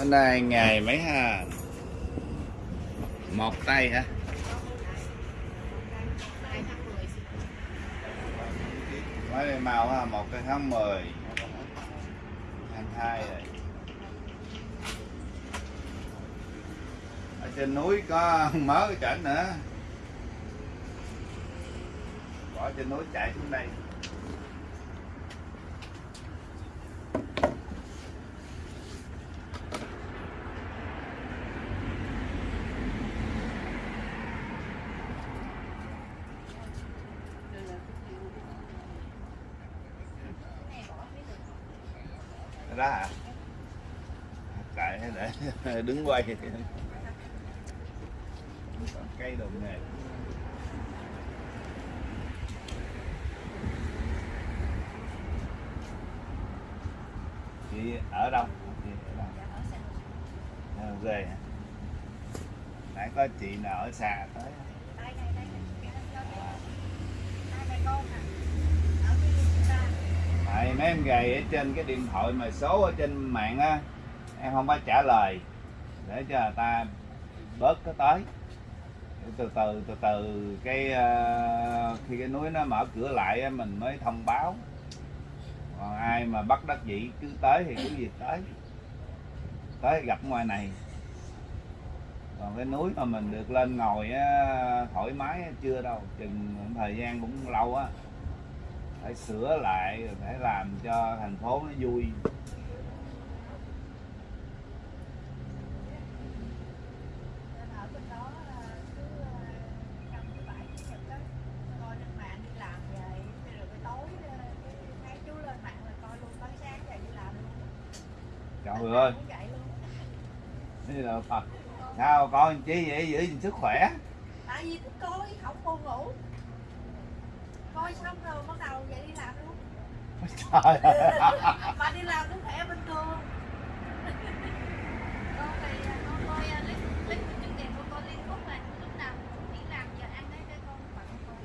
Hôm nay ngày mấy ha? Một tay hả? Mấy đây màu ha, một cái tháng 10 22 rồi. Ở trên núi có mớ cái chảnh nữa. Bỏ trên núi chạy xuống đây đó hả cãi để đứng quay. Cây đồng nghề chị ở đâu? Chị ở đâu? À, về. Hả nãy có chị nào ở xa tới? Tại mấy em gầy ở trên cái điện thoại mà số ở trên mạng á em không có trả lời để cho người ta bớt cái tới. Từ từ từ từ cái uh, khi cái núi nó mở cửa lại mình mới thông báo. Còn ai mà bắt đắc dĩ cứ tới thì cứ việc tới. Tới gặp ngoài này. Còn cái núi mà mình được lên ngồi á, thoải mái á, chưa đâu. Chừng thời gian cũng lâu á. Phải sửa lại phải làm cho thành phố nó vui. Ơi. Thế là Phật? Sao con chí vậy? Giữ gìn sức khỏe. Tại vì thích coi không buồn ngủ. Coi xong rồi bắt đầu dậy đi làm luôn. Trời ơi. mà đi làm cũng khỏe bình thường con thì con coi à, clip clip của chương trình con coi liên khúc này lúc nào cũng chỉ làm giờ ăn đấy cái con bận coi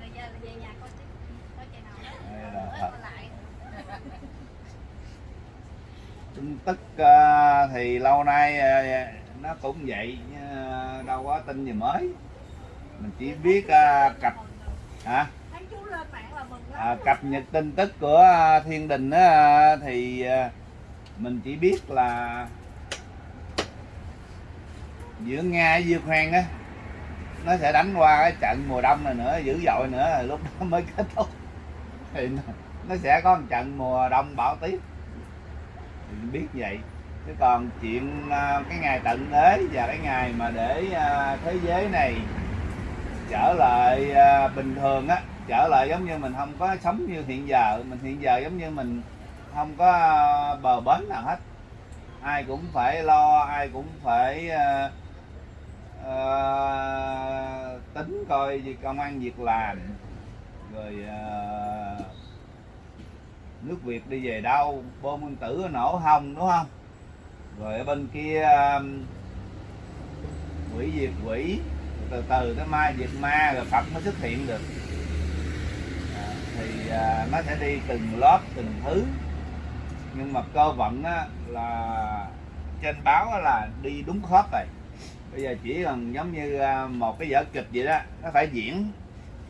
rồi giờ là về nhà coi tiếp coi channel đó Đây là bữa thật. coi lại tin tức ờ, thì lâu nay ờ, nó cũng vậy đâu có tin gì mới. Mình chỉ biết ờ, cập hả? À, cập nhật tin tức của thiên đình á, thì mình chỉ biết là giữa nga với ukraine á nó sẽ đánh qua cái trận mùa đông này nữa dữ dội nữa lúc đó mới kết thúc. Thì nó, nó sẽ có một trận mùa đông bão tuyết thì mình biết vậy. Chứ còn chuyện à, cái ngày tận thế và cái ngày mà để à, thế giới này trở lại à, bình thường á trở lại giống như mình không có sống như hiện giờ. Mình hiện giờ giống như mình không có bờ bến nào hết. Ai cũng phải lo ai cũng phải uh, uh, tính coi gì công ăn việc làm. Rồi uh, nước Việt đi về đâu bom nguyên tử nổ hồng đúng không? Rồi ở bên kia um, quỷ diệt quỷ từ từ tới ma diệt ma rồi Phật mới xuất hiện được. À, thì à, nó sẽ đi từng lớp từng thứ. Nhưng mà cơ vận á, là trên báo là đi đúng khớp rồi. Bây giờ chỉ cần giống như à, một cái vở kịch vậy đó nó phải diễn.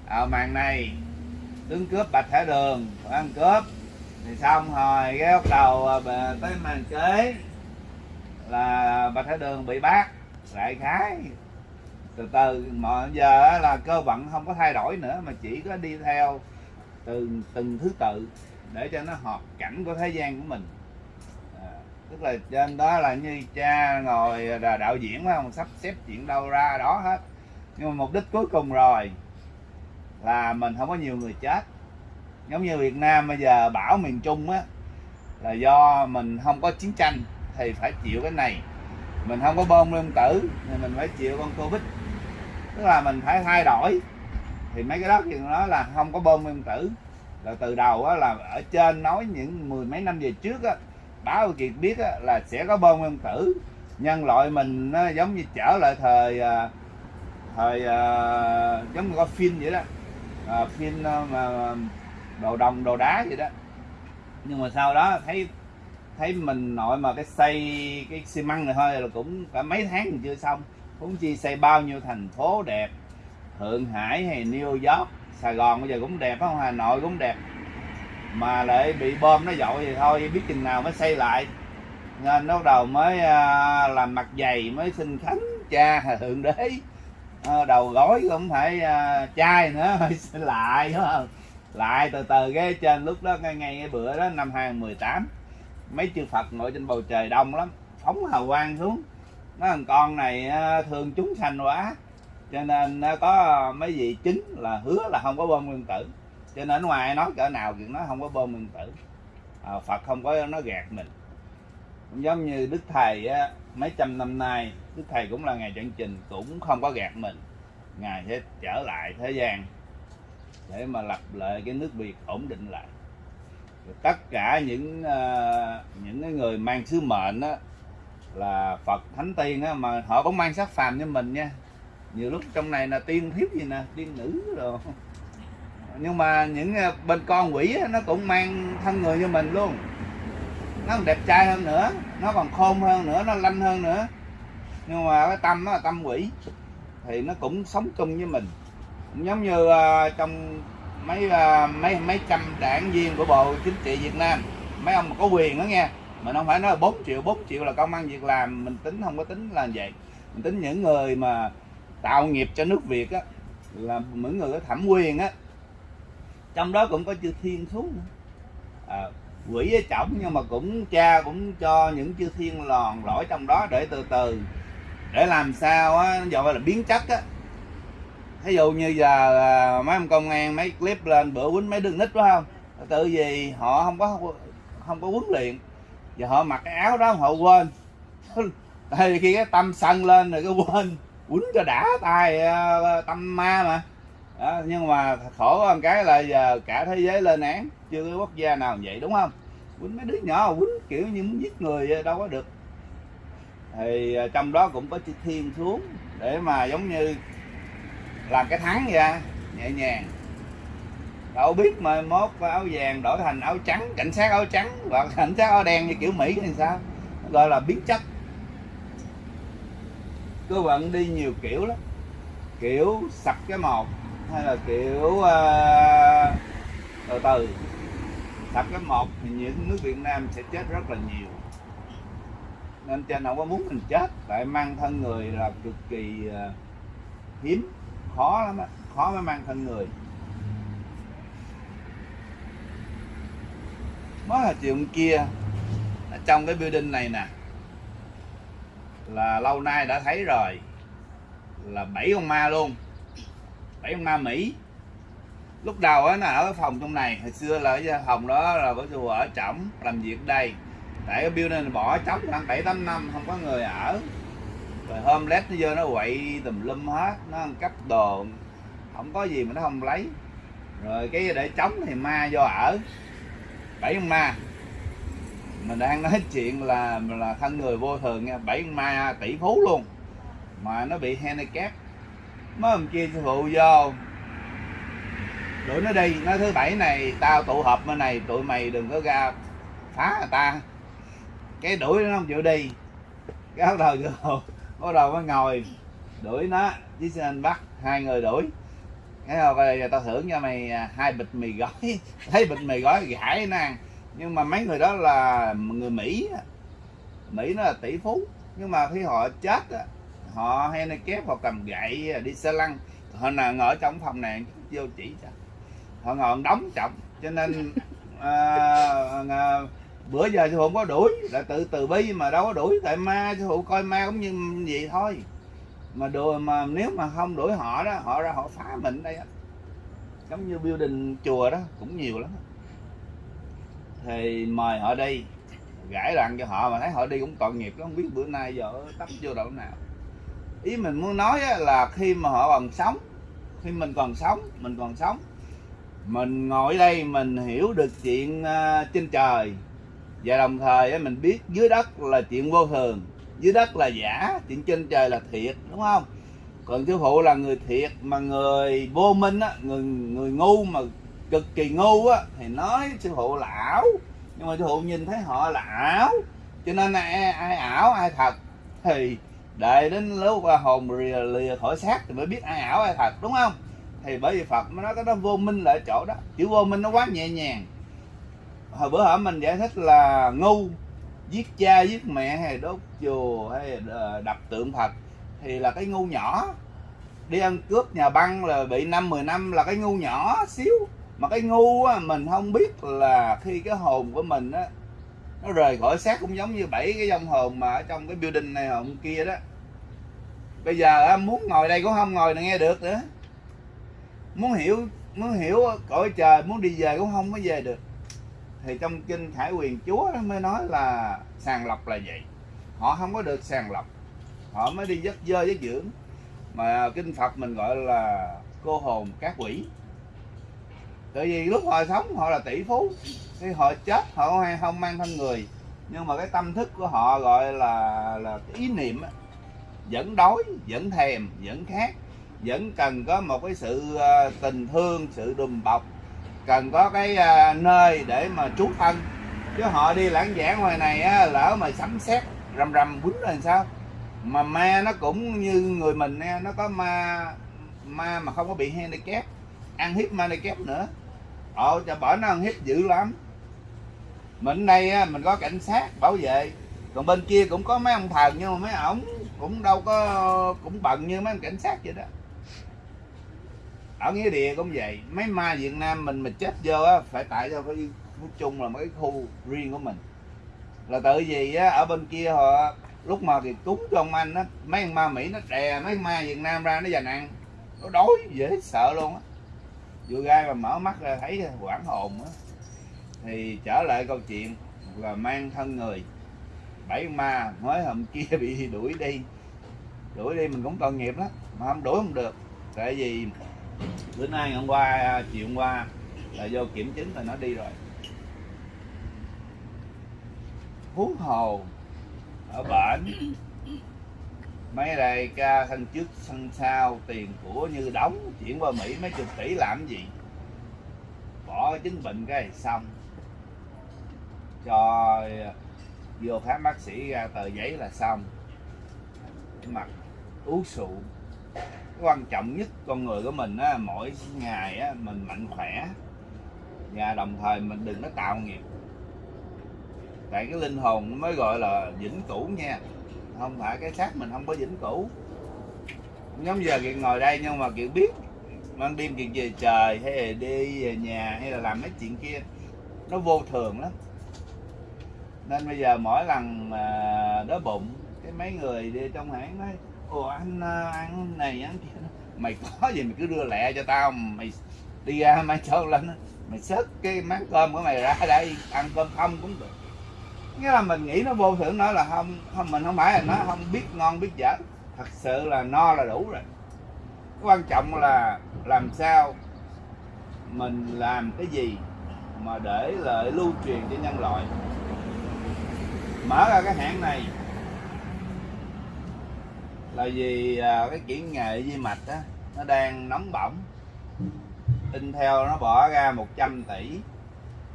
Ở màn này tướng cướp bạch thả đường ăn cướp thì xong rồi cái bắt đầu à, bà- tới màn kế là bạch thái đường bị bắt đại khái. Từ từ mọi giờ là cơ vận không có thay đổi nữa mà chỉ có đi theo từng từng thứ tự để cho nó hợp cảnh của thế gian của mình. À, tức là trên đó là như cha ngồi là đạo diễn phải không sắp xếp chuyện đâu ra đó hết. Nhưng mà mục đích cuối cùng rồi là mình không có nhiều người chết giống như Việt Nam bây giờ bão miền Trung á là do mình không có chiến tranh thì phải chịu cái này. Mình không có bom nguyên tử thì mình phải chịu con Covid. Tức là mình phải thay đổi. Thì mấy cái đó thì nó là không có bom nguyên tử. Là từ đầu á, là ở trên nói những mười mấy năm về trước á, báo Kiệt biết á, là sẽ có bom nguyên tử. Nhân loại mình nó giống như trở lại thời à, thời à, giống như có phim vậy đó. À, phim à, mà đồ đồng, đồ đá gì đó. Nhưng mà sau đó thấy thấy mình nội mà cái xây cái xi măng này thôi là cũng cả mấy tháng chưa xong. Cũng chi xây bao nhiêu thành phố đẹp, Thượng Hải hay New York, Sài Gòn bây giờ cũng đẹp không? Hà Nội cũng đẹp. Mà lại bị bom nó dội thì thôi, biết chừng nào mới xây lại. Nên lúc đầu mới à, làm mặt dày, mới xin khánh cha thượng đế. Ờ, đầu gói cũng phải à, chai nữa phải xin lại đúng không? Lại từ từ ghế trên lúc đó ngay ngay cái bữa đó năm 2018 mấy chư Phật ngồi trên bầu trời đông lắm phóng hào quang xuống. Nó thằng con này à, thương chúng sanh quá cho nên nó có mấy vị chính là hứa là không có bom nguyên tử. Cho nên ở ngoài nói cỡ nào chuyện nó không có bom nguyên tử. À, Phật không có nó gạt mình. Cũng giống như Đức Thầy á, mấy trăm năm nay Đức Thầy cũng là ngày chân trình cũng không có gạt mình. Ngài sẽ trở lại thế gian để mà lập lại cái nước Việt ổn định lại. Rồi tất cả những uh, những cái người mang sứ mệnh đó, là Phật Thánh Tiên á, mà họ cũng mang sắc phàm như mình nha. Nhiều lúc trong này là tiên thiếu gì nè tiên nữ rồi nhưng mà những ờ, bên con quỷ á, nó cũng mang thân người như mình luôn. Nó còn đẹp trai hơn nữa nó còn khôn hơn nữa nó lanh hơn nữa. Nhưng mà cái tâm nó là tâm quỷ thì nó cũng sống chung với mình giống như uh, trong mấy uh, mấy mấy trăm đảng viên của bộ chính trị Việt Nam. Mấy ông mà có quyền đó nghe mình không phải nói là 4 triệu 4 triệu là công ăn việc làm mình tính không có tính là vậy. Mình tính những người mà tạo nghiệp cho nước Việt á là những người có thẩm quyền á. Trong đó cũng có chư thiên xuống nữa. à, quỷ ở trọng nhưng mà cũng cha cũng cho những chư thiên lòn lỗi trong đó để từ từ. Để làm sao á gọi là biến chất á ví dụ như giờ à, mấy ông công an mấy clip lên bữa quýnh mấy đứa nít phải không? Tự vì họ không có không có huấn luyện. Và họ mặc cái áo đó họ quên. Thì khi cái tâm sân lên rồi cái quên quýnh cho đã tay à, tâm ma mà. Đó, nhưng mà khổ hơn cái là giờ cả thế giới lên án. Chưa có quốc gia nào vậy đúng không? Quýnh mấy đứa nhỏ quýnh kiểu như muốn giết người đâu có được. Thì à, trong đó cũng có chữ thiên xuống để mà giống như làm cái thắng ra nhẹ nhàng. Đâu biết mà mốt áo vàng đổi thành áo trắng cảnh sát áo trắng hoặc cảnh sát áo đen như kiểu mỹ thì sao? Gọi là biến chất. Cứ vận đi nhiều kiểu lắm. Kiểu sập cái một hay là kiểu uh, từ từ. Sập cái một thì những nước Việt Nam sẽ chết rất là nhiều. Nên trên không có muốn mình chết tại mang thân người là cực kỳ uh, hiếm khó lắm đó. khó mới mang thân người. Mới là chiều kia. Ở trong cái building này nè. Là lâu nay đã thấy rồi. Là bảy con ma luôn. Bảy con ma mỹ. Lúc đầu á, nó ở cái phòng trong này. Hồi xưa là cái phòng đó là có chùa ở trỏng làm việc đây. Tại cái building này bỏ trống khoảng bảy tám năm, không có người ở rồi hôm lét nó vô nó quậy tùm lum hết, nó ăn cắp đồ, không có gì mà nó không lấy. Rồi cái để trống thì ma vô ở, bảy con ma. Mình đang nói chuyện là là thân người vô thường nha, bảy con ma tỷ phú luôn. Mà nó bị handicap. Mới hôm kia sư phụ vô, đuổi nó đi. Nó thứ bảy này, tao tụ họp bên này, tụi mày đừng có ra phá người ta. Cái đuổi nó không chịu đi. Cái áo đầu vô bắt đầu mới ngồi. Đuổi nó. Với xin bắt hai người đuổi? Cái rồi bây giờ tao thưởng cho mày à, hai bịch mì gói. Thấy bịch mì gói gãi nó ăn nhưng mà mấy người đó là người mỹ mỹ nó là tỷ phú. Nhưng mà khi họ chết họ hay này kép họ cầm gậy à, đi xe lăn. Họ là ngồi ở trong phòng này vô chỉ cho. Họ ngồi đóng trọng cho nên uh, uh, bữa giờ sư phụ có đuổi, là tự từ bi mà đâu có đuổi. Tại ma, sư phụ coi ma cũng như vậy thôi. Mà đùa mà nếu mà không đuổi họ đó, họ ra họ phá mình đây á. Giống như building chùa đó, cũng nhiều lắm. Thì mời họ đi, gãi đoạn cho họ mà thấy họ đi cũng tội nghiệp không biết bữa nay giờ tấp vô đâu nào. Ý mình muốn nói là khi mà họ còn sống, khi mình còn sống, mình còn sống, mình ngồi đây mình hiểu được chuyện à, trên trời và đồng thời mình biết dưới đất là chuyện vô thường dưới đất là giả chuyện trên trời là thiệt đúng không? Còn sư phụ là người thiệt mà người vô minh á người người ngu mà cực kỳ ngu á thì nói sư phụ là ảo. Nhưng mà sư phụ nhìn thấy họ là ảo cho nên ai, ai ảo ai thật thì đợi đến lúc hồn lìa, lìa khỏi xác thì mới biết ai ảo ai thật đúng không? Thì bởi vì phật nó nói cái đó vô minh là ở chỗ đó chữ vô minh nó quá nhẹ nhàng hồi bữa hả mình giải thích là ngu giết cha giết mẹ hay đốt chùa hay ờ, đập tượng phật thì là cái ngu nhỏ. Đi ăn cướp nhà băng là bị năm 10 năm là cái ngu nhỏ xíu. Mà cái ngu á, mình không biết là khi cái hồn của mình á nó rời khỏi xác cũng giống như bảy cái dòng hồn mà ở trong cái building này hồn kia đó. Bây giờ á, muốn ngồi đây cũng không ngồi nghe được nữa. Muốn hiểu muốn hiểu cõi trời muốn đi về cũng không có về được thì trong kinh khải quyền chúa mới nói là sàng lọc là vậy. Họ không có được sàng lọc. Họ mới đi dắt dơ dắt dưỡng. Mà kinh phật mình gọi là cô hồn các quỷ. Tại vì lúc họ sống họ là tỷ phú. Khi họ chết họ không, không mang thân người. Nhưng mà cái tâm thức của họ gọi là là cái ý niệm á, vẫn đói vẫn thèm vẫn khát vẫn cần có một cái sự ờ, tình thương sự đùm bọc cần có cái à, nơi để mà trú thân. Chứ họ đi lãng giảng ngoài này á, lỡ mà sắm xét rầm rầm quýnh là sao? Mà ma nó cũng như người mình nha nó có ma ma mà không có bị handicap ăn hiếp ma handicap nữa. Ồ cho bỏ nó ăn hiếp dữ lắm. Mình đây á, mình có cảnh sát bảo vệ. Còn bên kia cũng có mấy ông thần nhưng mà mấy ổng cũng đâu có cũng bận như mấy ông cảnh sát vậy đó ở nghĩa địa cũng vậy. Mấy ma việt nam mình mà chết vô á, phải tại cho cái nói chung là mấy khu riêng của mình? Là tự vì á, ở bên kia họ, lúc mà thì cúng cho ông anh á, mấy ma mỹ nó đè mấy ma việt nam ra, nó dành ăn. Nó đói, dễ sợ luôn á. Vừa gai mà mở mắt ra thấy quảng hồn á. Thì trở lại câu chuyện là mang thân người. Bảy ma mới hôm kia bị đuổi đi. Đuổi đi mình cũng tội nghiệp lắm, mà không đuổi không được. Tại vì bữa nay hôm qua à, chiều hôm qua là vô kiểm chứng là nó đi rồi. Huống hồ, ở bển, mấy đây ca thân trước thân sau tiền của như đóng, chuyển qua mỹ mấy chục tỷ làm gì? Bỏ chứng bệnh cái này xong. Cho à, vô khám bác sĩ ra tờ giấy là xong. Mặt, uống rượu quan trọng nhất con người của mình á, mỗi ngày á, mình mạnh khỏe. Và đồng thời mình đừng có tạo nghiệp. Tại cái linh hồn mới gọi là vĩnh cửu nha. Không phải cái xác mình không có vĩnh cửu. Giống giờ kiệt ngồi đây nhưng mà kiệt biết ban đêm kiệt về trời hay là đi về nhà hay là làm mấy chuyện kia nó vô thường lắm. Nên bây giờ mỗi lần mà đói bụng cái mấy người đi trong hãng nói ồ, anh à, ăn này ăn kia mày có gì mày cứ đưa lẹ cho tao, mày đi ra mai cho lên mày xớt cái máng cơm của mày ra đây, ăn cơm không cũng được. Nghĩa là mình nghĩ nó vô thưởng nói là không không, mình không phải là nó không biết ngon, biết dở. Thật sự là no là đủ rồi. Quan trọng là làm sao mình làm cái gì mà để lợi lưu truyền cho nhân loại. Mở ra cái hãng này là vì à, cái kỹ nghệ di mạch á nó đang nóng bỏng. Intel nó bỏ ra 100 tỷ.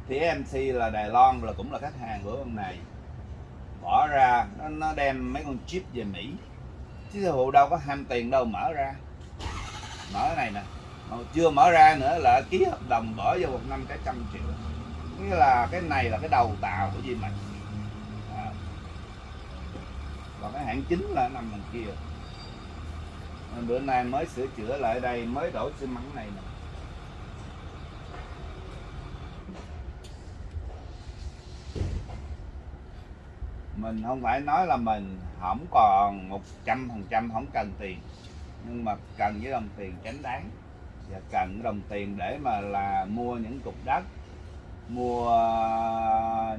Thì MC là Đài Loan là cũng là khách hàng của ông này. Bỏ ra nó, nó đem mấy con chip về Mỹ. Chứ sư phụ đâu có ham tiền đâu mở ra. Mở cái này nè. Mà chưa mở ra nữa là ký hợp đồng bỏ vô một năm cái trăm triệu. Nghĩa là cái này là cái đầu tàu của Di Mạch à còn cái hãng chính là nằm đằng kia. Nên bữa nay mới sửa chữa lại đây, mới đổ xi măng này nè. Mình không phải nói là mình không còn một trăm phần trăm không cần tiền, nhưng mà cần với đồng tiền tránh đáng. Và cần đồng tiền để mà là mua những cục đất, mua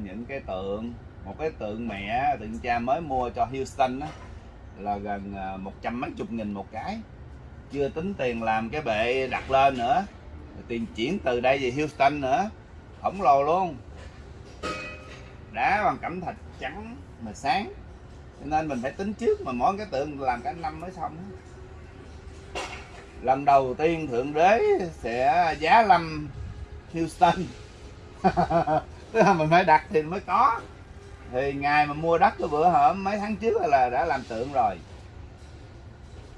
những cái tượng một cái tượng mẹ tượng cha mới mua cho Houston á, là gần à, một trăm mấy chục nghìn một cái. Chưa tính tiền làm cái bệ đặt lên nữa. Tiền chuyển từ đây về Houston nữa. Khổng lồ luôn. Đá bằng cẩm thạch trắng mà sáng. Cho nên mình phải tính trước mà mỗi cái tượng làm cả năm mới xong lần đầu tiên thượng đế sẽ giá lâm Houston. Mình phải đặt thì mới có thì ngày mà mua đất cái bữa hổm mấy tháng trước là đã làm tượng rồi.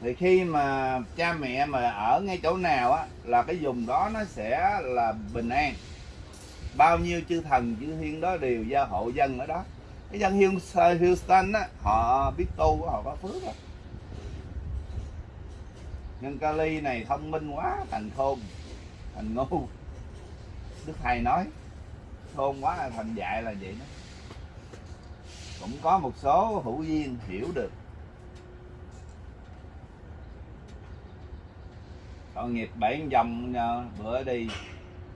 Thì khi mà cha mẹ mà ở ngay chỗ nào á, là cái vùng đó nó sẽ là bình an. Bao nhiêu chư thần, chư thiên đó đều gia hộ dân ở đó. Cái dân Houston á, họ biết tu, họ có phước á. Nhân Cali này thông minh quá, thành khôn, thành ngu. Đức thầy nói, khôn quá là thành dạy là vậy đó cũng có một số hữu duyên hiểu được. Tội nghiệp bảy dòng ờ, bữa đi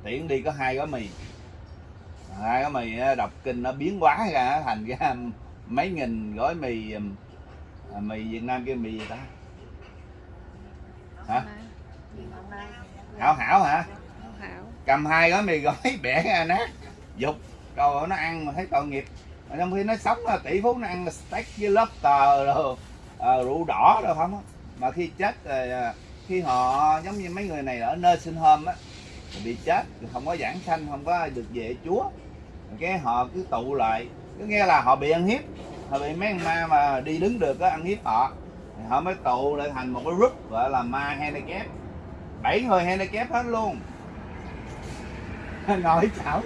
tiễn đi có hai gói mì. Hai gói mì ờ, đọc kinh nó biến hóa ra thành ra mấy nghìn gói mì ờ, mì Việt Nam kêu mì gì ta? Hả? Hảo hảo hả? Cầm hai gói mì gói bẻ ra nát. Dục rồi nó ăn mà thấy tội nghiệp mà trong khi nó sống là tỷ phú nó ăn steak với lobster rồi à, rượu đỏ rồi không? Á mà khi chết rồi à, ờ, khi họ giống như mấy người này ở nơi sinh hôm á bị chết không có giảng sanh không có được về chúa. Cái họ cứ tụ lại cứ nghe là họ bị ăn hiếp họ bị mấy ma mà đi đứng được á ăn hiếp họ. Thì họ mới tụ lại thành một cái group gọi là ma handicap. Bảy người handicap hết luôn. Ngồi chảo.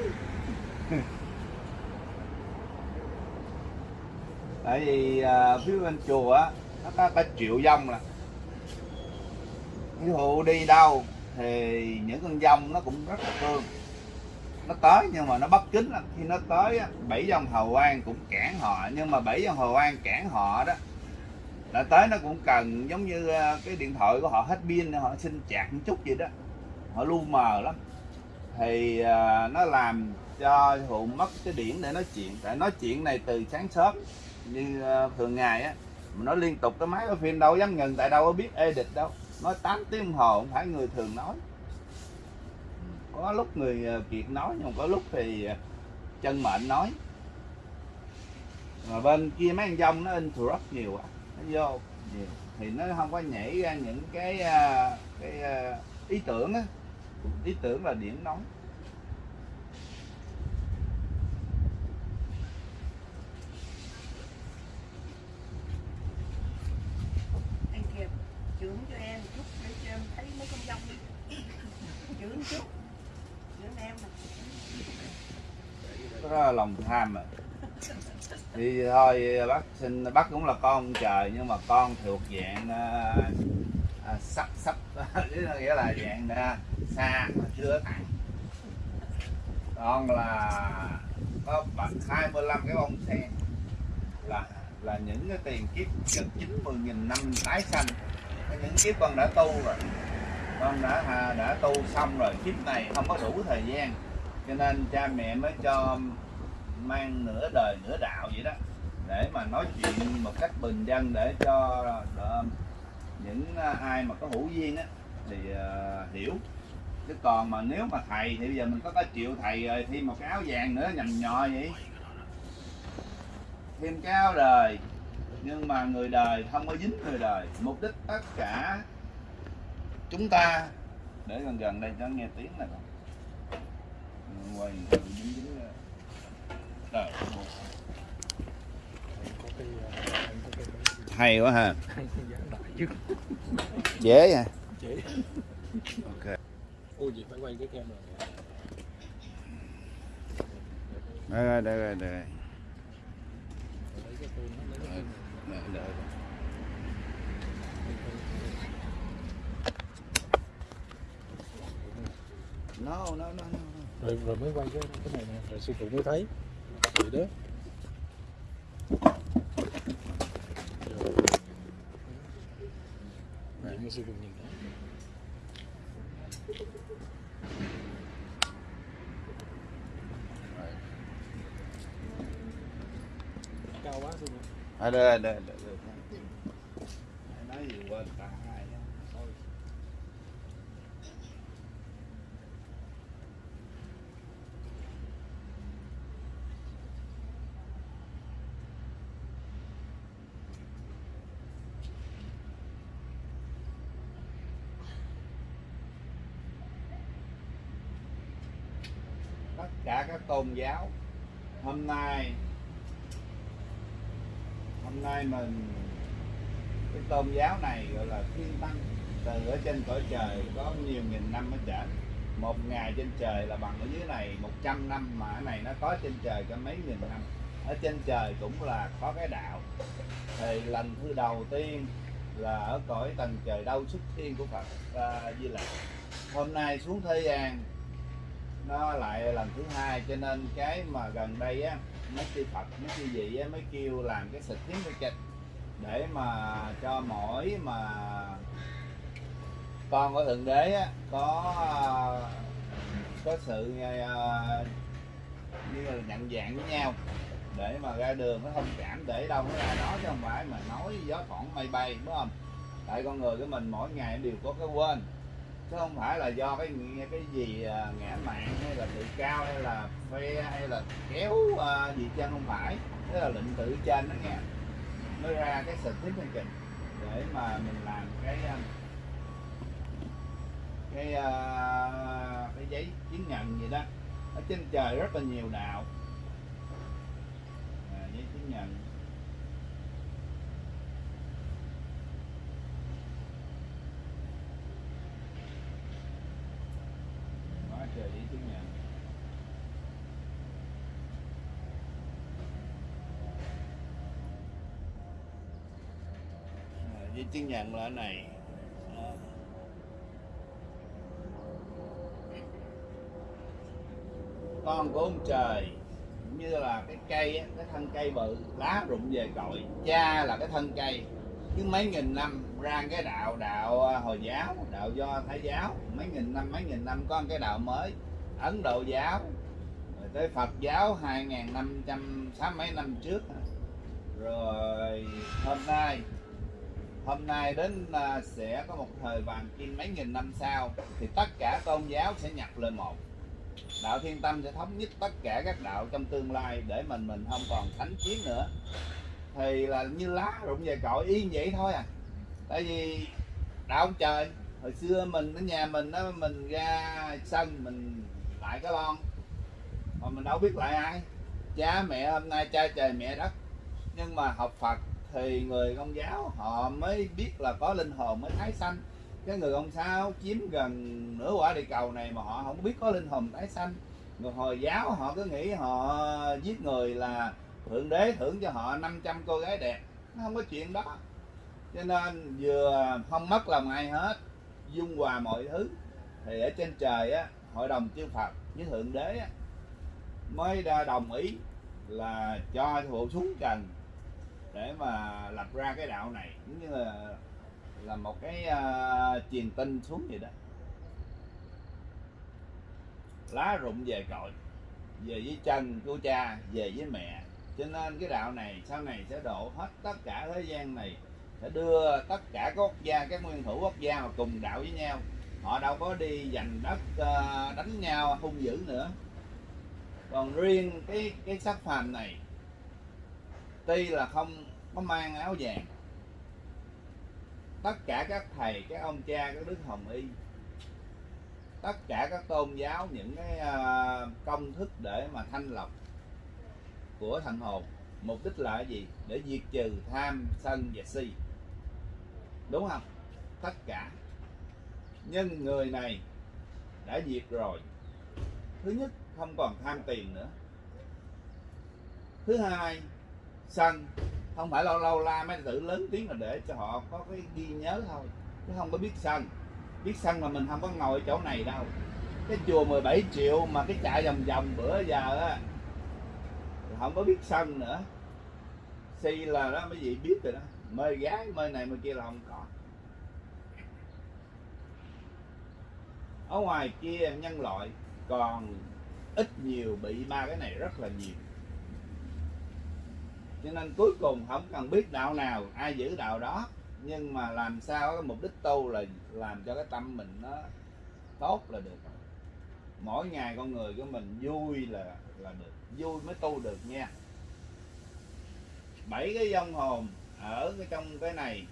Tại vì à, phía bên chùa á nó có cả triệu dông là ví dụ đi đâu thì những con dông nó cũng rất là thương. Nó tới nhưng mà nó bất kính lắm. Khi nó tới á, bảy dòng hầu quan cũng cản họ. Nhưng mà bảy dòng hầu quan cản họ đó là tới nó cũng cần giống như à, cái điện thoại của họ hết pin họ xin chạc một chút gì đó. Họ lu mờ lắm. Thì à, nó làm cho hụ mất cái điển để nói chuyện. Tại nói chuyện này từ sáng sớm như ờ, thường ngày á, mà nó liên tục cái máy cái phim đâu dám ngừng tại đâu có biết edit đâu. Nói 8 tiếng đồng hồ không phải người thường nói. Có lúc người ờ, kiệt nói, nhưng có lúc thì ờ, chân mệnh nói. Mà bên kia mấy anh dông nó interrupt nhiều quá, nó vô nhiều. Thì nó không có nhảy ra những cái cái ý tưởng á. Ý tưởng là điểm nóng anh kiệt trưởng cho em một chút để cho em thấy mấy con dông đi trưởng chút trưởng là lòng tham mà thì thôi bác xin bác cũng là con trời nhưng mà con thuộc dạng à, à, sắp sắp nghĩa là dạng à, xa mà chưa thẳng con là có bạch 25 cái bông sen. Là là những cái tiền kiếp gần 90 nghìn năm tái sanh. Những kiếp con đã tu rồi con đã đã tu xong rồi kiếp này không có đủ thời gian. Cho nên cha mẹ mới cho mang nửa đời nửa đạo vậy đó để mà nói chuyện một cách bình dân để cho ờ, những ờ, ai mà có hữu duyên á thì uh, hiểu. Chứ còn mà nếu mà thầy thì bây giờ mình có có chịu thầy rồi thêm một cái áo vàng nữa nhầm nhò vậy. Thêm cái áo đời nhưng mà người đời không có dính người đời. Mục đích tất cả chúng ta để gần gần đây cho nghe tiếng này quay dính dính cái ờ, hay quá ha. Dễ à chế ok. Ôi gì phải quay cái đây rồi đây rồi đây rồi cái phone Đợi, đợi. No no no no no. rồi rồi mới quay cái cái này nè rồi sư phụ mới thấy vậy đó. Vậy mà sư phụ nhìn đó cao quá sư phụ À, đây, đây, đây, đây. Nói gì quên cả hai á. Thôi. tất cả các tôn giáo. Hôm nay hôm nay mình cái tôn giáo này gọi là thiên tăng từ ở trên cõi trời có nhiều nghìn năm ở trở. Một ngày trên trời là bằng ở dưới này 100 năm mà ở này nó có trên trời cả mấy nghìn năm. Ở trên trời cũng là có cái đạo. Thì lần thứ đầu tiên là ở cõi tầng trời đâu xuất thiên của Phật à, Di Lặc. Hôm nay xuống thế gian nó lại lần thứ hai cho nên cái mà gần đây á mấy chư Phật mấy chư vị á, mới kêu làm cái xịt tiếng cái kịch để mà cho mỗi mà con của thượng đế á, có có sự à, như là nhận dạng với nhau. Để mà ra đường nó thông cảm để đâu nó ra đó chứ không phải mà nói gió thoảng mây bay đúng không? Tại con người của mình mỗi ngày đều có cái quên chứ không phải là do cái cái gì à, ngã mạng hay là tự cao hay là phê hay là kéo uh, gì trên không phải. Đó là lệnh tự trên đó nghe. Mới ra cái sự thiết chương trình để mà mình làm cái à, cái uh, cái giấy chứng nhận gì đó. Ở trên trời rất là nhiều đạo. À, giấy chứng nhận. Quá trời giấy chứng nhận à, chứng nhận là này Đó. con của ông trời cũng như là cái cây cái thân cây bự lá rụng về cội cha là cái thân cây cứ mấy nghìn năm ra cái đạo đạo à, hồi giáo, đạo do thái giáo. Mấy nghìn năm, mấy nghìn năm có cái đạo mới, ấn độ giáo. Rồi tới phật giáo hai nghìn năm trăm sáu mấy năm trước. Rồi hôm nay hôm nay đến à, sẽ có một thời vàng kim mấy nghìn năm sau, thì tất cả tôn giáo sẽ nhập lên một. Đạo thiên tâm sẽ thống nhất tất cả các đạo trong tương lai để mình mình không còn thánh chiến nữa. Thì là như lá rụng về cội y vậy thôi à tại vì đạo ông trời. Hồi xưa mình ở nhà mình đó, mình ra sân, mình lại cái lon. Mà mình đâu biết lại ai. Cha, mẹ, hôm nay cha trời mẹ đất. Nhưng mà học Phật thì người công giáo họ mới biết là có linh hồn mới tái sanh. Cái người công giáo chiếm gần nửa quả địa cầu này mà họ không biết có linh hồn tái sanh. Người hồi giáo họ cứ nghĩ họ giết người là thượng đế thưởng cho họ 500 cô gái đẹp. Nó không có chuyện đó cho nên vừa không mất lòng ai hết dung hòa mọi thứ. Thì ở trên trời á hội đồng chư Phật với thượng đế á, mới đã đồng ý là cho bộ xuống trần để mà lập ra cái đạo này cũng như là là một cái uh, truyền tin xuống vậy đó. Lá rụng về cội về với chân của cha về với mẹ. Cho nên cái đạo này sau này sẽ độ hết tất cả thế gian này sẽ đưa tất cả các quốc gia, các nguyên thủ quốc gia mà cùng đạo với nhau. Họ đâu có đi giành đất ờ, đánh nhau, hung dữ nữa. Còn riêng cái cái sắc phàm này, tuy là không có mang áo vàng, tất cả các thầy, các ông cha, các đức hồng y, tất cả các tôn giáo, những cái ờ, công thức để mà thanh lọc của thần hồn, mục đích là gì? Để diệt trừ tham sân và si đúng không? Tất cả. Nhưng người này đã diệt rồi. Thứ nhất, không còn tham tiền nữa. Thứ hai, sân, không phải lâu lâu la mấy tử lớn tiếng là để cho họ có cái ghi nhớ thôi, chứ không có biết sân. Biết sân mà mình không có ngồi chỗ này đâu. Cái chùa 17 triệu mà cái chạy vòng vòng bữa giờ á không có biết sân nữa. Si là đó, mấy vị biết rồi đó mê gái, mê này, mê kia là không có. Ở ngoài kia nhân loại còn ít nhiều bị ba cái này rất là nhiều. Cho nên cuối cùng không cần biết đạo nào, ai giữ đạo đó. Nhưng mà làm sao cái mục đích tu là làm cho cái tâm mình nó tốt là được. Mỗi ngày con người của mình vui là là được. Vui mới tu được nha. Bảy cái vong hồn ở cái trong cái này.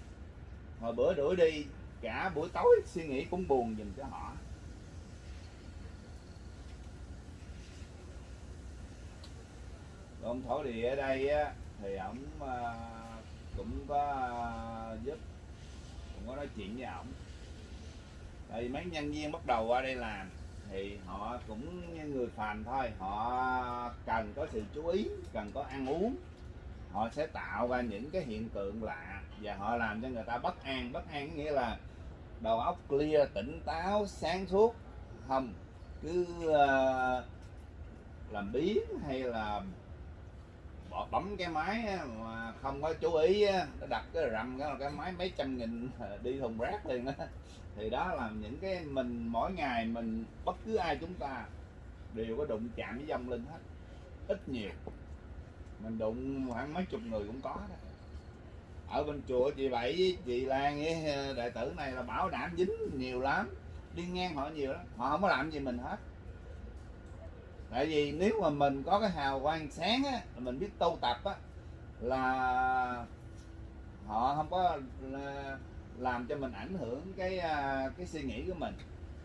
Hồi bữa đuổi đi, cả buổi tối suy nghĩ cũng buồn dùm cho họ. Ông thổ địa ở đây á, thì ổng ờ, cũng có ờ, giúp, cũng có nói chuyện với ổng. Tại vì mấy nhân viên bắt đầu qua đây làm, thì họ cũng như người phàm thôi. Họ cần có sự chú ý, cần có ăn uống họ sẽ tạo ra những cái hiện tượng lạ và họ làm cho người ta bất an. Bất an nghĩa là đầu óc clear tỉnh táo sáng suốt không cứ uh, làm biến hay là bỏ bấm cái máy mà không có chú ý nó đặt cái rầm cái cái máy mấy trăm nghìn đi thùng rác liền đó. thì đó là những cái mình mỗi ngày mình bất cứ ai chúng ta đều có đụng chạm với dòng linh hết. Ít nhiều mình đụng khoảng mấy chục người cũng có đó. Ở bên chùa chị bảy với chị lan với ờ, đệ tử này là bảo đảm dính nhiều lắm. Đi ngang họ nhiều lắm. Họ không có làm gì mình hết. Tại vì nếu mà mình có cái hào quang sáng á mình biết tu tập á, là họ không có làm cho mình ảnh hưởng cái ờ, cái suy nghĩ của mình.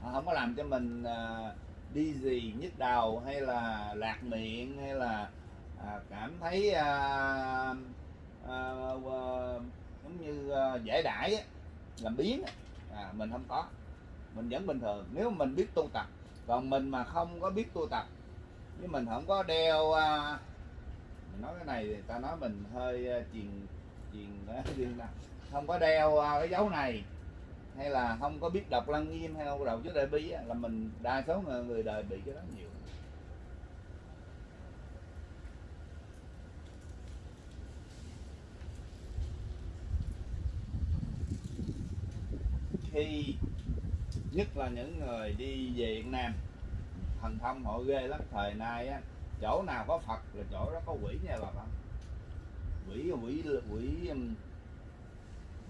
Họ không có làm cho mình ờ, đi gì nhức đầu hay là lạc miệng hay là à, cảm thấy à, à, à, giống như à, dễ đãi làm biến à, mình không có. Mình vẫn bình thường. Nếu mình biết tu tập còn mình mà không có biết tu tập nếu mình không có đeo à, mình nói cái này thì ta nói mình hơi à, truyền truyền riêng không có đeo à, cái dấu này hay là không có biết đọc lăng nghiêm hay không đầu chữ đại bi á, là mình đa số người, người đời bị cái đó nhiều. Khi nhất là những người đi về Việt Nam thần thông họ ghê lắm. Thời nay á chỗ nào có Phật là chỗ đó có quỷ nha bà con. Quỷ quỷ quỷ um,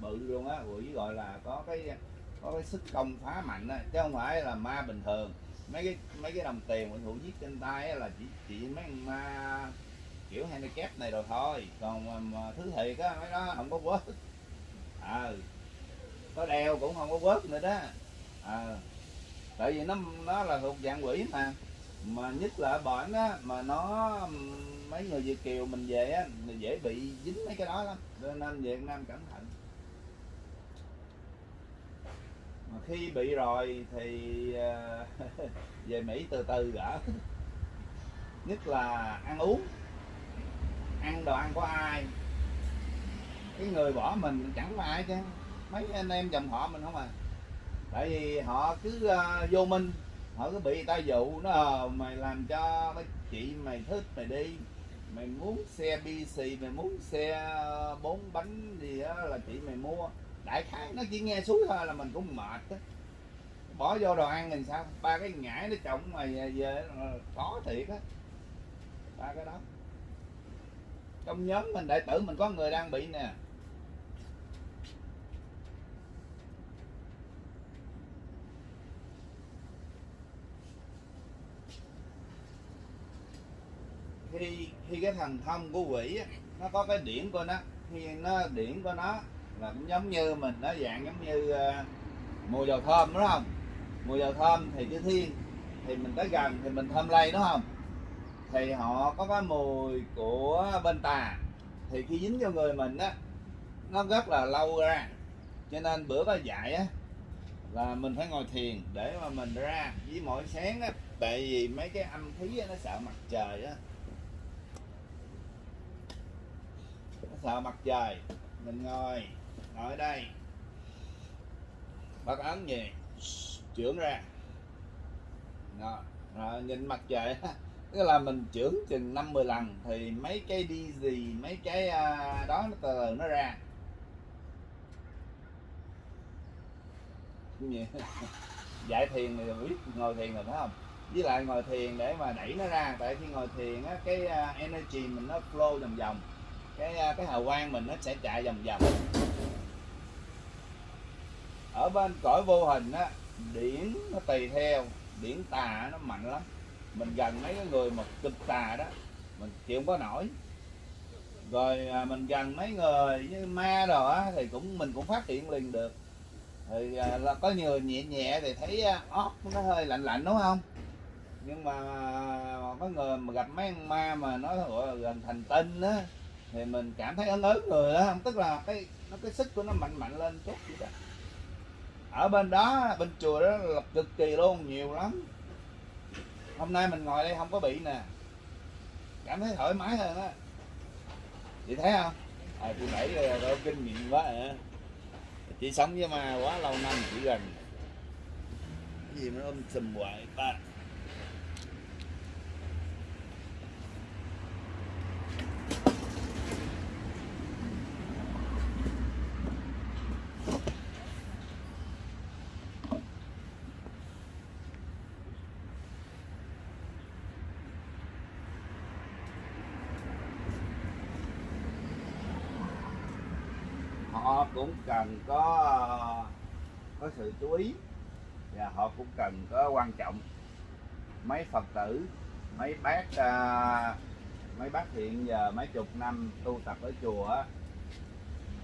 bự luôn á. Quỷ gọi là có cái có cái sức công phá mạnh á. Chứ không phải là ma bình thường. Mấy cái mấy cái đồng tiền mình thủ giết trên tay là chỉ chỉ mấy con ma kiểu handicap này rồi thôi. Còn mà, mà thứ thiệt á mấy đó không có quớt à, ờ, có đeo cũng không có vớt nữa đó. À, tại vì nó nó là thuộc dạng quỷ mà. Mà nhất là ở bển á mà nó mấy người Việt kiều mình về á mình dễ bị dính mấy cái đó lắm. Cho nên Việt Nam cẩn thận. Mà khi bị rồi thì ờ, về Mỹ từ từ gỡ. Nhất là ăn uống. Ăn đồ ăn của ai? Cái người bỏ mình chẳng có ai chứ mấy anh em dòng họ mình không à? Tại vì họ cứ uh, vô minh họ cứ bị người ta dụ nó ờ, mày làm cho cái chị mày thích mày đi. Mày muốn xe BC mày muốn xe ờ, bốn bánh gì đó là chị mày mua. Đại khái nó chỉ nghe suối thôi là mình cũng mệt đó. bỏ vô đồ ăn thì sao? Ba cái ngải nó trọng mày về, khó thiệt á. Ba cái đó. Trong nhóm mình đại tử mình có người đang bị nè. Khi khi cái thành thông của quỷ á, nó có cái điển của nó. Khi nó điển của nó là cũng giống như mình nó dạng giống như uh, mùi dầu thơm đúng không? Mùi dầu thơm thì chữ thiên thì mình tới gần thì mình thơm lây đúng không? Thì họ có cái mùi của bên tà. Thì khi dính cho người mình á nó rất là lâu ra. Cho nên bữa có dạy á là mình phải ngồi thiền để mà mình ra với mỗi sáng á. Tại vì mấy cái âm khí á, nó sợ mặt trời á sợ mặt trời mình ngồi ngồi ở đây. Bắt ấn gì trưởng ra. Đó. rồi nhìn mặt trời. Tức là mình trưởng chừng năm mười lần thì mấy cái đi gì, mấy cái à, đó nó từ từ nó ra. Giải dạy thiền thì biết ngồi thiền rồi phải không? Với lại ngồi thiền để mà đẩy nó ra. Tại khi ngồi thiền á, cái à, energy mình nó flow vòng vòng cái à, cái hào quang mình nó sẽ chạy vòng vòng. Ở bên cõi vô hình á, điển nó tùy theo, điển tà nó mạnh lắm. Mình gần mấy cái người mà cực tà đó, mình chịu không có nổi. Rồi à, mình gần mấy người như ma rồi á, thì cũng, mình cũng phát hiện liền được. Thì à, là có nhiều nhẹ nhẹ thì thấy óc nó hơi lạnh lạnh, đúng không? Nhưng mà có người mà gặp mấy con ma mà nó gọi là gần thành tinh á thì mình cảm thấy ấn ớn rồi đó tức là cái nó cái sức của nó mạnh mạnh lên chút vậy đó. Ở bên đó bên chùa đó là cực kỳ luôn nhiều lắm. Hôm nay mình ngồi đây không có bị nè. Cảm thấy thoải mái hơn á. Chị thấy không? À, chị bảy là có kinh nghiệm quá à. chị sống với ma quá lâu năm chị gần. Cái gì nó ôm sùm hoài ta họ cũng cần có có sự chú ý và họ cũng cần có quan trọng. Mấy phật tử, mấy bác à, mấy bác hiện giờ mấy chục năm tu tập ở chùa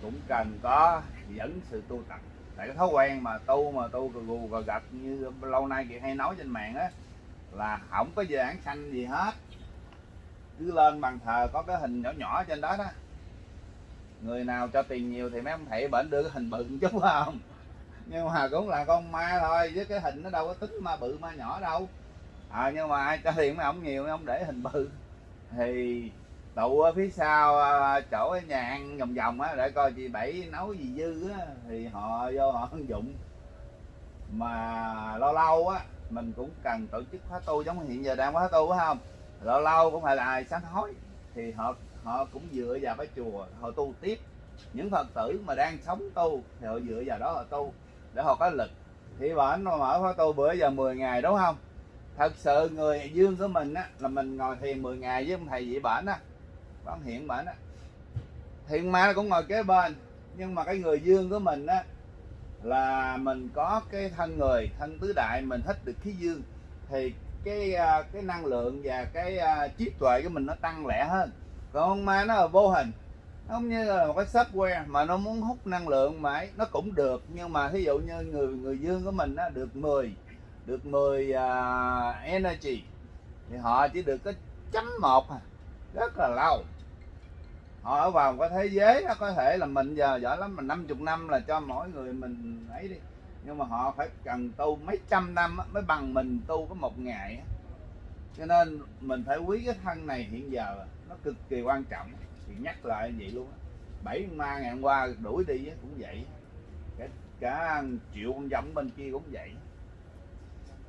cũng cần có dẫn sự tu tập. Tại cái thói quen mà tu mà tu gù gù gà gạch như lâu nay chị hay nói trên mạng á, là không có dán xanh gì hết. Cứ lên bàn thờ có cái hình nhỏ nhỏ trên đó đó người nào cho tiền nhiều thì mấy ông thầy bệnh đưa cái hình bự một chút không? Nhưng mà cũng là con ma thôi với cái hình nó đâu có tính ma bự ma nhỏ đâu. À, nhưng mà ai cho tiền mấy ông nhiều mấy ông để hình bự. Thì tụ ở phía sau à, chỗ cái nhà ăn vòng vòng á để coi chị bảy nấu gì dư á thì họ vô họ ứng dụng mà lâu lâu á mình cũng cần tổ chức khóa tu giống hiện giờ đang khóa tu phải không? Lâu lâu cũng phải là sáng thối thì họ họ cũng dựa vào cái chùa, họ tu tiếp. Những phật tử mà đang sống tu thì họ dựa vào đó họ tu để họ có lực. Thì bọn nó mở khóa tu bữa giờ 10 ngày đúng không? Thật sự người dương của mình á, là mình ngồi thiền 10 ngày với ông thầy vị bản á. Bán hiện bản á. Thiền ma cũng ngồi kế bên, nhưng mà cái người dương của mình á, là mình có cái thân người, thân tứ đại, mình thích được khí dương. Thì cái à, cái năng lượng và cái à, trí tuệ của mình nó tăng lẹ hơn con ma nó là vô hình. Nó không như là một cái software mà nó muốn hút năng lượng mãi. Nó cũng được nhưng mà thí dụ như người người dương của mình á được 10 được 10 uh, à, energy thì họ chỉ được có chấm một à. Rất là lâu. Họ ở vào một cái thế giới đó có thể là mình giờ giỏi lắm mà 50 năm là cho mỗi người mình ấy đi. Nhưng mà họ phải cần tu mấy trăm năm mới bằng mình tu có một ngày cho nên mình phải quý cái thân này hiện giờ nó cực kỳ quan trọng. Thì nhắc lại vậy luôn á. Bảy ma ngày hôm qua đuổi đi cũng vậy. Cả, cả triệu con giống bên kia cũng vậy.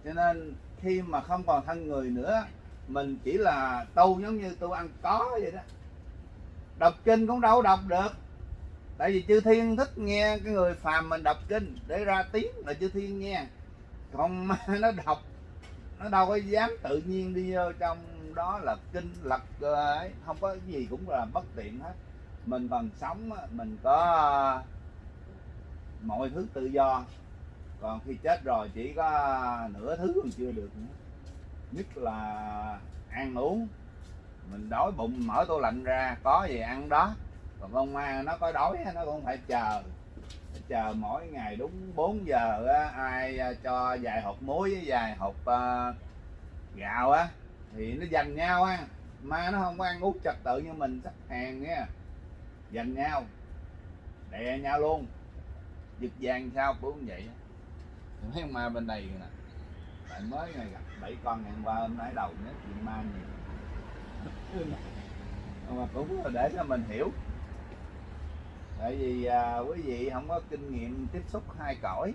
Cho nên khi mà không còn thân người nữa mình chỉ là tu giống như tu ăn có vậy đó. Đọc kinh cũng đâu đọc được. Tại vì chư thiên thích nghe cái người phàm mình đọc kinh để ra tiếng là chư thiên nghe. Còn ma nó đọc nó đâu có dám tự nhiên đi vô trong đó là kinh lật ờ, ấy, không có cái gì cũng là bất tiện hết. Mình bằng sống mình có mọi thứ tự do. Còn khi chết rồi chỉ có nửa thứ còn chưa được nữa. Nhất là ăn uống. Mình đói bụng, mở tủ lạnh ra, có gì ăn đó. Còn con ma nó có đói nó cũng phải chờ. Phải chờ mỗi ngày đúng 4 giờ ai à, cho vài hộp muối với vài hộp ờ, gạo á thì nó dành nhau ha ma nó không có ăn uống trật tự như mình sắp hàng nha. Dành nhau. Đè nhau luôn. Giật vàng sao cũng vậy Thì mấy ma bên đây nè. Tại mới ngày gặp bảy con ngày hôm qua hôm nay đầu nhất chuyện ma nhiều. Mà cũng là để cho mình hiểu. Tại vì à, quý vị không có kinh nghiệm tiếp xúc hai cõi.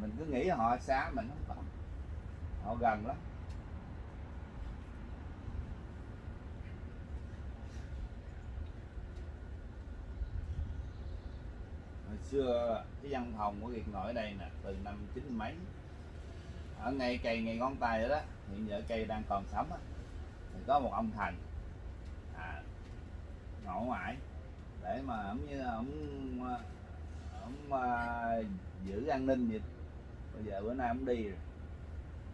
Mình cứ nghĩ họ xa mình không có họ gần lắm. Hồi xưa cái văn phòng của Việt Nội ở đây nè từ năm chín mấy. Ở ngay cây ngay ngón tay đó, đó hiện giờ cây đang còn sống á. Thì có một ông thành à, ngộ ngoại để mà ổng như ổng ổng uh, giữ an ninh vậy. Bây giờ bữa nay ổng đi rồi.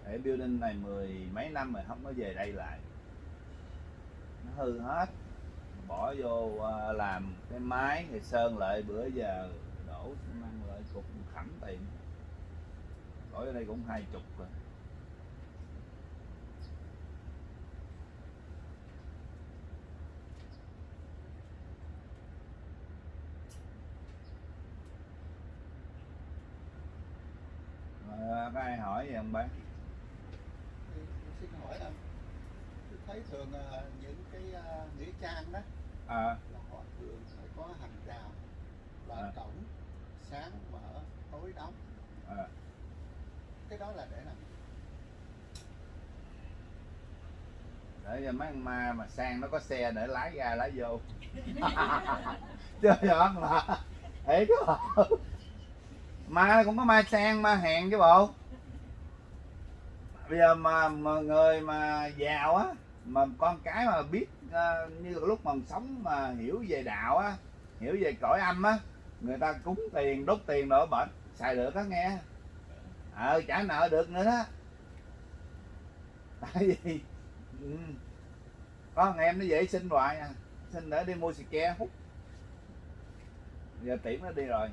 Để building này mười mấy năm rồi không có về đây lại. Nó hư hết. Bỏ vô uh, làm cái máy thì sơn lại bữa giờ mang lại cục khẳng tiền đổi ở đây cũng hai chục rồi có ai hỏi gì không bác? xin hỏi là tôi thấy thường à, những cái à, nghĩa trang đó à. là họ thường phải có hàng rào là à. cổng sáng mở tối đóng. À. cái đó là để làm để cho mấy ma mà sang nó có xe để lái ra lái vô. Chứ giỡn là ấy chứ bộ ma cũng có ma sang ma hèn chứ bộ. Bây giờ mà, mà người mà giàu á mà con cái mà biết ờ, như lúc mà sống mà hiểu về đạo á hiểu về cõi âm á người ta cúng tiền đốt tiền đổ bệnh. Xài được đó nghe. Ờ trả nợ được nữa đó. Tại vì ừ, có thằng em nó dễ sinh hoài à. Sinh để đi mua xì ke hút. Giờ tiệm nó đi rồi.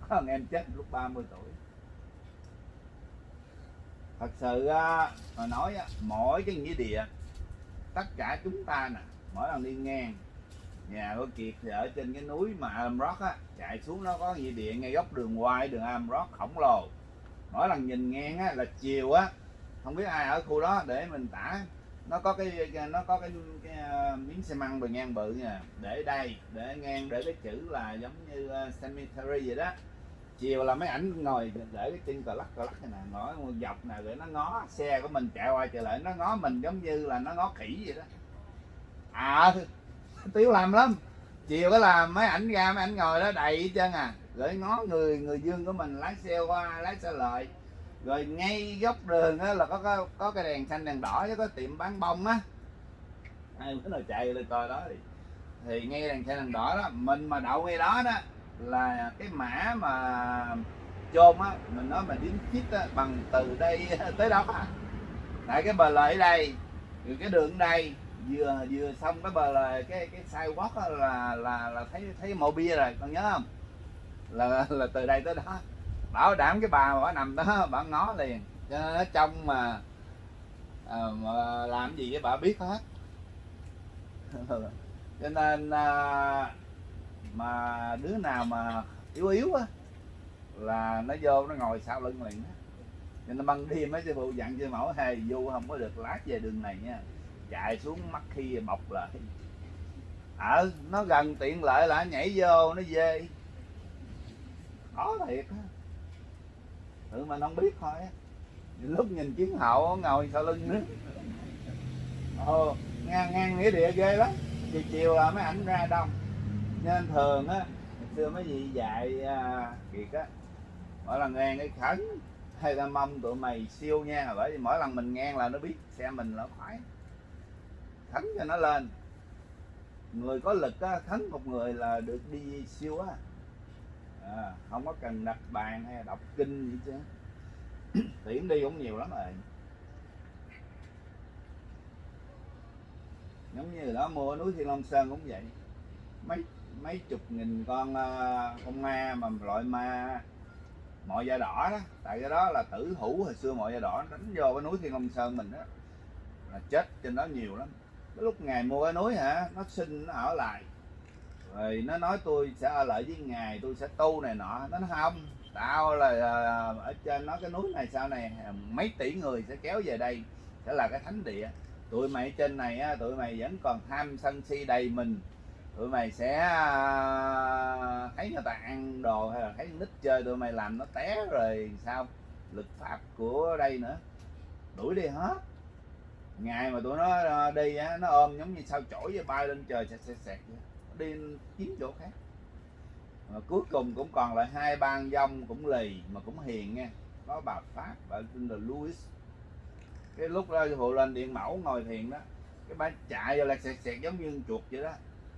Có thằng em chết lúc 30 tuổi. Thật sự mà nói á, mỗi cái nghĩa địa tất cả chúng ta nè mỗi lần đi ngang nhà của kiệt thì ở trên cái núi mà Amrock á chạy xuống nó có nghĩa địa ngay góc đường quay đường Amrock khổng lồ. Mỗi lần nhìn ngang á là chiều á không biết ai ở khu đó để mình tả. Nó có cái nó có cái, cái uh, miếng xi măng bề ngang bự nè để đây để ngang để cái chữ là giống như uh, cemetery vậy đó. Chiều là mấy ảnh ngồi để cái chân cờ lắc cờ lắc này nè ngõ dọc nè để nó ngó xe của mình chạy qua chạy lại nó ngó mình giống như là nó ngó khỉ vậy đó. À tiếu làm lắm. Chiều cái làm mấy ảnh ra mấy ảnh ngồi đó đầy hết trơn à. Rồi ngó người người dương của mình lái xe qua lái xe lại. Rồi ngay góc đường á là có, có có cái đèn xanh đèn đỏ chứ có tiệm bán bông á. Ai bữa nào chạy lên coi đó thì thì ngay đèn xanh đèn đỏ đó. Mình mà đậu ngay đó đó là cái mã mà chôn á mình nói mình đính chít á, bằng từ đây tới đó. À. tại cái bờ lợi đây rồi cái đường đây vừa vừa xong cái bờ là cái cái sidewalk á là là là thấy thấy mộ bia rồi con nhớ không? Là là từ đây tới đó. Bảo đảm cái bà mà bà nằm đó bà ngó liền. Cho nên nó trong mà, à, mà làm gì với bà biết hết. Cho nên à, mà đứa nào mà yếu yếu á là nó vô nó ngồi sau lưng liền á. Cho nên ban đêm mấy sư phụ dặn cho mẫu hề vô không có được lát về đường này nha chạy xuống mắt khi bọc lại ở nó gần tiện lợi là nhảy vô nó dê khó thiệt á. Tự mình không biết thôi lúc nhìn chiến hậu ngồi sau lưng nữa ồ ngang ngang nghĩa địa ghê lắm. Chiều chiều là mấy ảnh ra đông. Nên thường á ngày xưa mấy gì dạy à, kiệt á mỗi lần ngang cái khấn hay là mong tụi mày siêu nha. Bởi vì mỗi lần mình ngang là nó biết xe mình là khoái khấn cho nó lên. Người có lực á khấn một người là được đi siêu á. À, không có cần đặt bàn hay đọc kinh gì chứ tiễn đi cũng nhiều lắm rồi. Giống như đó mua núi thiên long sơn cũng vậy. Mấy mấy chục nghìn con à, con ma mà loại ma mọi da đỏ đó. Tại cái đó là tử hữu hồi xưa mọi da đỏ đánh vô cái núi thiên long sơn mình đó. Là chết trên đó nhiều lắm lúc ngài mua cái núi hả? Nó xin nó ở lại. Rồi nó nói tôi sẽ ở lại với ngài tôi sẽ tu này nọ. Nó nói không tao là à, ở trên nó cái núi này sau này mấy tỷ người sẽ kéo về đây sẽ là cái thánh địa. Tụi mày ở trên này á, tụi mày vẫn còn tham sân si đầy mình. Tụi mày sẽ à, thấy người ta ăn đồ hay là thấy nít chơi tụi mày làm nó té rồi sao? Lực phạt của đây nữa. Đuổi đi hết ngày mà tụi nó ờ, đi á nó ôm giống như sao chổi với bay lên trời sẹt sẹt sẹt đi kiếm chỗ khác. Mà cuối cùng cũng còn lại hai ban dông cũng lì mà cũng hiền nha. Có bà pháp bà tên là Louis cái lúc đó hộ lên điện mẫu ngồi thiền đó. Cái bà chạy vô là sẹt sẹt giống như chuột vậy đó.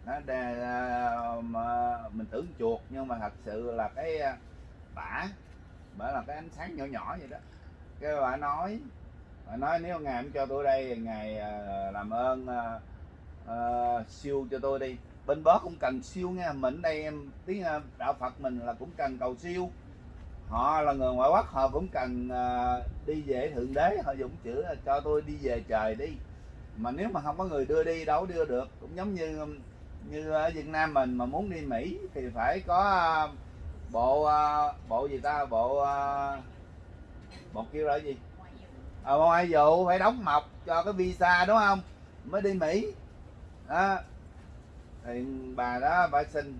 Nó đè, ờ, mà mình tưởng chuột nhưng mà thật sự là cái ờ, bả bả là cái ánh sáng nhỏ nhỏ vậy đó. Cái bà nói nói nếu ngài không cho tôi đây ngài à, làm ơn uh, siêu cho tôi đi. Bên bớt cũng cần siêu nha. Mình đây em tiếng đạo phật mình là cũng cần cầu siêu. Họ là người ngoại quốc họ cũng cần uh, đi về thượng đế. Họ dùng chữ là cho tôi đi về trời đi. Mà nếu mà không có người đưa đi đâu đưa được. Cũng giống như như ở Việt Nam mình mà muốn đi Mỹ thì phải có uh, bộ uh, bộ gì ta? Bộ uh, bộ kêu là gì? Ờ ngoại vụ phải đóng mộc cho cái visa đúng không? Mới đi mỹ. Đó. Thì bà đó bà xin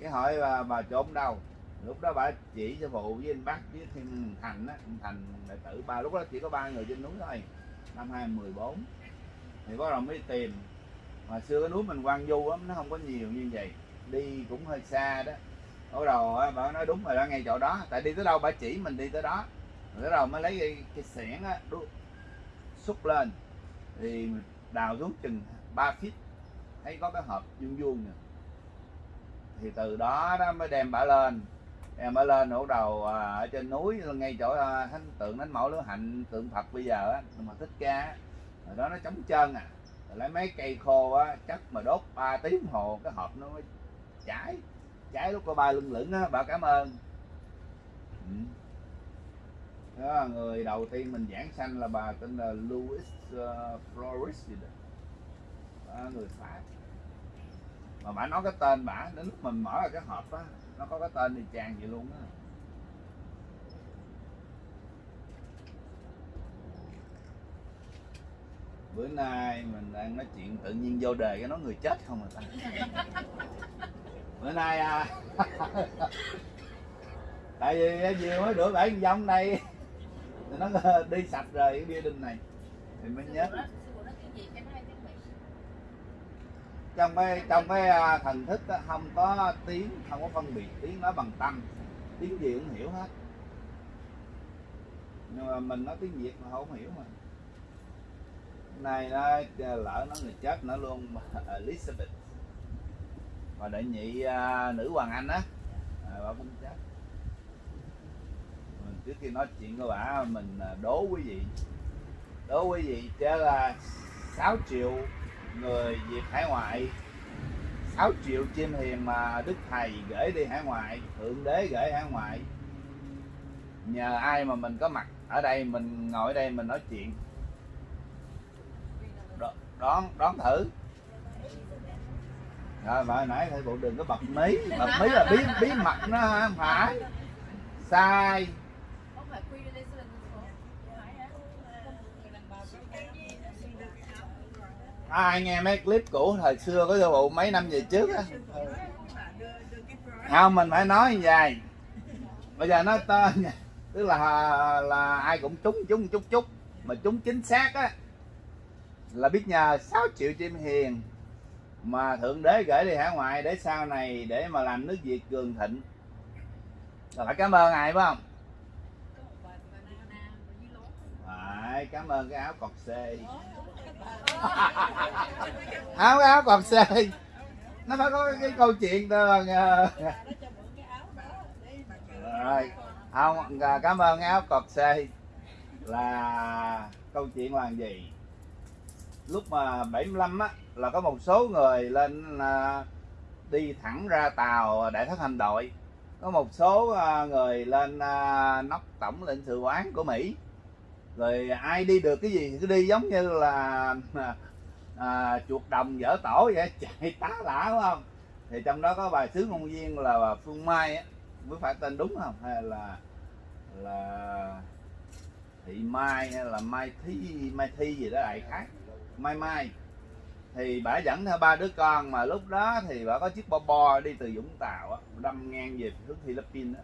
cái hỏi bà, bà trốn đâu? Lúc đó bà chỉ cho phụ với anh bác với thêm thành á thành đệ tử ba. Lúc đó chỉ có ba người trên núi thôi năm 2014 thì bắt đầu mới tìm. Mà xưa cái núi mình quan du lắm nó không có nhiều như vậy. Đi cũng hơi xa đó. Bắt đầu bà nói đúng rồi đó ngay chỗ đó. Tại đi tới đâu bà chỉ mình đi tới đó rồi đầu mới lấy cái, cái xẻng á xúc lên. Thì đào xuống chừng 3 feet. Thấy có cái hộp vuông vuông nè. Thì từ đó đó mới đem bả lên. Em ở lên ở đầu à, ở trên núi ngay chỗ à, thánh tượng thánh mẫu lứa hạnh tượng phật bây giờ á mà thích ca rồi đó nó chống chân à. Rồi lấy mấy cây khô á chắc mà đốt 3 tiếng hồ cái hộp nó mới cháy cháy lúc có ba lưng lửng á bà cảm ơn. Ừ đó là người đầu tiên mình giảng sanh là bà tên là Louis uh, Flores gì đó. Đó, người Pháp. Mà bà nói cái tên bà đến lúc mình mở ra cái hộp á nó có cái tên thì chàng vậy luôn á. Bữa nay mình đang nói chuyện tự nhiên vô đề cái nói người chết không à ta. Bữa nay à tại vì nhiều mới rửa bảy dông đây nó đi sạch rồi cái building này. Thì mới nhớ. trong cái trong cái à, thần thức á, không có tiếng không có phân biệt tiếng nói bằng tâm. Tiếng gì cũng hiểu hết. Nhưng mà mình nói tiếng việt mà không hiểu mà. Này nó lỡ nó người chết nó luôn Elizabeth. Và đệ nhị à, nữ hoàng anh á. À, bà cũng chết trước khi nói chuyện với bà, mình à, đố quý vị. Đố quý vị chứ là 6 triệu người Việt hải ngoại 6 triệu chim hiền mà Đức Thầy gửi đi hải ngoại, Thượng Đế gửi hải ngoại. Nhờ ai mà mình có mặt ở đây, mình ngồi ở đây mình nói chuyện? Đón đón thử. Rồi, bà nãy thầy bộ đừng có bật mí. Bật mí là bí bí mật nó không phải. Sai. Ai nghe mấy clip cũ thời xưa có vụ mấy năm về trước á? Không, mình phải nói như vậy. Bây giờ nói tên tức là là ai cũng trúng trúng chút chút. Mà trúng chính xác á, là biết nhờ 6 triệu chim hiền mà thượng đế gửi đi hải ngoại để sau này để mà làm nước việt cường thịnh. Là phải cảm ơn ai, phải không? Phải, cảm ơn cái áo cọc xê. áo áo còn xê nó phải có cái, câu chuyện đó bằng vâng, ờ. rồi không ờ, cảm ơn áo cọt xê là câu chuyện là gì? Lúc mà 75 á là có một số người lên ờ, đi thẳng ra tàu đại thất hành đội. Có một số người lên nóc tổng lãnh sự quán của mỹ rồi ai đi được cái gì thì cứ đi giống như là à, à, chuột đồng dở tổ vậy chạy tá lả đúng không? Thì trong đó có bài sứ ngôn viên là bà phương mai á mới phải tên đúng không? Hay là là thị mai hay là mai thi mai thi gì đó đại khái. Mai mai. Thì bà dẫn theo ba đứa con mà lúc đó thì bà có chiếc bo bo đi từ vũng tàu á đâm ngang về hướng philippines á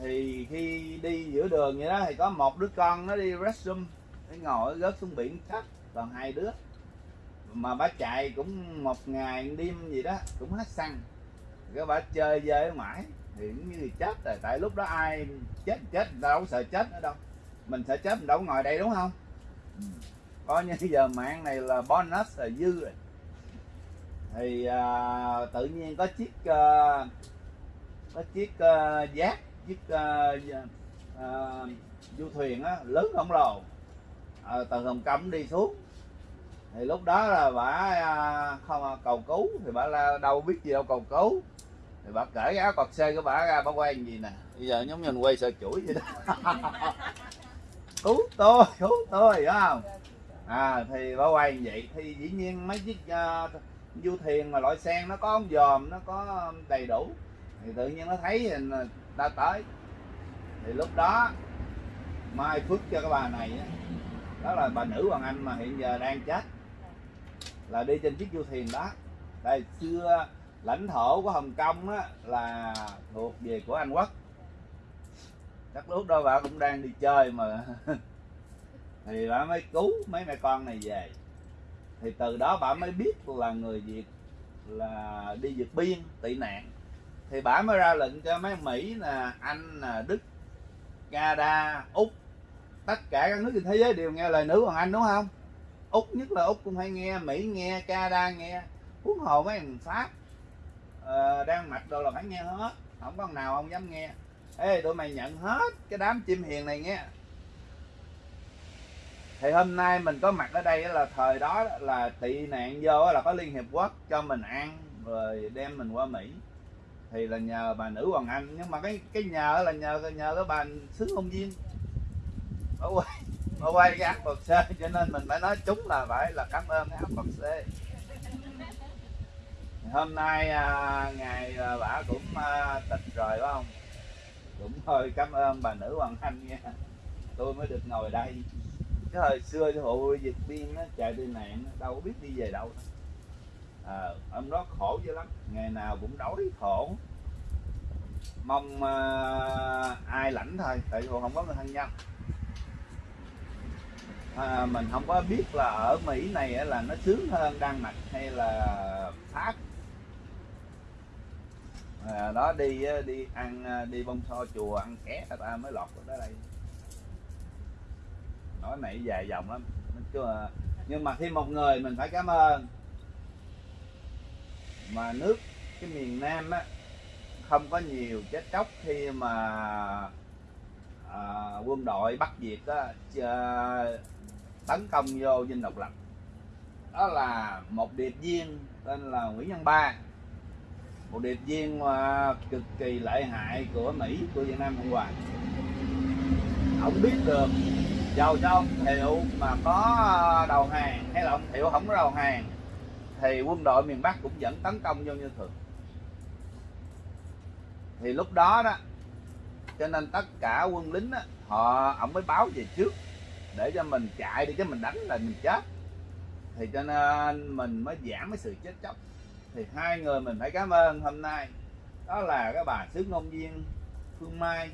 thì khi đi giữa đường vậy đó thì có một đứa con nó đi restroom nó ngồi rớt xuống biển chết còn hai đứa. Mà bà chạy cũng một ngày một đêm gì đó cũng hết xăng. Cái bà chơi về mãi thì cũng như chết rồi. Tại lúc đó ai chết chết người ta đâu sợ chết nữa đâu. Mình sợ chết mình đâu ngồi đây đúng không? Ừ. Coi như giờ mạng này là bonus là dư rồi. Thì à, tự nhiên có chiếc à, có chiếc à, giác chiếc uh, uh, du thuyền á lớn khổng lồ à, từ hồng kông đi xuống. Thì lúc đó là bà uh, không à, cầu cứu thì bà la đâu biết gì đâu cầu cứu. Thì bà cởi cái áo cọt xe của bà ra bà quay gì nè. Bây giờ giống như mình quay sợ chuỗi vậy đó. Cứu tôi cứu tôi hiểu không? À thì bà quay như vậy. Thì dĩ nhiên mấy chiếc uh, du thuyền mà loại sen nó có ống dòm nó có đầy đủ. Thì tự nhiên nó thấy ta tới. Thì lúc đó, mai phước cho cái bà này đó là bà nữ hoàng anh mà hiện giờ đang chết, là đi trên chiếc du thuyền đó. Đây xưa lãnh thổ của hồng kông á, là thuộc về của anh quốc. Chắc lúc đó bà cũng đang đi chơi mà. Thì bà mới cứu mấy mẹ con này về. Thì từ đó bà mới biết là người việt là đi vượt biên tị nạn thì bả mới ra lệnh cho mấy mỹ là anh là đức canada úc tất cả các nước trên thế giới đều nghe lời nữ hoàng anh đúng không? Úc nhất là úc cũng hay nghe mỹ nghe canada nghe. Huống hồ mấy thằng pháp ờ, uh, đang Mạch đồ là phải nghe hết. Không có nào không dám nghe. Ê tụi mày nhận hết cái đám chim hiền này nghe. Thì hôm nay mình có mặt ở đây là thời đó là tị nạn vô là có liên hiệp quốc cho mình ăn rồi đem mình qua mỹ thì là nhờ bà nữ hoàng anh. Nhưng mà cái cái nhờ là nhờ nhờ cái bà sứ ngôn viên. Bà quay bà quay cái áp bậc c cho nên mình phải nói chúng là phải là cảm ơn cái áp bậc c hôm nay à, ngày à, bà cũng à, tịch rồi phải không? Cũng thôi cảm ơn bà nữ hoàng anh nha. Tôi mới được ngồi đây. Cái hồi xưa cái hộ dịch biên nó chạy đi nạn đâu biết đi về đâu. Ờ, à, ông đó khổ dữ lắm. Ngày nào cũng đói khổ. Mong à, ai lãnh thôi tại vì không có người thân nhân. À, mình không có biết là ở Mỹ này là nó sướng hơn Đan Mạch hay là Pháp. À, đó đi đi ăn đi bông so chùa ăn ké người ta mới lọt tới đây. Nói này dài dòng lắm. Nhưng mà khi một người mình phải cảm ơn mà nước cái miền Nam á không có nhiều chết chóc khi mà à, quân đội Bắc Việt á, chơ- tấn công vô dinh độc lập. Đó là một điệp viên tên là Nguyễn Văn Ba. Một điệp viên mà cực kỳ lợi hại của Mỹ của Việt Nam Cộng Hòa. Ông biết được giàu cho ông Thiệu mà có đầu hàng hay là ông Thiệu không có đầu hàng thì quân đội miền Bắc cũng vẫn tấn công vô như thường. Thì lúc đó đó cho nên tất cả quân lính đó, họ ông mới báo về trước để cho mình chạy đi chứ mình đánh là mình chết. Thì cho nên mình mới giảm cái sự chết chóc. Thì hai người mình phải cảm ơn hôm nay. Đó là cái bà sứ ngôn viên Phương Mai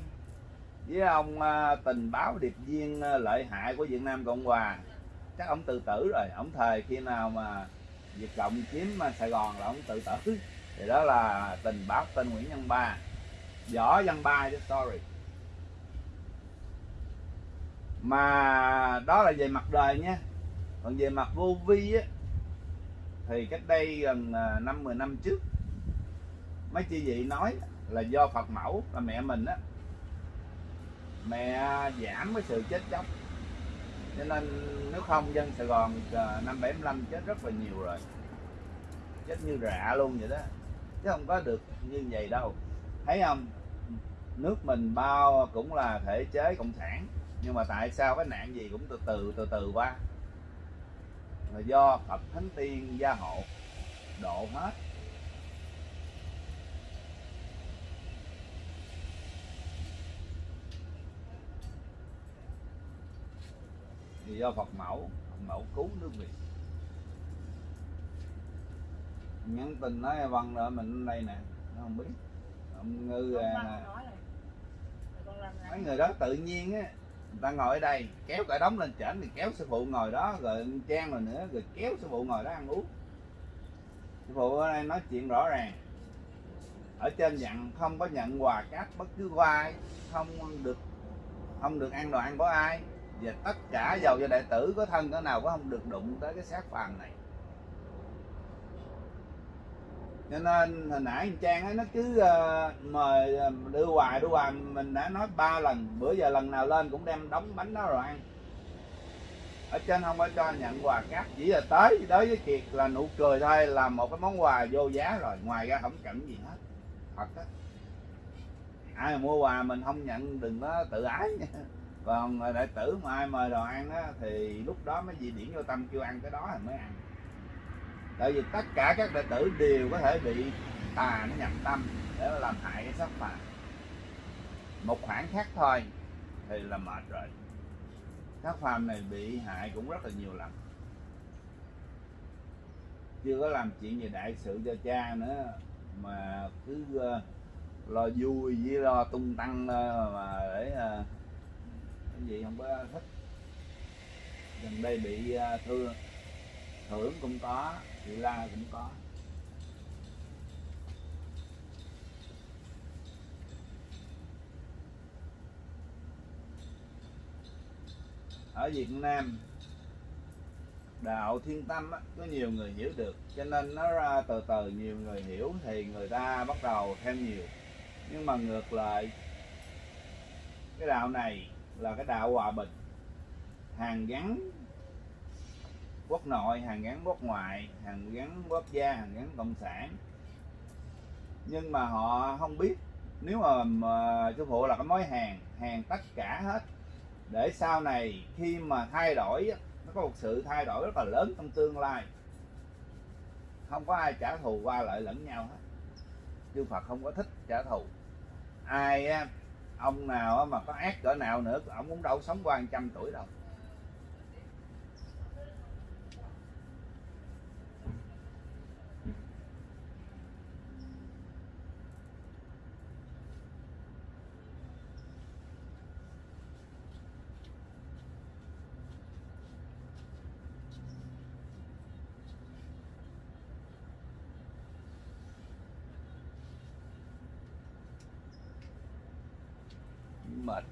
với ông à, tình báo điệp viên à, lợi hại của Việt Nam Cộng Hòa. Chắc ông tự tử rồi ông thời khi nào mà Việt Cộng chiếm Sài Gòn là ông tự tử. Thì đó là tình báo tên Nguyễn Văn Ba. Võ Văn Ba chứ, sorry. Mà đó là về mặt đời nha. Còn về mặt vô vi á, thì cách đây gần à, năm, mười năm trước, mấy chị vị nói là do Phật mẫu, là mẹ mình á, mẹ giảm cái sự chết chóc cho nên nếu không dân Sài Gòn ờ, năm 75 chết rất là nhiều rồi. Chết như rạ luôn vậy đó. Chứ không có được như vậy đâu. Thấy không? Nước mình bao cũng là thể chế cộng sản. Nhưng mà tại sao cái nạn gì cũng từ từ từ từ qua? Là do Phật Thánh Tiên gia hộ độ hết. Thì do Phật mẫu Phật mẫu cứu nước Việt. Nhắn tin nói văn rồi mình đây nè nó không biết. Ông ngư à, mấy người đó tự nhiên á người ta ngồi ở đây kéo cả đống lên trển thì kéo sư phụ ngồi đó rồi trang rồi nữa rồi kéo sư phụ ngồi đó ăn uống. Sư phụ ở đây nói chuyện rõ ràng. Ở trên dặn không có nhận quà cáp bất cứ ai không được không được ăn đồ ăn của ai và tất cả dầu cho đệ tử có thân có nào có không được đụng tới cái xác phàm này. Cho nên hồi nãy anh Trang ấy, nó cứ uh, mời ờ, đưa hoài đưa hoài mình đã nói ba lần bữa giờ lần nào lên cũng đem đóng bánh đó rồi ăn. Ở trên không có cho nhận quà cáp chỉ là tới đối với Kiệt là nụ cười thôi là một cái món quà vô giá rồi ngoài ra không cần gì hết. Thật á. Ai mà mua quà mình không nhận đừng có tự ái nha. Vâng, còn đệ tử mà ai mời đồ ăn á, thì lúc đó mới gì điển vô tâm kêu ăn cái đó thì mới ăn. Tại vì tất cả các đệ tử đều có thể bị tà nó nhập tâm để làm hại cái sắc phàm một khoảng khác thôi, thì là mệt rồi. Các phàm này bị hại cũng rất là nhiều lần. Chưa có làm chuyện gì đại sự cho cha nữa, mà cứ ờ, lo vui với lo tung tăng ờ, mà để ờ, ờ, cái gì không có thích? Gần đây bị à, thưa thương thưởng cũng có bị la cũng có. Ở Việt Nam đạo thiên tâm á, có nhiều người hiểu được cho nên nó ra từ từ nhiều người hiểu thì người ta bắt đầu thêm nhiều. Nhưng mà ngược lại cái đạo này là cái đạo hòa bình. Hàng gắn quốc nội hàng gắn quốc ngoại hàng gắn quốc gia hàng gắn cộng sản. Nhưng mà họ không biết nếu mà, mà sư phụ là cái mối hàng hàng tất cả hết. Để sau này khi mà thay đổi nó có một sự thay đổi rất là lớn trong tương lai. Không có ai trả thù qua lại lẫn nhau hết. Chư Phật không có thích trả thù. Ai ông nào mà có ác cỡ nào nữa, ông cũng đâu sống qua trăm tuổi đâu. Mệt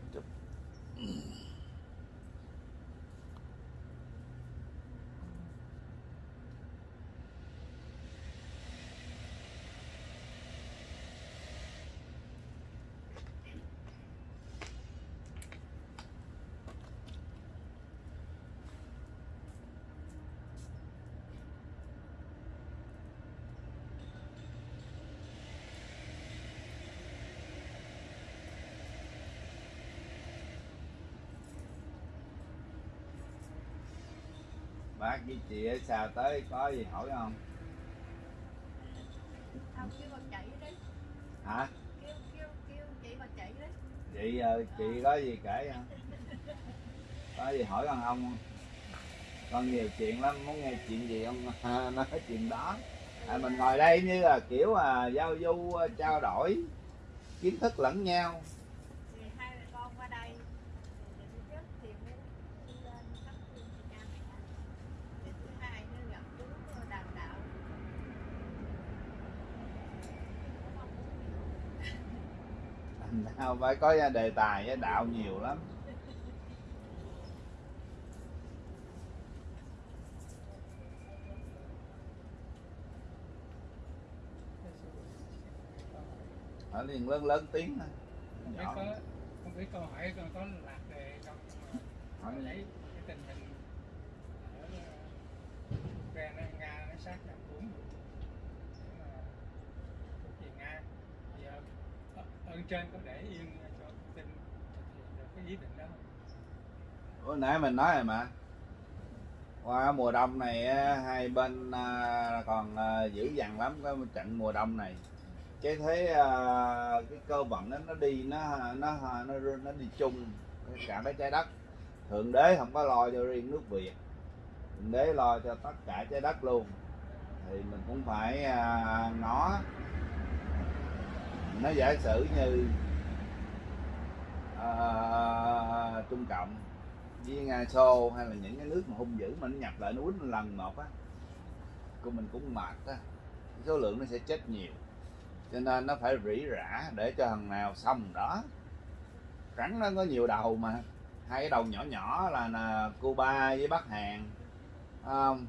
bác với chị ở xa tới có gì hỏi không? Không kêu bà chạy đi. Hả? Kêu kêu kêu chị bà chạy đi. Chị ờ, chị có gì kể không có gì hỏi con ông không? Con nhiều chuyện lắm muốn nghe chuyện gì không nói chuyện đó. À, mình ngồi đây như là kiểu à, giao du à, trao đổi kiến thức lẫn nhau Thì hai mẹ con qua đây Thì thứ nhất thì mới đi lên thắp hương cho cha mẹ Thì thứ hai nữa gặp chú đàn đạo nào phải có đề tài với đạo nhiều lắm. Ở liền lớn lớn tiếng thôi. Không biết có không biết câu hỏi có lạc đề con hỏi lấy cái tình hình ở ờ, Ukraine Nga nó sát nhập bốn mà thuộc về Nga thì ờ, ở- ơn trên có để yên ờ, cho tin cái ý định đó không? Nãy mình nói rồi mà. Qua mùa đông này hai bên ờ, còn ờ, dữ dằn lắm cái trận mùa đông này. Cái thế cái cơ vận nó nó đi nó nó nó nó đi chung cả cái trái đất. Thượng đế không có lo cho riêng nước việt. Thượng đế lo cho tất cả trái đất luôn. Thì mình cũng phải à, ngó nó giả sử như uh, trung cộng với nga xô hay là những cái nước mà hung dữ mà nó nhập lại nó quýnh lần một á của mình cũng mệt á. Số lượng nó sẽ chết nhiều. Cho nên nó phải rỉ rả để cho thằng nào xong đó. Rắn nó có nhiều đầu mà. Hai cái đầu nhỏ nhỏ là, là Cuba với Bắc Hàn không?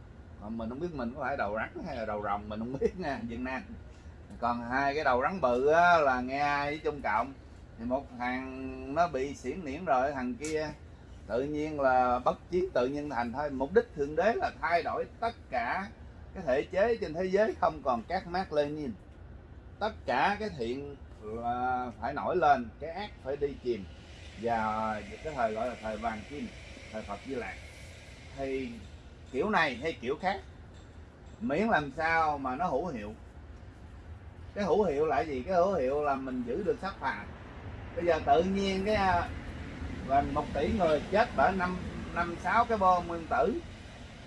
Mình không biết mình có phải đầu rắn hay là đầu rồng mình không biết nha Việt Nam còn hai cái đầu rắn bự á, là ai với Trung Cộng. Thì một thằng nó bị xỉn niễn rồi thằng kia tự nhiên là bất chiến tự nhiên thành thôi. Mục đích thượng đế là thay đổi tất cả cái thể chế trên thế giới không còn các mác Lenin tất cả cái thiện là phải nổi lên cái ác phải đi chìm. Và cái thời gọi là thời vàng kim thời Phật Di Lạc. Thì kiểu này hay kiểu khác. Miễn làm sao mà nó hữu hiệu cái hữu hiệu là gì? Cái hữu hiệu là mình giữ được sắc phàm bây giờ tự nhiên cái là gần một tỷ người chết bởi năm năm sáu cái bom nguyên tử.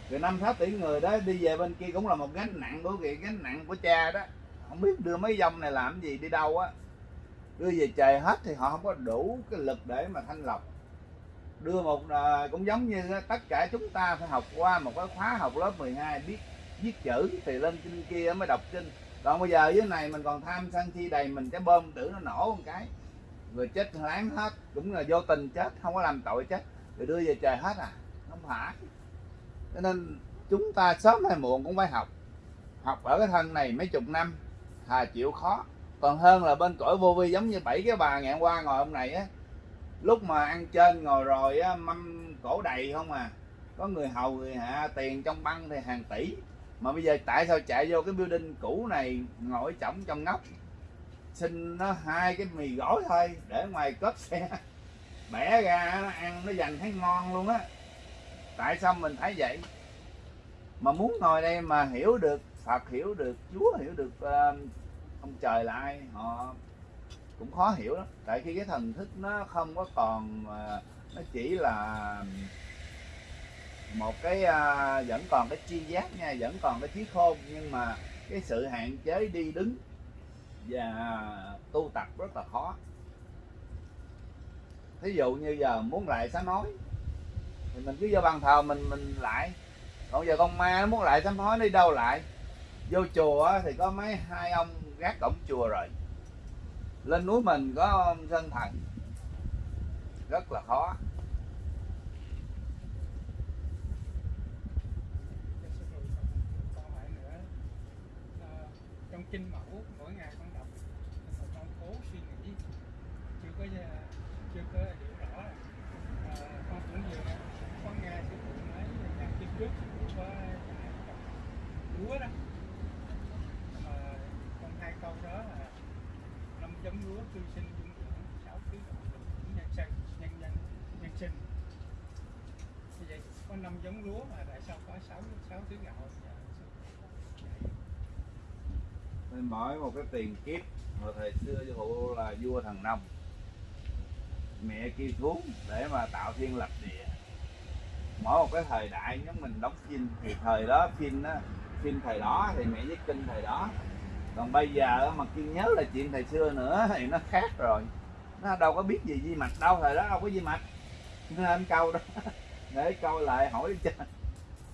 Rồi năm sáu tỷ người đó đi về bên kia cũng là một gánh nặng của cái gánh nặng của cha đó. Không biết đưa mấy dòng này làm gì đi đâu á. Đưa về trời hết thì họ không có đủ cái lực để mà thanh lọc. Đưa một à, cũng giống như tất cả chúng ta phải học qua một cái khóa học lớp 12 biết viết chữ thì lên trên kia mới đọc kinh còn bây giờ dưới này mình còn tham sân si đầy, mình cái bơm tử nó nổ một cái. Rồi chết láng hết, cũng là vô tình chết, không có làm tội chết. Rồi đưa về trời hết à không phải. Cho nên chúng ta sớm hay muộn cũng phải học. Học ở cái thân này mấy chục năm, thà chịu khó. Còn hơn là bên cõi vô vi giống như bảy cái bà ngày hôm qua ngồi ông này á. Lúc mà ăn trên ngồi rồi á, mâm cổ đầy không à. Có người hầu, người hạ, tiền trong băng thì hàng tỷ mà bây giờ tại sao chạy vô cái building cũ này ngồi chỏng trong ngóc? Xin nó hai cái mì gói thôi để ngoài cốp xe. Bẻ ra nó ăn nó dành thấy ngon luôn á. Tại sao mình thấy vậy? Mà muốn ngồi đây mà hiểu được Phật hiểu được Chúa hiểu được uh, ông trời là ai họ cũng khó hiểu lắm. Tại khi cái thần thức nó không có còn uh, nó chỉ là một cái uh, vẫn còn cái chi giác nha vẫn còn cái trí khôn nhưng mà cái sự hạn chế đi đứng và tu tập rất là khó. Thí dụ như giờ muốn lại sám hối thì mình cứ vô bàn thờ mình mình lại. Còn giờ con ma nó muốn lại sám hối đi đâu lại? Vô chùa thì có mấy hai ông gác cổng chùa rồi. Lên núi mình có ông sơn thần. Rất là khó Câu hỏi nữa Ờ, trong kinh mẫu mỗi ngày con đọc và con cố suy nghĩ. Chưa có à, chưa có hiểu rõ. À, con cũng vừa con nghe sư phụ nói là kiếp trước sư phụ có à, lúa đó. Mà con hai câu đó là năm giống lúa cư sinh dung dưỡng sáu thứ động nhân sinh nhân nhân nhân sinh. Như vậy có năm giống lúa mà tại sao có sáu sáu thứ gạo Dạ, sư phụ dạy nên mỗi một cái tiền kiếp hồi thời xưa sư phụ là vua thần nông. Mẹ kêu xuống để mà tạo thiên lập địa. Mỗi một cái thời đại giống mình đóng phim thì thời đó phim đó phim thời đó thì mẹ viết kinh thời đó. Còn bây giờ mà kiên nhớ là chuyện thời xưa nữa thì nó khác rồi. Nó đâu có biết gì di mạch đâu thời đó đâu có di mạch. Nên câu đó để câu lại hỏi cho.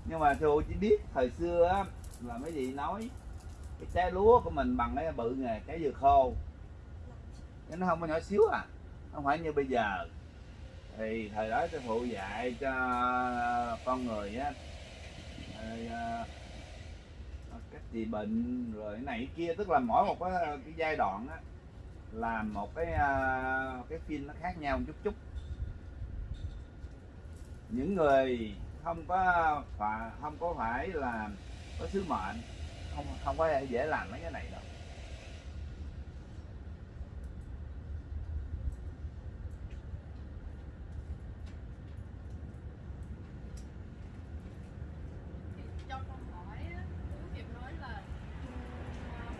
Nhưng mà sư chỉ biết thời xưa á, là mấy gì nói cái trái lúa của mình bằng cái bự nghề trái dừa khô. Chứ nó không có nhỏ xíu à. Không phải như bây giờ. Thì thời đó sư phụ dạy cho con người á à, cách trị bệnh rồi cái này cái kia. Tức là mỗi một cái, cái giai đoạn á làm một cái à, cái phim nó khác nhau một chút chút. Những người không có phải không có phải là có sứ mệnh không không có dễ làm mấy cái này đâu Thì cho con hỏi á, Chú Hiệp nói là Trung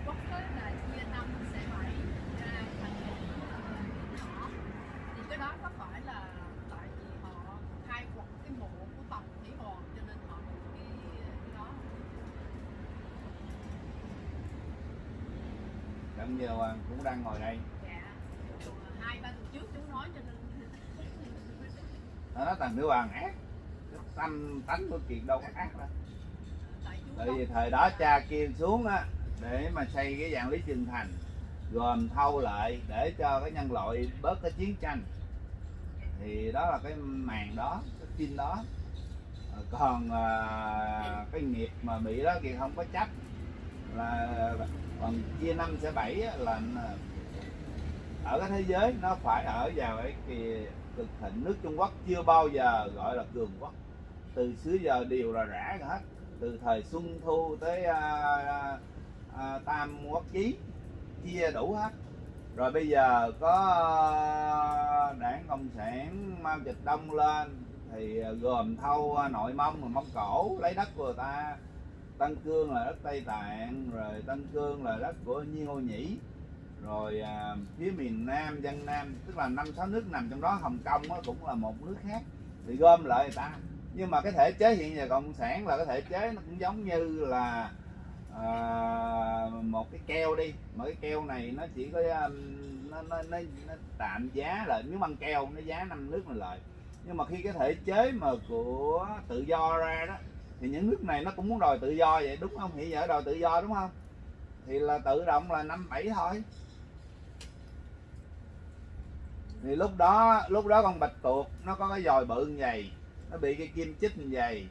Quốc á, là chia năm sẽ bảy ra thành một ờ, nhỏ thì cái đó có phải là tại vì họ khai quật cái mộ của Tần Thủy Hoàng cho nên họ được cái, cái đó Đặng giờ Hoàng cũng đang ngồi đây. Dạ hai ba tuần trước chú nói cho nên nó nói thằng nữ hoàng ác. Tâm tánh của kiệt đâu có ác đâu. Tại vì thời đó cha kêu xuống á để mà xây cái dạng lý trường thành gồm thâu lại để cho cái nhân loại bớt cái chiến tranh. Thì đó là cái màn đó cái phim đó. Ờ, còn à, cái nghiệp mà bị đó thì không có chấp. Là còn chia năm sẽ bảy là à, ở cái thế giới nó phải ở vào cái kỳ cực thịnh nước Trung Quốc chưa bao giờ gọi là cường quốc. Từ xưa giờ đều là rã hết. Từ thời Xuân Thu tới à, à, à, Tam Quốc Chí chia đủ hết. Rồi bây giờ có à, đảng cộng sản Mao Trạch Đông lên thì à, gồm thâu nội mông và mông cổ lấy đất của người ta. Tân Cương là đất Tây Tạng rồi Tân Cương là đất của Nhiên Ô Nhĩ rồi à, phía miền Nam dân Nam tức là năm sáu nước nằm trong đó Hồng Kông đó cũng là một nước khác thì gom lại người ta. Nhưng mà cái thể chế hiện giờ cộng sản là cái thể chế nó cũng giống như là à, một cái keo đi mà cái keo này nó chỉ có um, nó, nó, nó, nó tạm giá là nếu băng keo nó giá năm nước mà lại nhưng mà khi cái thể chế mà của tự do ra đó thì những nước này nó cũng muốn đòi tự do vậy đúng không? Hiện giờ đòi tự do đúng không? Thì là tự động là năm bảy thôi. Thì lúc đó lúc đó con bạch tuộc nó có cái dòi bự như vậy nó bị cái kim chích như vậy.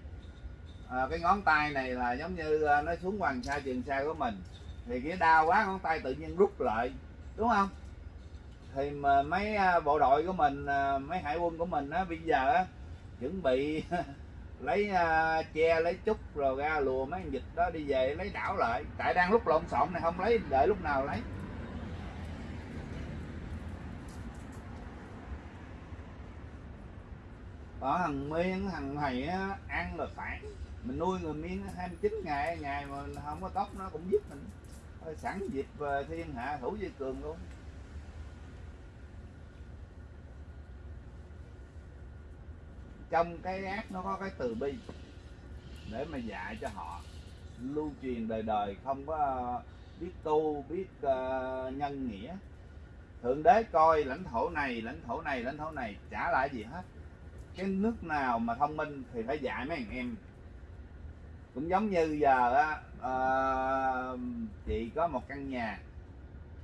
À, cái ngón tay này là giống như à, nó xuống hoàng sa trường sa của mình. Thì cái đau quá ngón tay tự nhiên rút lại đúng không? Thì mà mấy à, bộ đội của mình à, mấy hải quân của mình á bây giờ á chuẩn bị lấy uh, che lấy chút rồi ra lùa mấy con vịt đó đi về lấy đảo lại. Tại đang lúc lộn xộn này không lấy đợi lúc nào lấy. Ở thằng miên thằng thầy á, ăn là phản mình nuôi người miên 29 ngày ngày mà không có tóc nó cũng giúp mình. Thôi sẵn dịp thiên hạ thủ dây cường luôn. Trong cái ác nó có cái từ bi để mà dạy cho họ. Lưu truyền đời đời không có biết tu biết uh, nhân nghĩa. Thượng đế coi lãnh thổ này lãnh thổ này lãnh thổ này trả lại gì hết. Cái nước nào mà thông minh thì phải dạy mấy anh em. Cũng giống như giờ á uh, chị có một căn nhà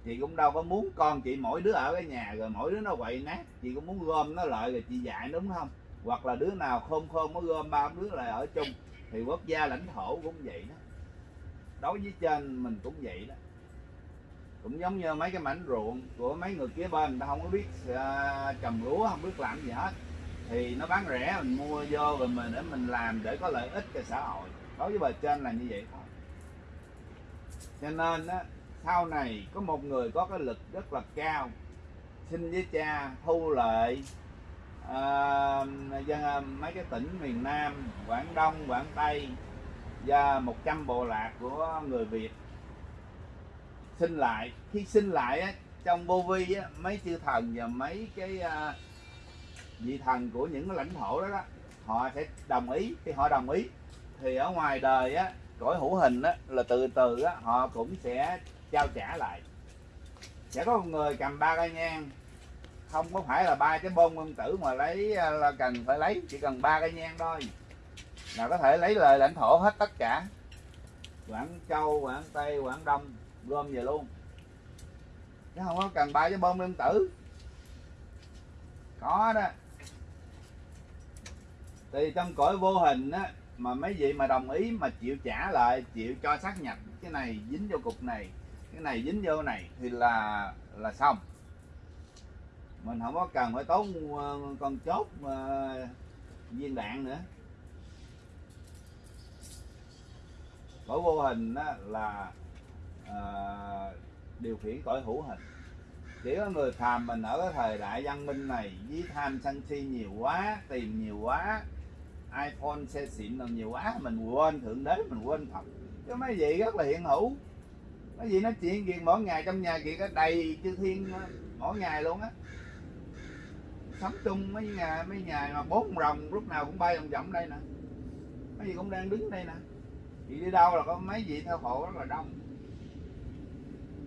chị cũng đâu có muốn con chị mỗi đứa ở cái nhà rồi mỗi đứa nó quậy nát chị cũng muốn gom nó lại rồi chị dạy đúng không? Hoặc là đứa nào khôn khôn mới gom ba đứa lại ở chung thì quốc gia lãnh thổ cũng vậy đó. Đối với trên mình cũng vậy đó. Cũng giống như mấy cái mảnh ruộng của mấy người kia bên người ta không có biết uh, trồng lúa không biết làm gì hết. Thì nó bán rẻ mình mua vô rồi mình để mình làm để có lợi ích cho xã hội. Đối với bề trên là như vậy thôi. Cho nên á sau này có một người có cái lực rất là cao xin với cha thu lợi à, dân mấy cái tỉnh miền Nam Quảng Đông Quảng Tây và 100 bộ lạc của người Việt xin lại. Khi xin lại á, trong vô vi á, mấy chư thần và mấy cái à, vị thần của những cái lãnh thổ đó, đó họ sẽ đồng ý. Khi họ đồng ý thì ở ngoài đời á cõi hữu hình á là từ từ á họ cũng sẽ trao trả lại. Sẽ có một người cầm ba cây nhang không có phải là ba cái bông nguyên tử mà lấy à, là cần phải lấy, chỉ cần ba cây nhang thôi. Là có thể lấy lời lãnh thổ hết tất cả. Quảng châu, quảng tây, quảng đông, gom về luôn. Chứ không có cần ba cái bông nguyên tử. Có đó. Thì trong cõi vô hình á, mà mấy vị mà đồng ý mà chịu trả lại, chịu cho xác nhập cái này, dính vô cục này, cái này dính vô này, thì là là xong mình không có cần phải tốn con chốt ờ, viên đạn nữa. Cõi vô hình đó là à, điều khiển cõi hữu hình. Chỉ có người phàm mình ở cái thời đại văn minh này với tham sân si nhiều quá tìm nhiều quá iphone xe xịn nào nhiều quá mình quên thượng đế mình quên phật. Chứ mấy vị rất là hiện hữu. Mấy vị nói chuyện gì mỗi ngày trong nhà chị đầy chư thiên ờ, mỗi ngày luôn á sắm chung mấy nhà mấy nhà mà bốn rồng lúc nào cũng bay vòng vòng đây nè. Mấy gì cũng đang đứng đây nè. Chị đi đâu là có mấy vị theo hộ rất là đông.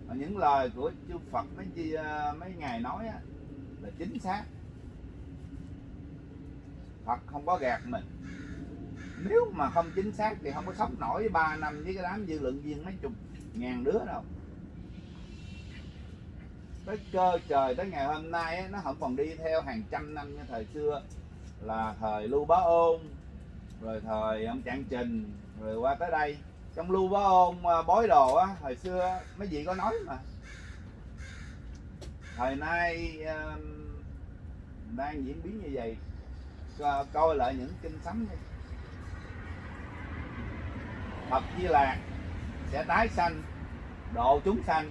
Và những lời của chư Phật mấy chi ờ, mấy ngài nói á, là chính xác. Phật không có gạt mình. Nếu mà không chính xác thì không có sống nổi ba năm với cái đám dư lượng viên mấy chục ngàn đứa đâu tới cơ trời tới ngày hôm nay nó không còn đi theo hàng trăm năm như thời xưa. Là thời lưu bá ôn rồi thời ông trạng trình rồi qua tới đây. Trong lưu bá ôn à, bói đồ á hồi xưa mấy vị có nói mà. Thời nay uh, đang diễn biến như vậy Co coi lại những kinh sấm đi. Phật Di Lạc sẽ tái sanh độ chúng sanh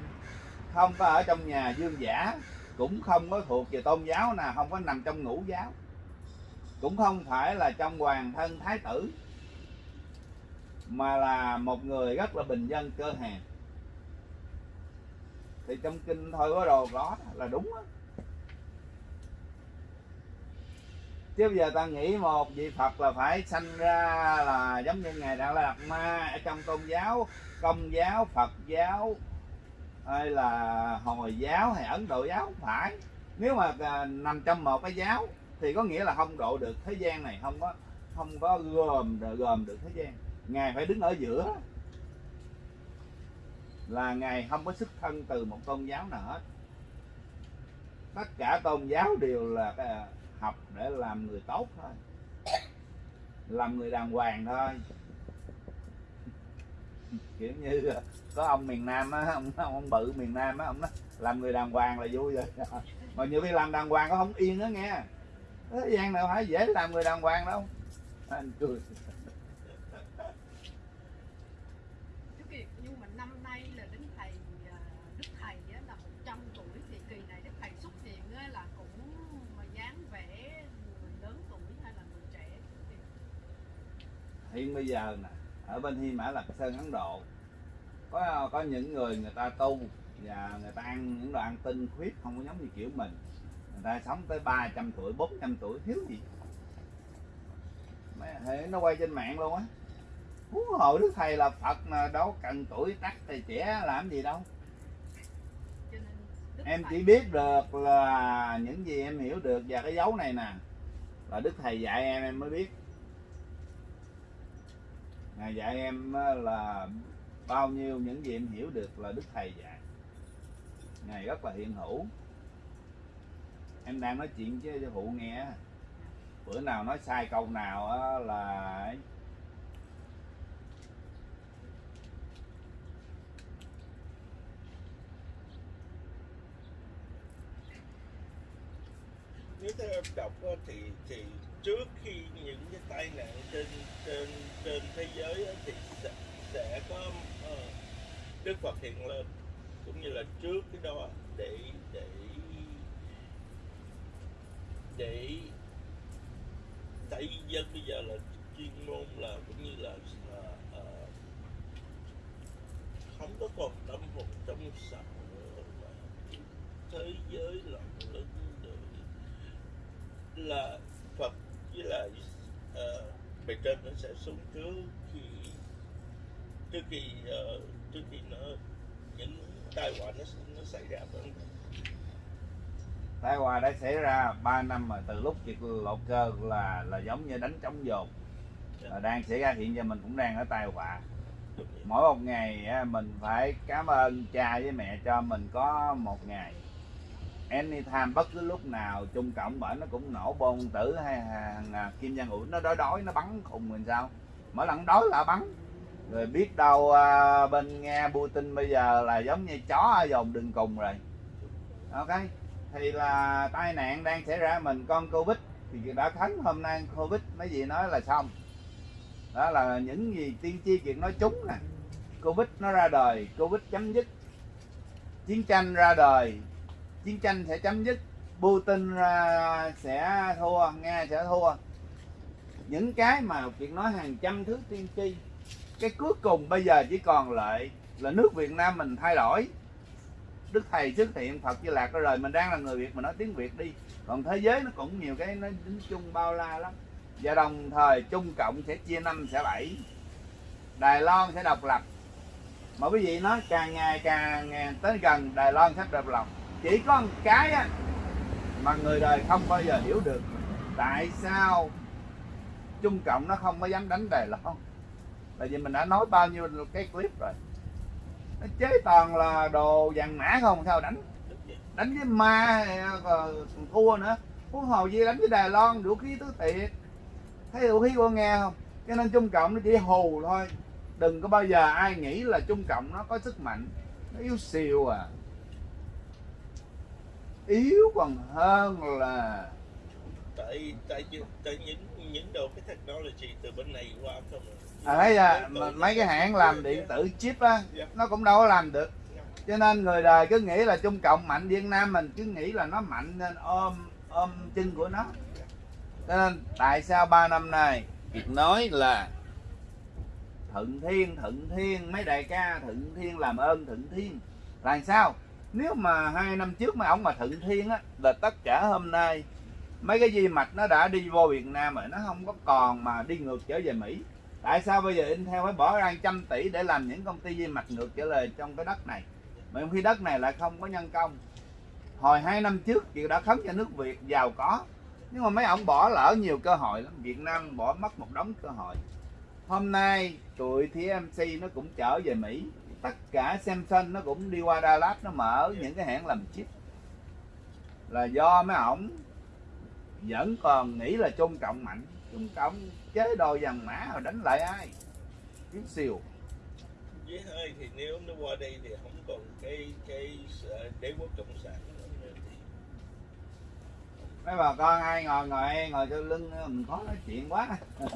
không có ở trong nhà dương giả, cũng không có thuộc về tôn giáo nào không có nằm trong ngũ giáo cũng không phải là trong hoàng thân thái tử, mà là một người rất là bình dân cơ hàng thì trong kinh thôi có đồ đó, là đúng đó. chứ bây giờ ta nghĩ một vị phật là phải sanh ra là giống như ngài đạo đạt ma ở trong tôn giáo, công giáo, phật giáo hay là hồi giáo hay ấn độ giáo? Không phải. Nếu mà à, nằm trong một cái giáo, thì có nghĩa là không độ được thế gian này, không có không có gồm gồm được thế gian. Ngài phải đứng ở giữa. Là ngài không có xuất thân từ một tôn giáo nào hết. Tất cả tôn giáo đều là cái học để làm người tốt thôi. Làm người đàng hoàng thôi. Kiểu như có ông miền nam á ông, ông bự miền nam á ông nói làm người đàng hoàng là vui rồi. Mà nhiều khi làm đàng hoàng có không yên đó nghe. Thế gian nào phải dễ làm người đàng hoàng đâu. Anh cười. Chú Kiệt nhưng mà năm nay là đến thầy đức thầy á, là 100 tuổi thì kỳ này đức thầy xuất hiện á, là cũng mà dáng vẻ người lớn tuổi hay là người trẻ Chú Kiệt? hiện bây giờ nè ở bên Hy Mã Lạc Sơn Ấn Độ có có những người người ta tu và người ta ăn những đồ ăn tinh khuyết không có giống như kiểu mình. Người ta sống tới 300 tuổi 400 tuổi thiếu gì. Mấy- hệ nó quay trên mạng luôn á. Huống hồ đức thầy là phật mà đâu cần tuổi tác thì trẻ làm gì đâu. Em chỉ biết được là những gì em hiểu được và cái dấu này nè là đức thầy dạy em em mới biết. Ngài dạy em là bao nhiêu những gì em hiểu được là đức thầy dạy. Ngài rất là hiện hữu. Em đang nói chuyện với phụ nghe bữa nào nói sai câu nào là nếu theo em đọc thì thì trước khi những cái tai nạn trên trên trên thế giới thì sẽ, sẽ có Đức Phật hiện lên cũng như là trước cái đó để để để tại dân bây giờ là chuyên môn là cũng như là uh, uh, không có còn tâm hồn trong sạch nữa mà thế giới loạn lẫn nữa. Là Phật với lại uh, bề trên nó sẽ xuống trước khi trước khi ờ, trước khi nó những tai họa nó nó xảy ra phải tai họa đã xảy ra 3 năm mà từ lúc việc lột cơ là là giống như đánh trống dồn. Là đang xảy ra hiện giờ mình cũng đang ở tai họa. Mỗi một ngày mình phải cảm ơn cha với mẹ cho mình có một ngày. Anytime bất cứ lúc nào trung cộng bởi nó cũng nổ bom tử hay hàng à, kim giang ủi nó đói đói nó bắn khùng mình sao? Mỗi lần đói là bắn rồi biết đâu à, bên nghe Putin bây giờ là giống như chó ở dòng đường cùng rồi. Ok thì là tai nạn đang xảy ra mình con covid thì đã thắng hôm nay covid mấy gì nói là xong. Đó là những gì tiên tri chuyện nói trúng nè. Covid nó ra đời covid chấm dứt. Chiến tranh ra đời chiến tranh sẽ chấm dứt. Putin ra sẽ thua nga sẽ thua. Những cái mà chuyện nói hàng trăm thứ tiên tri cái cuối cùng bây giờ chỉ còn lại là nước việt nam mình thay đổi. Đức thầy xuất hiện phật di lạc ra rồi mình đang là người việt mình nói tiếng việt đi. Còn thế giới nó cũng nhiều cái nó tính chung bao la lắm. Và đồng thời trung cộng sẽ chia năm sẽ bảy. Đài loan sẽ độc lập. Mà quý vị nói càng ngày càng ngày tới gần đài loan sắp độc lập. Chỉ có một cái á, mà người đời không bao giờ hiểu được. Tại sao trung cộng nó không có dám đánh đài loan? Tại vì mình đã nói bao nhiêu cái clip rồi. Nó chế toàn là đồ vàng mã không, sao đánh? Đánh với ma ờ, còn thua nữa. Huống hồ gì đánh với đài loan, vũ khí tứ tiệt thấy vũ khí của nghe không? Cho nên trung cộng nó chỉ hù thôi. Đừng có bao giờ ai nghĩ là trung cộng nó có sức mạnh. Nó yếu xìu à. Yếu còn hơn là tại tại tại những những đồ cái technology từ bên này qua không? Ấy à, à mấy cái hãng làm điện tử chip á nó cũng đâu có làm được. Cho nên người đời cứ nghĩ là trung cộng mạnh việt nam mình cứ nghĩ là nó mạnh nên ôm ôm chân của nó. Cho nên tại sao ba năm nay việc nói là thuận thiên thuận thiên mấy đại ca thuận thiên làm ơn thuận thiên. Là sao? Nếu mà hai năm trước mà ông mà thuận thiên á là tất cả hôm nay mấy cái di mạch nó đã đi vô Việt Nam rồi nó không có còn mà đi ngược trở về Mỹ tại sao bây giờ Intel phải bỏ ra trăm tỷ để làm những công ty di mạch ngược trở lời trong cái đất này? Mà khi đất này lại không có nhân công. Hồi hai năm trước chị đã khấn cho nước Việt giàu có. Nhưng mà mấy ông bỏ lỡ nhiều cơ hội lắm. Việt Nam bỏ mất một đống cơ hội. Hôm nay tụi TMC nó cũng trở về Mỹ. Tất cả Samsung nó cũng đi qua Dallas, nó mở những cái hãng làm chip. Là do mấy ổng vẫn còn nghĩ là Trung Cộng mạnh Trung Cộng chế độ vàng mã rồi đánh lại ai? Chút xìu. Với hơi thì nếu nó qua đây thì không còn cái cái ờ, đế quốc cộng sản nữa mấy bà con ai ngồi ngồi ngồi cho lưng mình khó nói chuyện quá.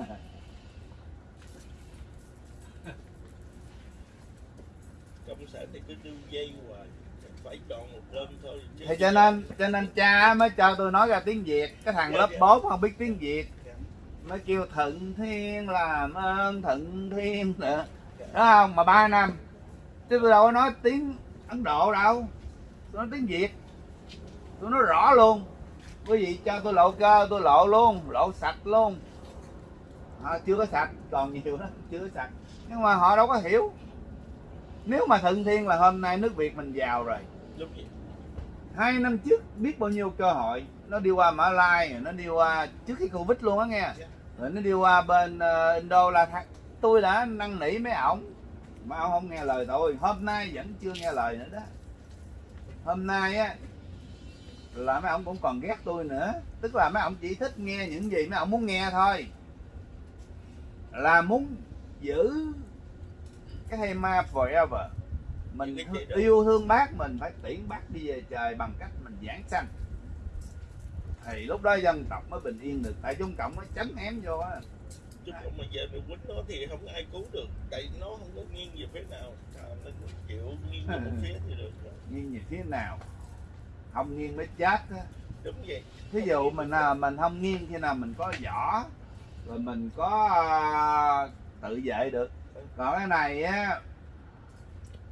Cộng sản thì cứ đu dây hoài phải chọn một bên thôi chứ thì cho nên cho nên cha mới cho tôi nói ra tiếng việt. Cái thằng lớp 4 không biết tiếng việt mới kêu thận thiên làm ơn thận thiên nữa đó không? Mà ba năm. Chứ tôi đâu có nói tiếng ấn độ đâu. Tôi nói tiếng việt. Tôi nói rõ luôn. Quý vị cho tôi lộ cơ tôi lộ luôn. Lộ sạch luôn. À, chưa có sạch. Còn nhiều đó chưa có sạch. Nhưng mà họ đâu có hiểu. Nếu mà thuận thiên là hôm nay nước việt mình giàu rồi. Hai năm trước biết bao nhiêu cơ hội. Nó đi qua Mã Lai nó đi qua trước khi Covid luôn á nghe rồi nó đi qua bên uh, Indo là th- tôi đã năn nỉ mấy ổng. Mà ông không nghe lời tôi. Hôm nay vẫn chưa nghe lời nữa đó. Hôm nay á là mấy ông cũng còn ghét tôi nữa. Tức là mấy ông chỉ thích nghe những gì mấy ông muốn nghe thôi. Là muốn giữ cái hay ma forever. Mình yêu thương bác mình phải tiễn bác đi về trời bằng cách mình giảng sanh thì lúc đó dân tộc mới bình yên được tại trung cộng nó chấm ém vô á. Chứ còn mà giờ mình quýnh nó thì không ai cứu được tại nó không có nghiêng về phía nào. À, nó chịu nghiêng về một phía thì được rồi. nghiêng về phía nào? Không nghiêng mới chết á. Đúng vậy. Thí dụ mình à, mình không nghiêng khi nào mình có võ rồi mình có à, tự vệ được. Còn cái này á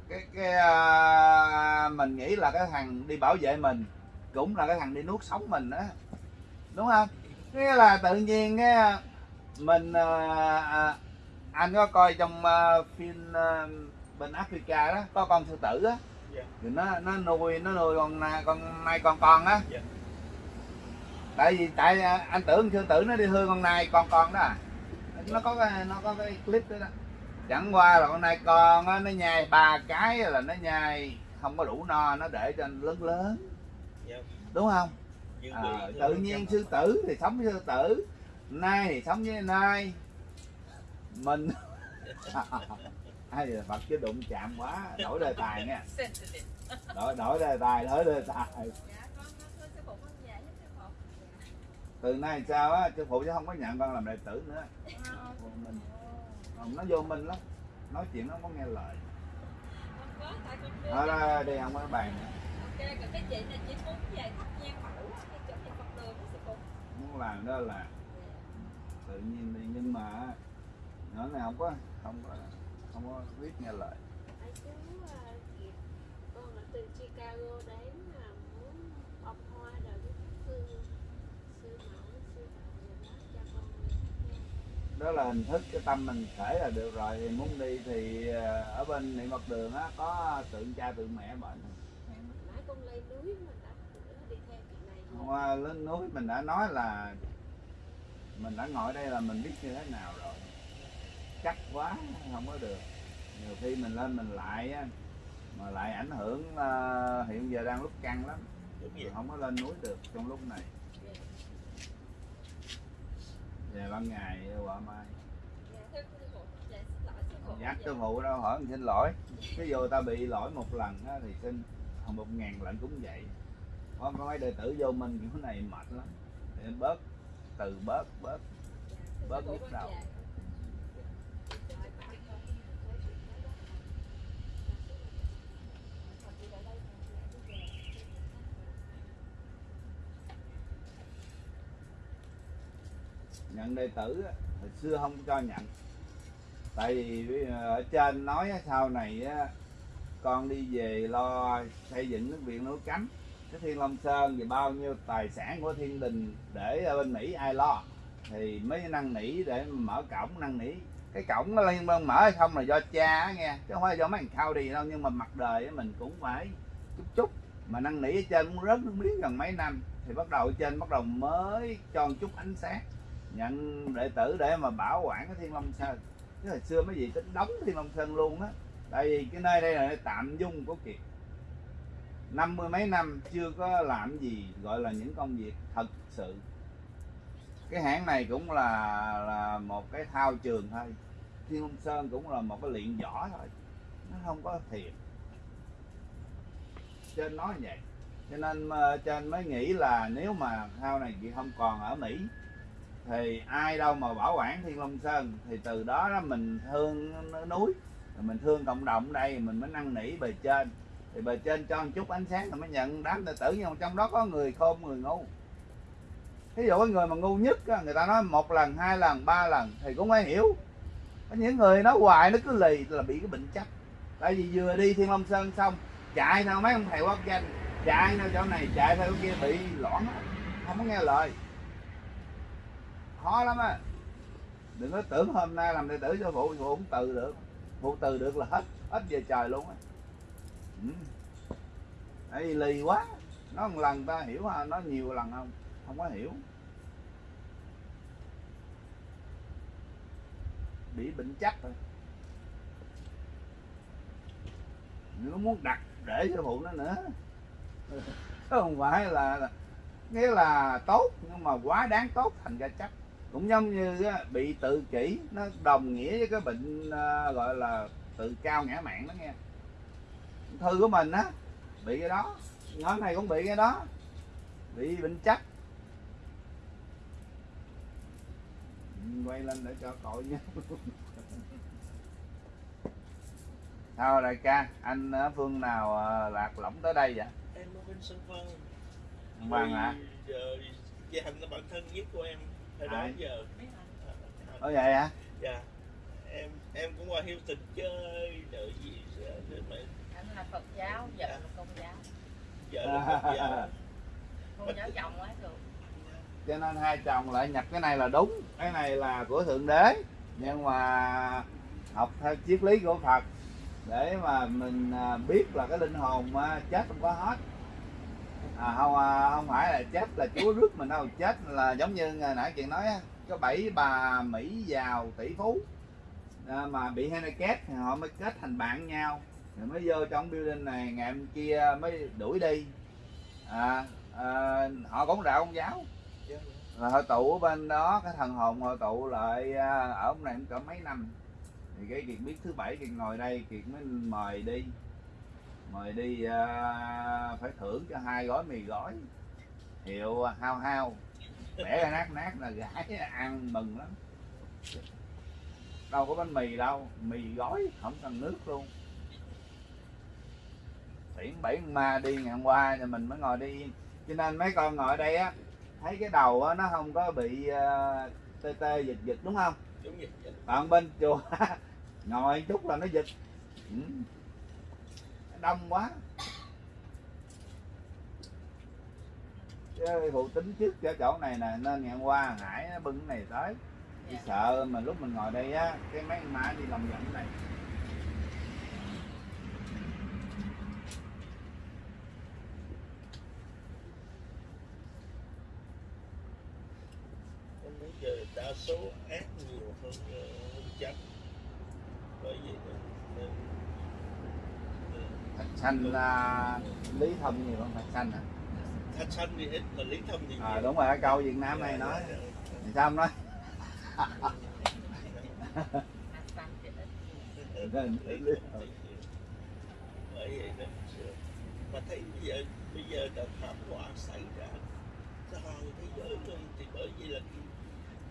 cái cái à, mình nghĩ là cái thằng đi bảo vệ mình cũng là cái thằng đi nuốt sống mình á đúng không nghĩa là tự nhiên cái mình à, à, anh có coi trong à, phim à, bên Africa đó có con sư tử á Dạ. thì nó nó nuôi nó nuôi con con nai con con á Dạ. tại vì tại anh tưởng sư tử nó đi hư con nai con con đó à nó có cái nó có cái clip đó, đó. chẳng qua là con nai con á nó nhai ba cái là nó nhai không có đủ no nó để cho lớn lớn Dạ. đúng không à, thôi. tự nhiên sư tử thì sống với sư tử nai thì sống với nai mình ai là phật chứ đụng chạm quá đổi đề tài nha. Đổi đổi đề tài đổi đề tài. Dạ, từ nay sao á sư phụ chứ không có nhận con làm đệ tử nữa. Còn mình. nó vô minh lắm nói chuyện nó không có nghe lời. Là đi không có bàn nữa. Ok, còn cái chị này chỉ muốn về thắp nhang mẫu á, cái chỗ nhà Phật đường đó sư phụ. Muốn làm đó là tự nhiên đi. Nhưng mà nhỏ này không có không có không có biết nghe lời. Tại chú Kiệt, con ở từ Chicago đến là muốn bông hoa rồi với các sư sư mẫu sư thầy rồi đó cho con là hình thức cái tâm mình khởi là được rồi. Thì muốn đi thì ờ, ở bên niệm phật đường á có tượng cha tượng mẹ bệnh con lên núi mình đã đi theo chị này hôm qua lên núi mình đã nói là mình đã ngồi đây là mình biết như thế nào rồi. Chắc quá không có được. Nhiều khi mình lên mình lại á, mà lại ảnh hưởng ờ, hiện giờ đang lúc căng lắm. Mình không có lên núi được trong lúc này. Về ban ngày quả mai. Dắt sư phụ đâu hỏi mình xin lỗi. Ví dụ ta bị lỗi một lần thì xin một ngàn lần cũng vậy có có mấy đệ tử vô mình kiểu này mệt lắm. Em bớt từ bớt bớt bớt nhức đầu. nhận đệ tử hồi xưa không cho nhận. Tại vì ở trên nói sau này con đi về lo xây dựng nước viện núi cấm cái thiên long sơn thì bao nhiêu tài sản của thiên đình để ở bên mỹ ai lo? Thì mới năn nỉ để mở cổng, năn nỉ. Cái cổng nó liên bang mở hay không là do cha á nghe, chứ không phải do mấy thằng khao đi đâu, nhưng mà mặt đời mình cũng phải chút chút. Mà năn nỉ ở trên cũng rớt nước miếng gần mấy năm, thì bắt đầu ở trên bắt đầu mới cho một chút ánh sáng. Nhận đệ tử để mà bảo quản cái thiên long sơn. Chứ hồi xưa mấy gì tính đóng thiên long sơn luôn á. Tại vì cái nơi đây là nơi tạm dung của kiệt năm mươi mấy năm chưa có làm gì gọi là những công việc thật sự. Cái hãng này cũng là là một cái thao trường thôi. Thiên long sơn cũng là một cái luyện võ thôi. Nó không có thiệt. Trên nói vậy. Cho nên ờ, trên mới nghĩ là nếu mà thao này chị không còn ở mỹ, thì ai đâu mà bảo quản thiên long sơn. Thì từ đó đó mình thương núi mình thương cộng đồng đây, mình mới năn nỉ bề trên thì bề trên cho một chút ánh sáng là mới nhận. Đám đệ tử nhưng mà trong đó có người khôn, người ngu. Ví dụ cái người mà ngu nhất người ta nói một lần, hai lần, ba lần thì cũng phải hiểu. Có những người nói hoài nó cứ lì là bị cái bệnh chấp tại vì vừa đi thiên long sơn xong, chạy theo mấy ông thầy quốc danh, chạy theo chỗ này, chạy theo chỗ kia bị loãng không có nghe lời. Khó lắm á. Đừng có tưởng hôm nay làm đệ tử cho phụ phụ cũng từ được. Phụ từ được là hết hết về trời luôn á. Ừ ấy lì quá. Nó một lần ta hiểu à, ha nó nhiều lần không? Không có hiểu. Bị bệnh chắc rồi. Nó muốn đặt để cho phụ nó nữa. Không phải là, nghĩa là tốt nhưng mà quá đáng tốt thành ra chắc. Cũng giống như bị tự kỷ nó đồng nghĩa với cái bệnh à, gọi là tự cao ngã mạng đó nghe. Thư của mình á bị cái đó. Nhóm này cũng bị cái đó. Bị bệnh chắc. Quay lên để cho cội nhé sao đại ca anh ở phương nào à, lạc lõng tới đây vậy? Em ở bên sân vân Vì giờ gia đình là bạn thân nhất của em hồi đó giờ. Ở vậy hả? Dạ. Em em cũng qua Houston chơi đợi gì để mà là phật giáo vợ là công giáo. Vợ là Phật giáo. con giáo chồng ấy được. Cho nên hai chồng lại nhập cái này là đúng cái này là của thượng đế. Nhưng mà học theo triết lý của phật để mà mình à, biết là cái linh hồn à, chết không có hết. À, không à, không phải là chết là chúa rước mình đâu chết là giống như ngày nãy chuyện nói có bảy bà mỹ giàu tỷ phú à, mà bị thì họ mới kết thành bạn nhau mới vô trong building này ngày hôm kia mới đuổi đi. À, à, họ cũng rạo ông giáo. Là hội tụ ở bên đó cái thần hồn hội tụ lại à, ở ông này cũng cỡ mấy năm. Thì cái kiệt biết thứ bảy kiệt ngồi đây kiệt mới mời đi. Mời đi à, phải thưởng cho hai gói mì gói. Hiệu hao hao bẻ ra nát nát là gái ăn mừng lắm. Đâu có bánh mì đâu mì gói không cần nước luôn tiễn bảy ma đi ngày hôm qua thì mình mới ngồi đi. Yên cho nên mấy con ngồi ở đây á thấy cái đầu á, nó không có bị uh, tê tê giật giật đúng không? Đúng vậy dạ. còn bên chùa ngồi chút là nó giật ừ. đông quá. Chứ phụ tính trước cho chỗ này nè nên ngày hôm qua hải nó bưng cái này tới. Chỉ sợ mà lúc mình ngồi đây á cái mấy má đi lòng vòng này em thấy giờ đa số ác nhiều hơn ờ, hơn chánh bởi vậy nên, nên, nên thạch xanh là lý thông nhiều hơn thạch xanh hả thạch xanh thì ít mà lý thông thì nhiều. à, đúng rồi cái câu việt nam này nói. Thì sao không nói? Mà thấy bây giờ bây giờ đã thảm họa xảy ra. Toàn thế giới luôn thì bởi vì là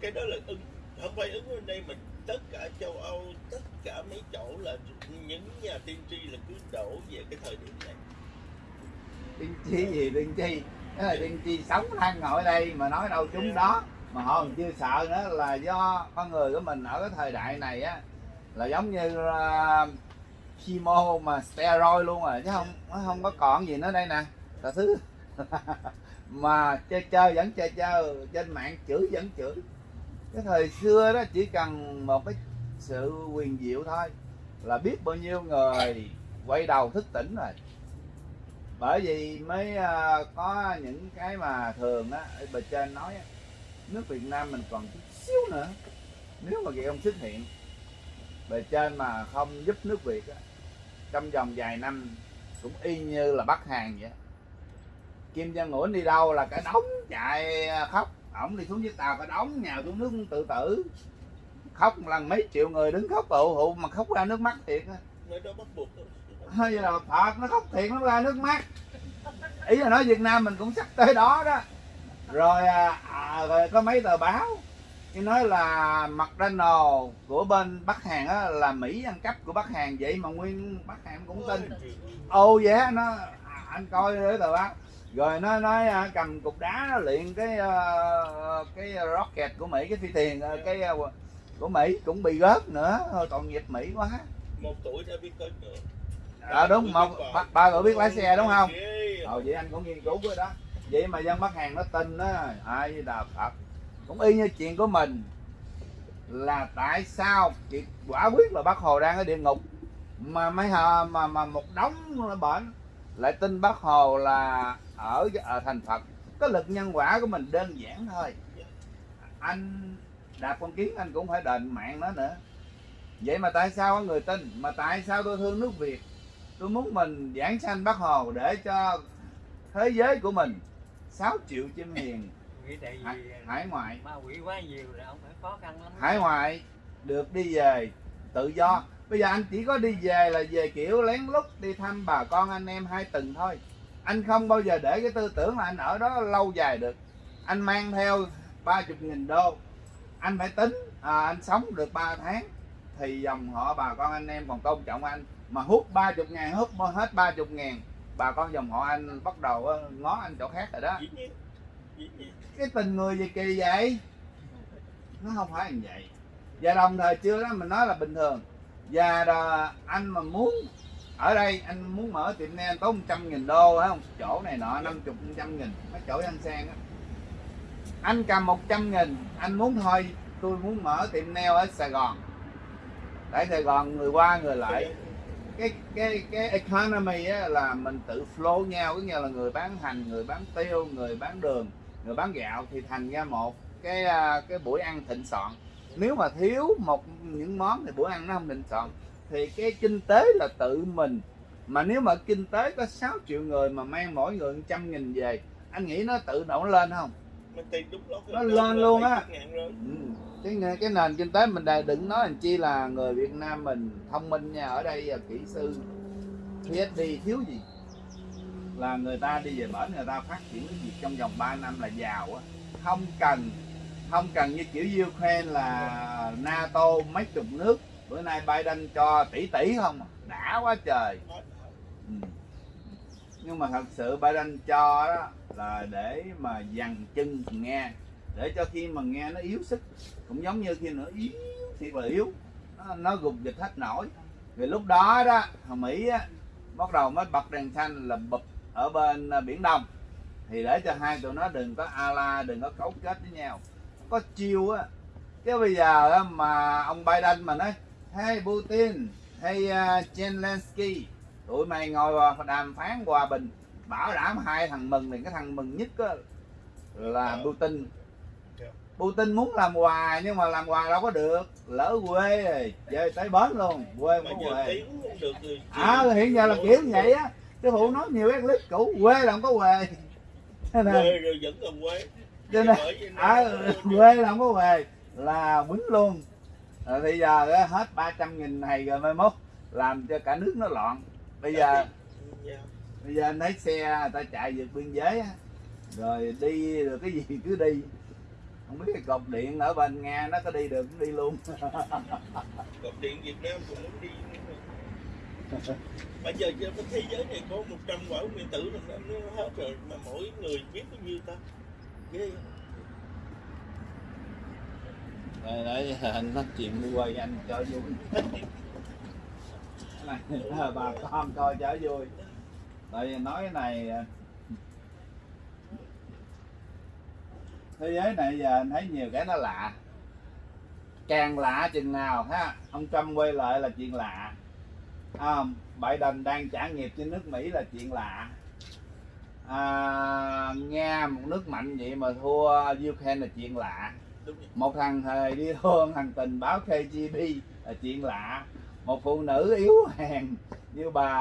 cái đó là ứng không phải ứng bên đây mà tất cả châu Âu tất cả mấy chỗ là những nhà tiên tri là cứ đổ về cái thời điểm này. Tiên tri gì tiên tri? Đó là tiên tri sống đang ngồi đây mà nói đâu chúng đó. Mà họ còn chưa sợ nữa là do con người của mình ở cái thời đại này á là giống như là chemo mà steroid luôn rồi chứ không nó không có còn gì nữa đây nè cả thứ mà chơi chơi vẫn chơi chơi trên mạng chửi vẫn chửi cái thời xưa đó chỉ cần một cái sự quyền diệu thôi là biết bao nhiêu người quay đầu thức tỉnh rồi. Bởi vì mới à, có những cái mà thường á ở bề trên nói á, nước Việt Nam mình còn chút xíu nữa nếu mà kỳ ông xuất hiện bề trên mà không giúp nước Việt á, trong vòng vài năm cũng y như là Bắc Hàn vậy Kim Jong Un đi đâu là cả đống chạy à, khóc ổng đi xuống chiếc tàu cả đống nhào xuống nước tự tử. Khóc một lần mấy triệu người đứng khóc tụ hụ mà khóc ra nước mắt thiệt hay là thật nó khóc thiệt nó ra nước mắt. Ý là nói Việt Nam mình cũng sắp tới đó đó. Rồi, à, à, rồi có mấy tờ báo. Cái nói là McDonald của bên Bắc Hàn á, là Mỹ ăn cắp của Bắc Hàn. Vậy mà nguyên Bắc Hàn cũng tin. Ô vậy á, nó à, anh coi cái tờ báo rồi nó nói à, cầm cục đá nó luyện cái ờ, cái rocket của Mỹ cái phi thuyền ờ, cái ờ, của Mỹ cũng bị gớt nữa thôi tội nghiệp Mỹ quá một tuổi đã biết tới nữa Ờ đúng một ba, ba người biết lái xe đúng không? Ờ vậy anh cũng nghiên cứu cái đó. Vậy mà dân Bắc Hàn nó tin đó, ai đà Phật. Cũng y như chuyện của mình là tại sao chị quả quyết là bác Hồ đang ở địa ngục mà mấy hờ mà mà một đống bệnh lại tin bác Hồ là ở ở thành Phật. Cái lực nhân quả của mình đơn giản thôi. Anh đạp con kiến anh cũng phải đền mạng nó nữa. Vậy mà tại sao có người tin? Mà tại sao tôi thương nước Việt? tôi muốn mình giảng sanh bác hồ để cho thế giới của mình 6 triệu chim hiền hải, ngoại ma quỷ quá nhiều là ông phải khó khăn lắm hải ngoại được đi về tự do bây giờ anh chỉ có đi về là về kiểu lén lút đi thăm bà con anh em hai tuần thôi. Anh không bao giờ để cái tư tưởng là anh ở đó lâu dài được. Anh mang theo ba chục nghìn đô. Anh phải tính à, anh sống được 3 tháng thì dòng họ bà con anh em còn tôn trọng anh. Mà hút ba chục ngàn hút hết ba chục ngàn bà con dòng họ anh bắt đầu ờ, ngó anh chỗ khác rồi đó. Cái tình người gì kỳ vậy? Nó không phải như vậy. Và đồng thời chưa đó mình nói là bình thường và đò, anh mà muốn ở đây anh muốn mở tiệm nail tốn 100 nghìn đô phải không? Chỗ này nọ 50 trăm nghìn mấy chỗ ăn sang á. Anh cầm 100 nghìn anh muốn thôi tôi muốn mở tiệm nail ở Sài Gòn. Tại Sài Gòn người qua người lại. Cái cái cái economy á, là mình tự flow nhau có nghĩa là người bán hành người bán tiêu người bán đường người bán gạo thì thành ra một cái à, cái buổi ăn thịnh soạn nếu mà thiếu một những món thì bữa ăn nó không thịnh soạn thì cái kinh tế là tự mình mà nếu mà kinh tế có 6 triệu người mà mang mỗi người 100 nghìn về anh nghĩ nó tự động lên không Nó lên luôn á. 700 ngàn rồi. Ừ. cái cái nền kinh tế mình đây đừng nói làm chi là người Việt Nam mình thông minh nha ở đây là kỹ sư PhD thiếu gì là người ta đi về bển người ta phát triển cái gì trong vòng 3 năm là giàu á không cần không cần như kiểu Ukraine là NATO mấy chục nước. Bữa nay Biden cho tỷ tỷ không? Đã quá trời. Ừ. nhưng mà thật sự Biden cho đó là để mà dằn chân nghe. Để cho khi mà nghe nó yếu sức. Cũng giống như khi nó yếu thì là yếu nó, nó gục dịch hết nổi. Rồi lúc đó đó thằng Mỹ á, bắt đầu mới bật đèn xanh là bụp ở bên à, biển Đông. Thì để cho hai tụi nó đừng có ala đừng có cấu kết với nhau có chiêu á chứ bây giờ á, mà ông Biden mà nói hey Putin hey uh, Zelensky tụi mày ngồi vào đàm phán hòa bình bảo đảm hai thằng mừng thì cái thằng mừng nhất á, là Ờ. Putin Dạ. Putin muốn làm hòa nhưng mà làm hòa đâu có được lỡ quê rồi về tới bến luôn quê Mà quê à hiện giờ là kiểu vậy á cái phụ nói nhiều cái clip cũ quê là không có quê Quê rồi vẫn còn quê cho nên Bởi à, quê là không có về là quýnh luôn. Rồi bây giờ hết 300 nghìn này rồi mai mốt làm cho cả nước nó loạn. Bây giờ bây giờ anh thấy xe người ta chạy vượt biên giới rồi đi được cái gì cứ đi. Không biết cái cột điện ở bên nga nó có đi được cũng đi luôn. Cột điện Việt Nam cũng muốn đi. Bây giờ trên cái thế giới này có 100 quả nguyên tử rồi nó hết rồi mà mỗi người biết bao nhiêu ta? Ghê? Đây, đấy, anh nói chuyện đi quay anh cho vui. Này bà con coi cho vui. Tại vì nói cái này à. thế giới này giờ anh thấy nhiều cái nó lạ. Càng lạ chừng nào ha? Ông Trump quay lại là chuyện lạ. À, Biden đang trả nghiệp trên nước Mỹ là chuyện lạ à, Nga một nước mạnh vậy mà thua Ukraine là chuyện lạ. Một thằng hề đi thua thằng tình báo KGB là chuyện lạ. Một phụ nữ yếu hèn như bà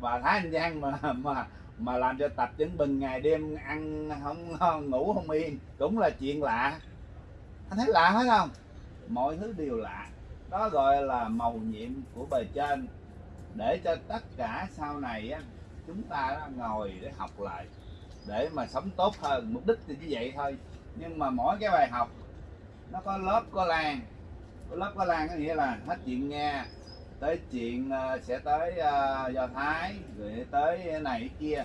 bà Thái Anh Giang mà mà mà làm cho tập chứng bình ngày đêm ăn không ngon ngủ không yên cũng là chuyện lạ. Anh thấy lạ hết không? Mọi thứ đều lạ. Đó gọi là màu nhiệm của bề trên. Để cho tất cả sau này á, chúng ta đó ngồi để học lại, để mà sống tốt hơn, mục đích thì như vậy thôi. Nhưng mà mỗi cái bài học, nó có lớp, có lan có lớp, có lan có nghĩa là hết chuyện nghe tới chuyện ờ, sẽ tới ờ, do thái, rồi tới này kia,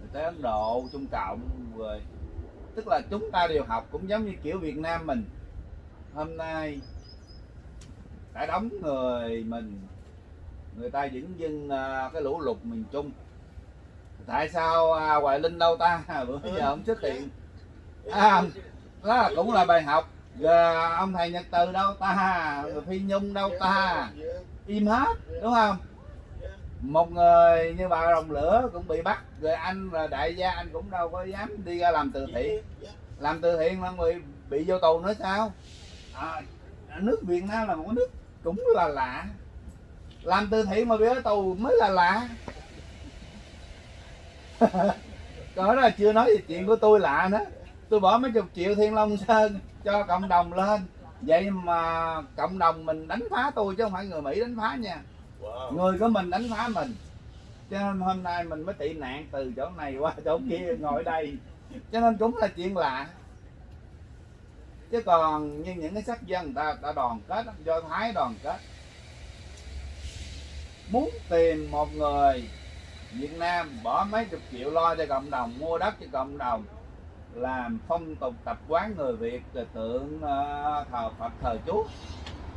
rồi tới ấn độ, trung cộng, rồi. Tức là chúng ta đều học cũng giống như kiểu việt nam mình. Hôm nay đã đóng người mình, người ta vẫn dưng ờ, cái lũ lụt miền trung tại sao à, hoài linh đâu ta? Bữa giờ không xuất hiện à, đó cũng là bài học. Rồi ông thầy nhật từ đâu ta? Phi nhung đâu ta? Im hết đúng không? Một người như bà rồng lửa cũng bị bắt. Rồi anh là đại gia anh cũng đâu có dám đi ra làm từ thiện. Làm từ thiện mà bị bị vô tù nữa sao? À, nước việt nam là một nước cũng là lạ. Làm từ thiện mà bị ở tù mới là lạ đó là chưa nói về chuyện của tôi lạ nữa. Tôi bỏ mấy chục triệu thiên long sơn cho cộng đồng lên. Vậy mà cộng đồng mình đánh phá tôi chứ không phải người mỹ đánh phá nha. Wow. người của mình đánh phá mình. Cho nên hôm nay mình mới tị nạn từ chỗ này qua chỗ kia ngồi đây. Cho nên cũng là chuyện lạ. Chứ còn như những cái sắc dân người ta đã đoàn kết do thái đoàn kết. Muốn tìm một người Việt Nam bỏ mấy chục triệu lo cho cộng đồng mua đất cho cộng đồng làm phong tục tập quán người Việt rồi tượng uh, thờ Phật thờ Chúa.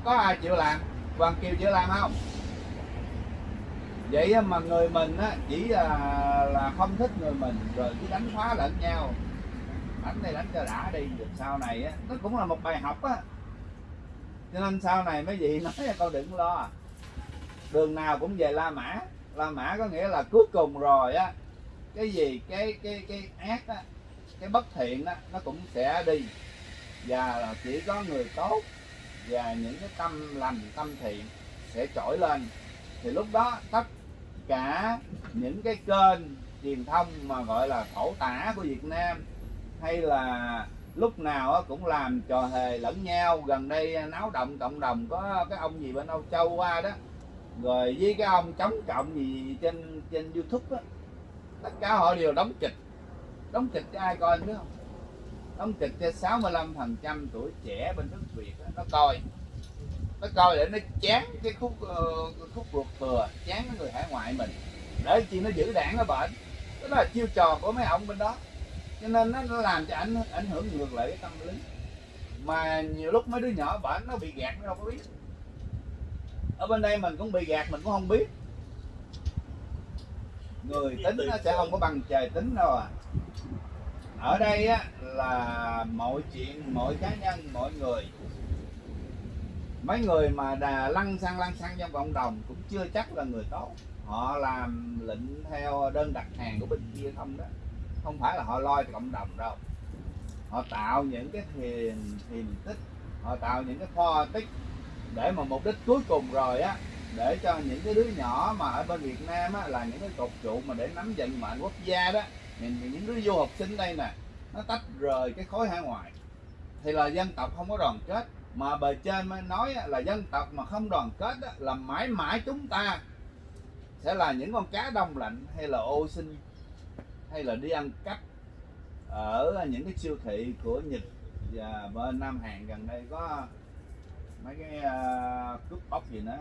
Có ai chịu làm? Hoàng Kiều chịu làm không? Vậy mà người mình á, chỉ là là không thích người mình rồi cứ đánh phá lẫn nhau. Đánh đây đánh cho đã đi được sau này á nó cũng là một bài học á. Cho nên sau này mấy vị nói là con đừng lo. Đường nào cũng về La Mã. La Mã có nghĩa là cuối cùng rồi á, cái gì, cái cái cái ác á, cái bất thiện á, nó cũng sẽ đi. Và là chỉ có người tốt và những cái tâm lành, tâm thiện sẽ trỗi lên. Thì lúc đó tất cả những cái kênh truyền thông mà gọi là khẩu tả của Việt Nam hay là lúc nào á cũng làm trò hề lẫn nhau. Gần đây náo động cộng đồng có cái ông gì bên Âu Châu qua đó rồi với cái ông chống cộng gì trên trên YouTube á tất cả họ đều đóng kịch. Đóng kịch cho ai coi biết không? Đóng kịch cho 65 phần trăm tuổi trẻ bên nước Việt đó, nó coi. Nó coi để nó chán cái khúc uh, khúc ruột thừa chán cái người hải ngoại mình. Để chi nó giữ đảng nó bệnh đó là chiêu trò của mấy ông bên đó. Cho nên nó, nó làm cho ảnh ảnh hưởng ngược lại cái tâm lý. Mà nhiều lúc mấy đứa nhỏ bệnh nó bị gạt nó đâu có biết ở bên đây mình cũng bị gạt mình cũng không biết. Người tính nó sẽ không có bằng trời tính đâu à. Ở đây á là mọi chuyện mọi cá nhân mọi người. Mấy người mà đà lăn xăng lăn xăng trong cộng đồng cũng chưa chắc là người tốt. Họ làm lệnh theo đơn đặt hàng của bên kia không đó. Không phải là họ lo cho cộng đồng đâu. Họ tạo những cái thiền thiền tích họ tạo những cái kho tích để mà mục đích cuối cùng rồi á để cho những cái đứa nhỏ mà ở bên Việt Nam á là những cái cột trụ mà để nắm vận mệnh quốc gia đó những, những đứa du học sinh đây nè nó tách rời cái khối hải ngoại. Thì là dân tộc không có đoàn kết mà bề trên mới nói á, là dân tộc mà không đoàn kết á, là mãi mãi chúng ta sẽ là những con cá đông lạnh hay là ô sinh hay là đi ăn cắp ở những cái siêu thị của Nhật và bên Nam Hàn gần đây có mấy cái uh, cướp bóc gì nữa.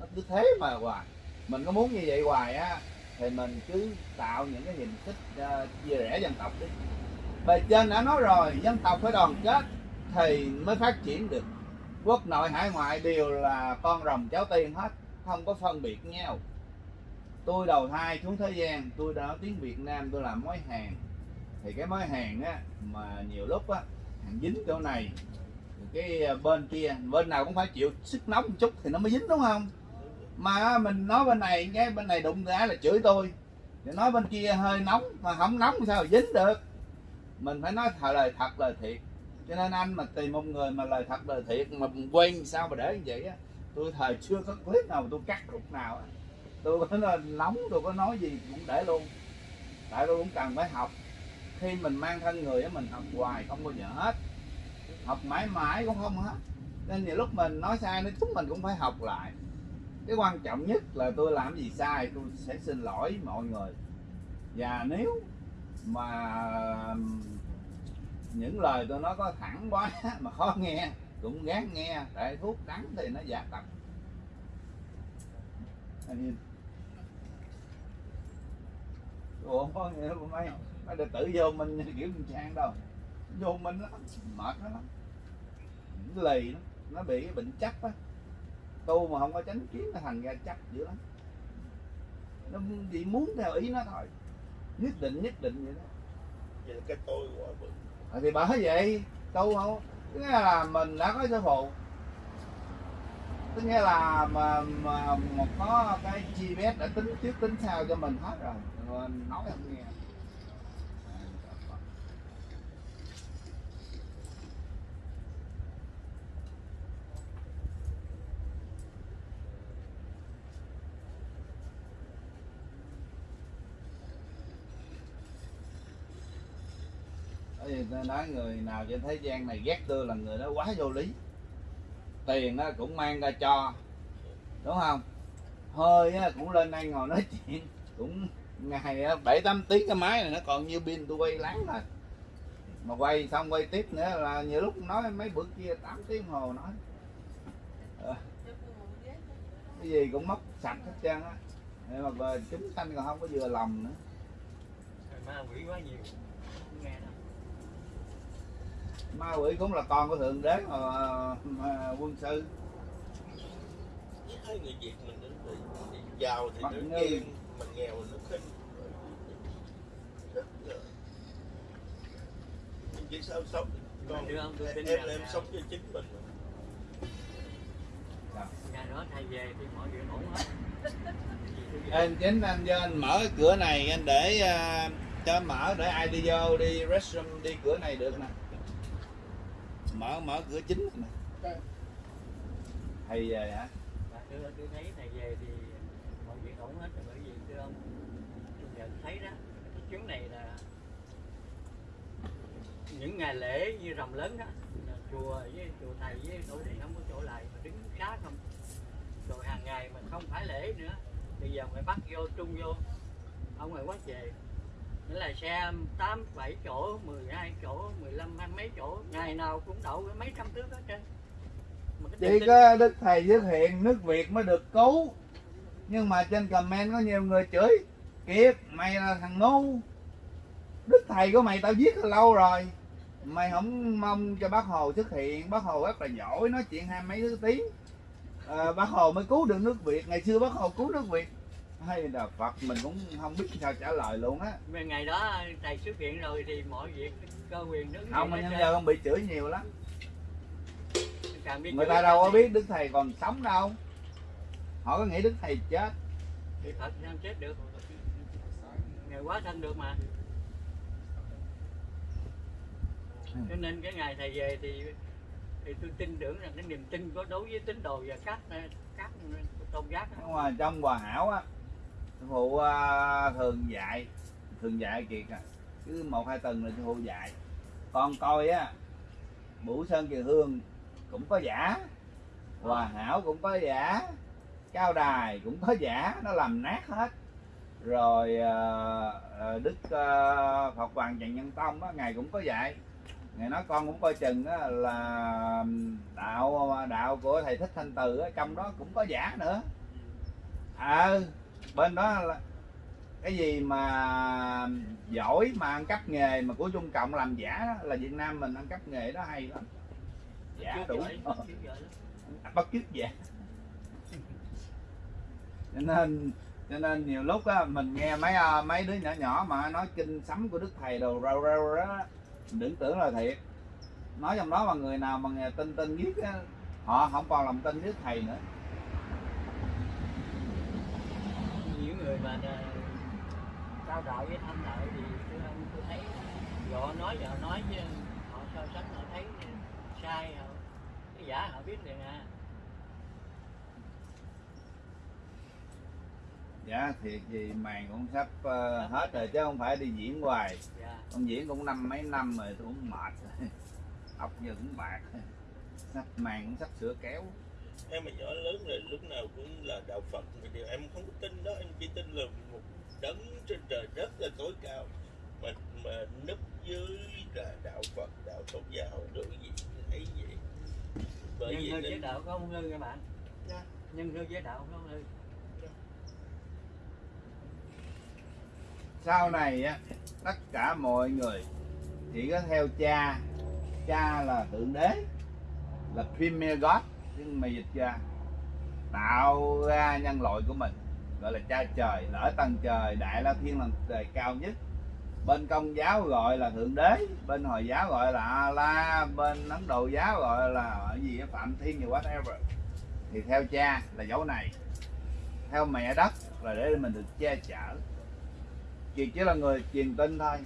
Nó cứ thế mà hoài. Mình có muốn như vậy hoài á thì mình cứ tạo những cái hình thức uh, chia rẽ dân tộc đi. Bề trên đã nói rồi dân tộc phải đoàn kết thì mới phát triển được. Quốc nội hải ngoại đều là con rồng cháu tiên hết không có phân biệt nhau. Tôi đầu thai xuống thế gian tôi đã nói tiếng Việt Nam tôi làm mối hàng thì cái mối hàng á mà nhiều lúc á hàng dính chỗ này cái ờ, bên kia, bên nào cũng phải chịu sức nóng một chút thì nó mới dính, đúng không? Mà mình nói bên này, cái bên này đụng ra là chửi tôi. Thì nói bên kia hơi nóng, mà không nóng sao mà dính được? Mình phải nói thật lời thật, lời thiệt. Cho nên anh mà tìm một người mà lời thật, lời thiệt, mà quen sao mà để như vậy á? Tôi thời chưa có clip nào mà tôi cắt lúc nào á. Tôi có nói nóng, tôi có nói gì cũng để luôn. Tại tôi cũng cần phải học. Khi mình mang thân người á, mình học hoài, không bao giờ hết học mãi mãi cũng không hết. Nên nhiều lúc mình nói sai, nói chúng mình cũng phải học lại. Cái quan trọng nhất là tôi làm gì sai, tôi sẽ xin lỗi mọi người. Và nếu mà những lời tôi nói có thẳng quá mà khó nghe, cũng gán nghe tại thuốc đắng thì nó giả tập. Ủa, không có nghĩa mấy mấy đệ tử vô mình kiểu mình trang đâu vô mình lắm mệt nó lắm lì nó nó bị cái bệnh chắc á. Tu mà không có tránh kiến nó thành ra chắc dữ lắm. Nó chỉ muốn theo ý nó thôi. Nhất định nhất định vậy đó. Vậy là cái tôi quá bự à, thì bởi vậy tu không tức là mình đã có sư phụ. Tức nghĩa là mà, mà một có cái GPS đã tính trước tính sau cho mình hết rồi rồi. Mình nói không nghe thì tôi nói người nào trên thế gian này ghét tôi là người đó quá vô lý. Tiền nó cũng mang ra cho, đúng không? Hơi cũng lên đây ngồi nói chuyện, cũng ngày bảy tám tiếng cái máy này nó còn như pin tôi quay láng rồi mà quay xong quay tiếp nữa là nhiều lúc nói mấy bữa kia 8 tiếng hồ nói. Ờ. Cái gì cũng mất sạch hết trơn á. Nhưng mà chúng sanh còn không có vừa lòng nữa. Má quỷ quá nhiều ma quỷ cũng là con của thượng đế mà, mà quân sư hai người việt mình đến giàu thì Mặt nó ghen mà nghèo thì nó khinh. Nhưng chỉ sao sống. Con em em là- sống cho chính mình. Ngày đó thầy về thì mọi việc ổn hết. Anh chính anh cho anh mở cái cửa này anh để à, cho mở để ai đi vô đi restroom đi cửa này được nè mở mở cửa chính nè. Thầy về hả? Tôi, tôi thấy thầy về thì mọi việc ổn hết rồi bởi vì thưa ông tôi nhận thấy đó cái chuyến này là những ngày lễ như rằm lớn đó là chùa với chùa thầy với tổ thì không có chỗ lại mà đứng xá không. Rồi hàng ngày mà không phải lễ nữa bây giờ phải bắt vô trung vô ở ngoài quán về nghĩa là xe 8, 7 chỗ, 12 chỗ, 15, hai mấy chỗ. Ngày nào cũng đậu mấy trăm thước hết trơn. Chỉ có đức thầy xuất hiện nước việt mới được cứu. Nhưng mà trên comment có nhiều người chửi kiệt mày là thằng ngu. Đức thầy của mày tao giết lâu rồi. Mày không mong cho bác hồ xuất hiện. Bác hồ rất là giỏi nói chuyện hai mấy thứ tiếng. À, bác hồ mới cứu được nước việt. Ngày xưa bác hồ cứu nước việt hay là phật mình cũng không biết sao trả lời luôn á. Ngày đó thầy xuất hiện rồi thì mọi việc cơ quyền đứng không mà nhân giờ không bị chửi nhiều lắm. Người ta đâu có biết đức thầy còn sống đâu. Họ có nghĩ đức thầy chết. Thì Phật sao chết được. Ngày quá thân được mà. Cho nên cái ngày thầy về thì thì tôi tin tưởng rằng cái niềm tin có đối với tín đồ và các các tôn giáo. Đó. nhưng mà trong hòa hảo á sư phụ à, thường dạy. Thường dạy kiệt à. Cứ một hai tuần là sư phụ dạy. Con coi á bửu sơn kiều hương cũng có giả. Hòa hảo cũng có giả. Cao đài cũng có giả. Nó làm nát hết. Rồi à, đức à, phật hoàng trần nhân tông á ngài cũng có dạy. Ngài nói con cũng coi chừng á là đạo đạo của thầy thích thanh từ á trong đó cũng có giả nữa. À bên đó là cái gì mà giỏi mà ăn cắp nghề mà của Trung Cộng làm giả đó, là Việt Nam mình ăn cắp nghề đó hay lắm. Giả Trước đủ giỏi, Ờ, bắt chước giả cho nên cho nên nhiều lúc á mình nghe mấy à, mấy đứa nhỏ nhỏ mà nói kinh sấm của đức thầy đồ rau rau đó mình đừng tưởng là thiệt. Nói trong đó mà người nào mà tin tin viết á họ không còn lòng tin đức thầy nữa những người mà à, cao đạo với thâm đạo thì tôi tôi thấy họ nói họ nói chứ họ so sánh họ thấy sai họ cái giả họ biết liền à. Dạ thiệt gì màn cũng sắp ờ, hết rồi chứ không phải đi diễn hoài. Dạ. Con diễn cũng năm mấy năm rồi tôi cũng mệt. Rồi ốc giờ cũng bạc sắp màn cũng sắp sửa kéo em mà nhỏ lớn rồi lúc nào cũng là đạo Phật. Mà điều em không có tin đó em chỉ tin là một đấng trên trời đất là tối cao. Mà mà núp dưới là đạo Phật đạo tôn giáo đối gì thấy vậy. Bởi nhân vì hư với nên đạo có không hư các bạn? Dạ. nhân hư với đạo có không hư sau này á tất cả mọi người chỉ có theo cha. Cha là thượng đế là premier god nhưng mà dịch ra, tạo ra nhân loại của mình, gọi là cha trời, lỡ ở tầng trời, đại la thiên là trời cao nhất. Bên công giáo gọi là thượng đế, bên hồi giáo gọi là la bên ấn độ giáo gọi là gì phạm thiên gì, whatever. Thì theo cha là dấu này, theo mẹ đất là để mình được che chở. Kiệt chỉ là người truyền tin thôi,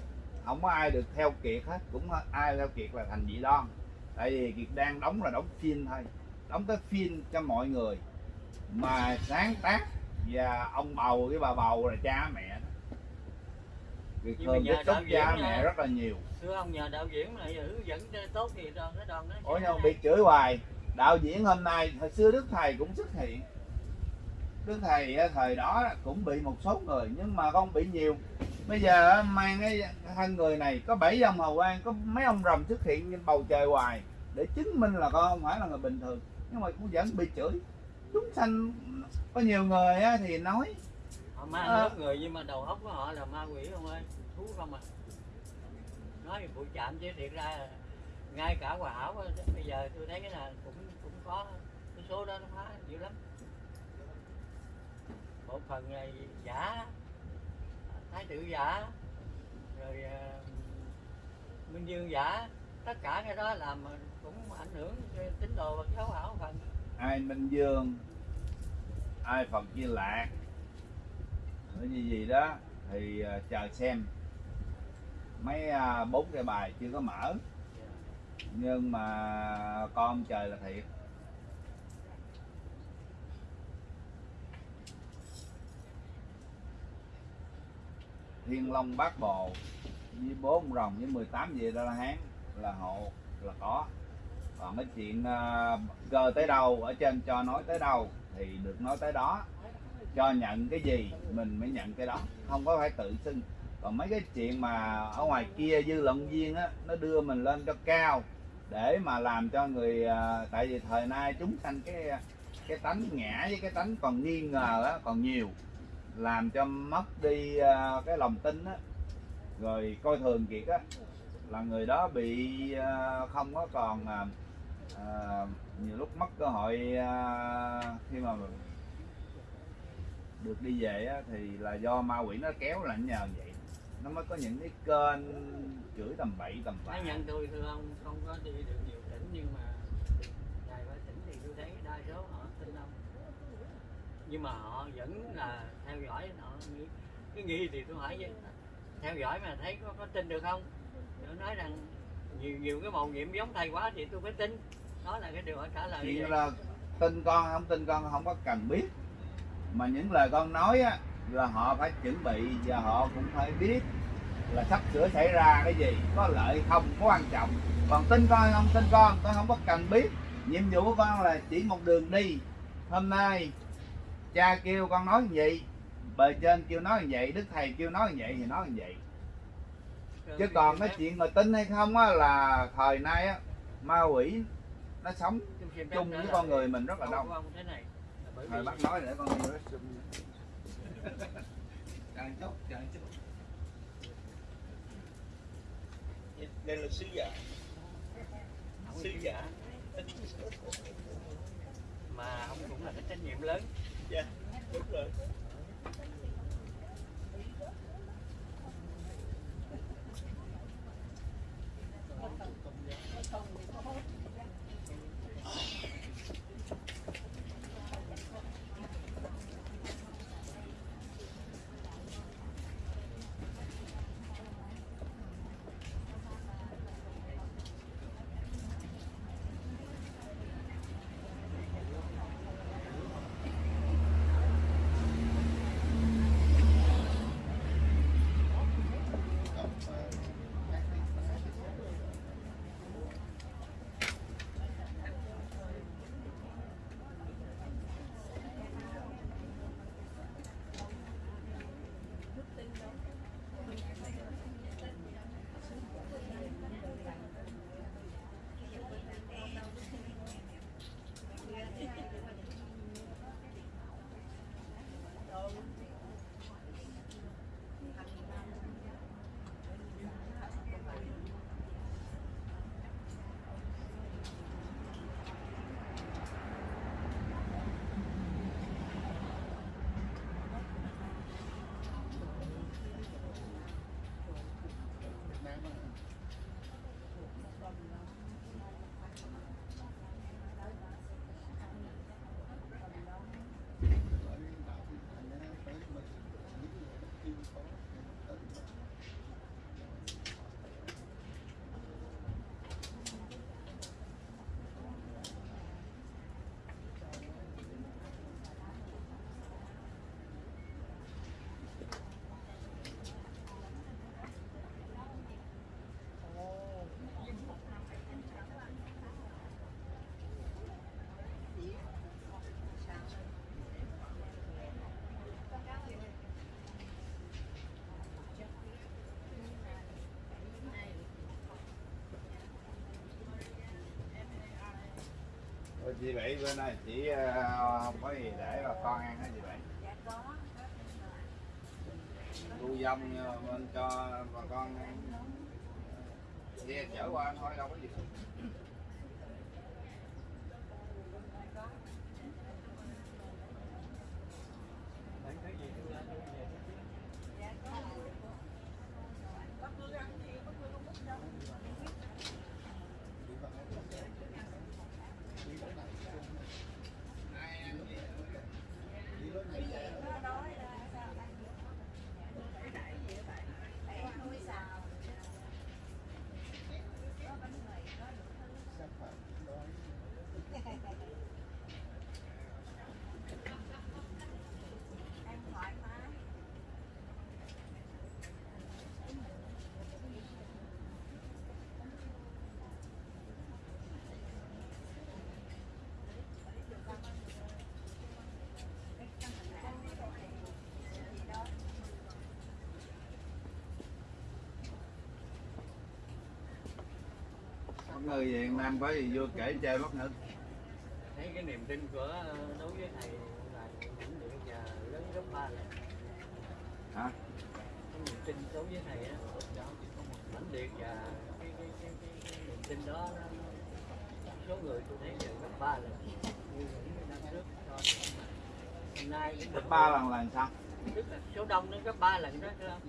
không có ai được theo kiệt hết, cũng ai theo kiệt là thành dị đoan. Tại vì kiệt đang đóng là đóng phim thôi đóng cái phim cho mọi người. Mà sáng tác và ông bầu với bà bầu là cha mẹ đó. Mà thường đạo diễn cha mẹ rất là nhiều. Thưa ông nhờ đạo diễn là hướng dẫn tốt thì đoàn cái đoàn nó ủa hay. bị chửi hoài. Đạo diễn hôm nay hồi xưa đức thầy cũng xuất hiện. Đức thầy á, thời đó cũng bị một số người nhưng mà không bị nhiều. Bây giờ á, mang cái thân người này có bảy ông hầu quan có mấy ông rồng xuất hiện trên bầu trời hoài để chứng minh là con không phải là người bình thường nhưng mà cũng vẫn bị chửi. Chúng sanh có nhiều người á, thì nói họ ma Ờ. lớp người nhưng mà đầu óc của họ là ma quỷ không ơi thú không à. Nói bụi chạm chứ thiệt ra ngay cả hòa hảo bây giờ tôi thấy cái là cũng cũng có cái số đó nó phá dữ lắm. Một phần là giả thái tử giả rồi ờ, minh dương giả tất cả cái đó làm cũng ảnh hưởng tín đồ và giáo hảo phần ai minh dương ai phật di lạc cái như gì đó thì à, chờ xem. Mấy à, bốn cái bài chưa có mở. Nhưng mà con trời là thiệt. Thiên long bát bồ với bốn rồng với 18 vị đó là hán là hộ là có còn cái chuyện uh, tới đâu ở trên cho nói tới đâu thì được nói tới đó. Cho nhận cái gì mình mới nhận cái đó không có phải tự xưng. Còn mấy cái chuyện mà ở ngoài kia dư luận viên á nó đưa mình lên cho cao để mà làm cho người à, tại vì thời nay chúng sanh cái à, cái tánh ngã với cái tánh còn nghi ngờ á còn nhiều. Làm cho mất đi cái lòng tin á. Rồi coi thường kiệt á là người đó bị không có còn à, nhiều lúc mất cơ hội à, khi mà được đi về á, thì là do ma quỷ nó kéo là nhờ vậy. Nó mới có những cái kênh chửi tầm bậy tầm bạ. Nhận tôi thưa ông không có đi được nhiều tỉnh nhưng mà vài ba tỉnh thì tôi thấy đa số họ tin ông. Nhưng mà họ vẫn là theo dõi họ nghĩ. Cái nghi thì tôi hỏi với theo dõi mà thấy có, có tin được không? Nó nói rằng nhiều nhiều cái màu nhiệm giống thầy quá thì tôi phải tin. Đó là cái điều trả lời chuyện là tin con không tin con không có cần biết. Mà những lời con nói á là họ phải chuẩn bị và họ cũng phải biết là sắp sửa xảy ra cái gì có lợi không có quan trọng. Còn tin con không tin con con không có cần biết. Nhiệm vụ của con là chỉ một đường đi. Hôm nay cha kêu con nói như vậy bề trên kêu nói như vậy đức thầy kêu nói như vậy thì nói như vậy chứ còn cái chuyện mà tin hay không á là thời nay á ma quỷ nó sống chung với con người mình rất là đông. vì bác nói để con chờ chút đây là sứ giả. Sứ giả. mà ông cũng là cái trách nhiệm lớn. Dạ đúng rồi Ôi, chị Bảy bữa nay chị ờ, không có gì để bà con ăn hả chị Bảy? dạ có Thu dông ờ, bên cho bà con ăn. Xe chở qua thôi đâu có gì. Bạn thấy gì tôi làm tôi về dạ có bác Hương ăn gì bác Hương không biết đâu nó đói là sao ăn được cái đẩy gì á bạn đẩy nuôi xào có bánh mì có đủ thứ ăn thoải mái Về Việt Nam có gì vô kể chơi bất ngờ. thấy cái niềm tin của ờ, đối với thầy là vĩnh viễn và lớn gấp ba lần Hả? cái niềm tin đối với thầy á mãnh liệt và cái, cái, cái, cái, cái niềm tin đó nó, số người tôi thấy đều gấp ba lần như những năm trước cho hôm nay cũng Gấp được ba lần là sao? tức là số đông nó gấp ba lần đó thưa ông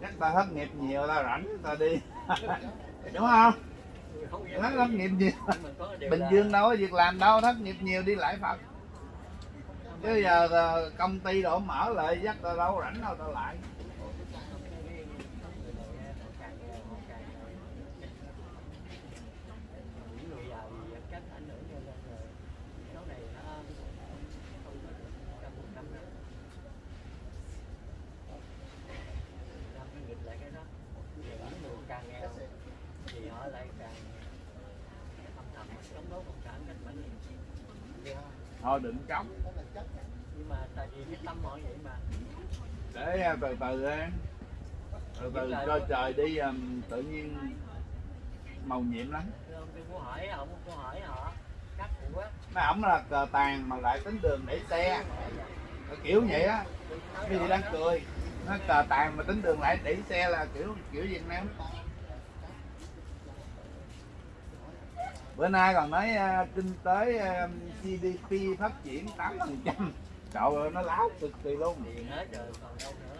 Chắc ta thất nghiệp nhiều ta rảnh ta đi. Đúng không? Nó thất nghiệp nhiều. Bình Dương đâu có việc làm đâu, thất nghiệp nhiều đi lại Phật. Chứ giờ ờ, công ty đổ mở lại dắt ta đâu rảnh đâu ta lại. những người giàu thì cách ảnh hưởng cho nên là số này nó không có trăm phần trăm đâu năm cái nghịch lại cái đó Và những người càng nghèo thì họ lại càng âm thầm chống đối cộng sản cách mạnh liệt Thôi đừng cống. nhưng mà tại vì cái tâm họ vậy mà để à, từ từ á từ từ cho trời đi um, tự nhiên màu nhiệm lắm. Thưa ông mấy ổng là cờ tàn mà lại tính đường để xe. Ờ, kiểu vậy á. Cái gì đang cười. Nó cờ tàn mà tính đường lại để xe là kiểu kiểu Việt Nam bữa nay còn nói uh, kinh tế ờ, à, GDP phát triển 8 phần trăm. Trời ơi nó láo cực kỳ luôn tiền hết rồi còn đâu nữa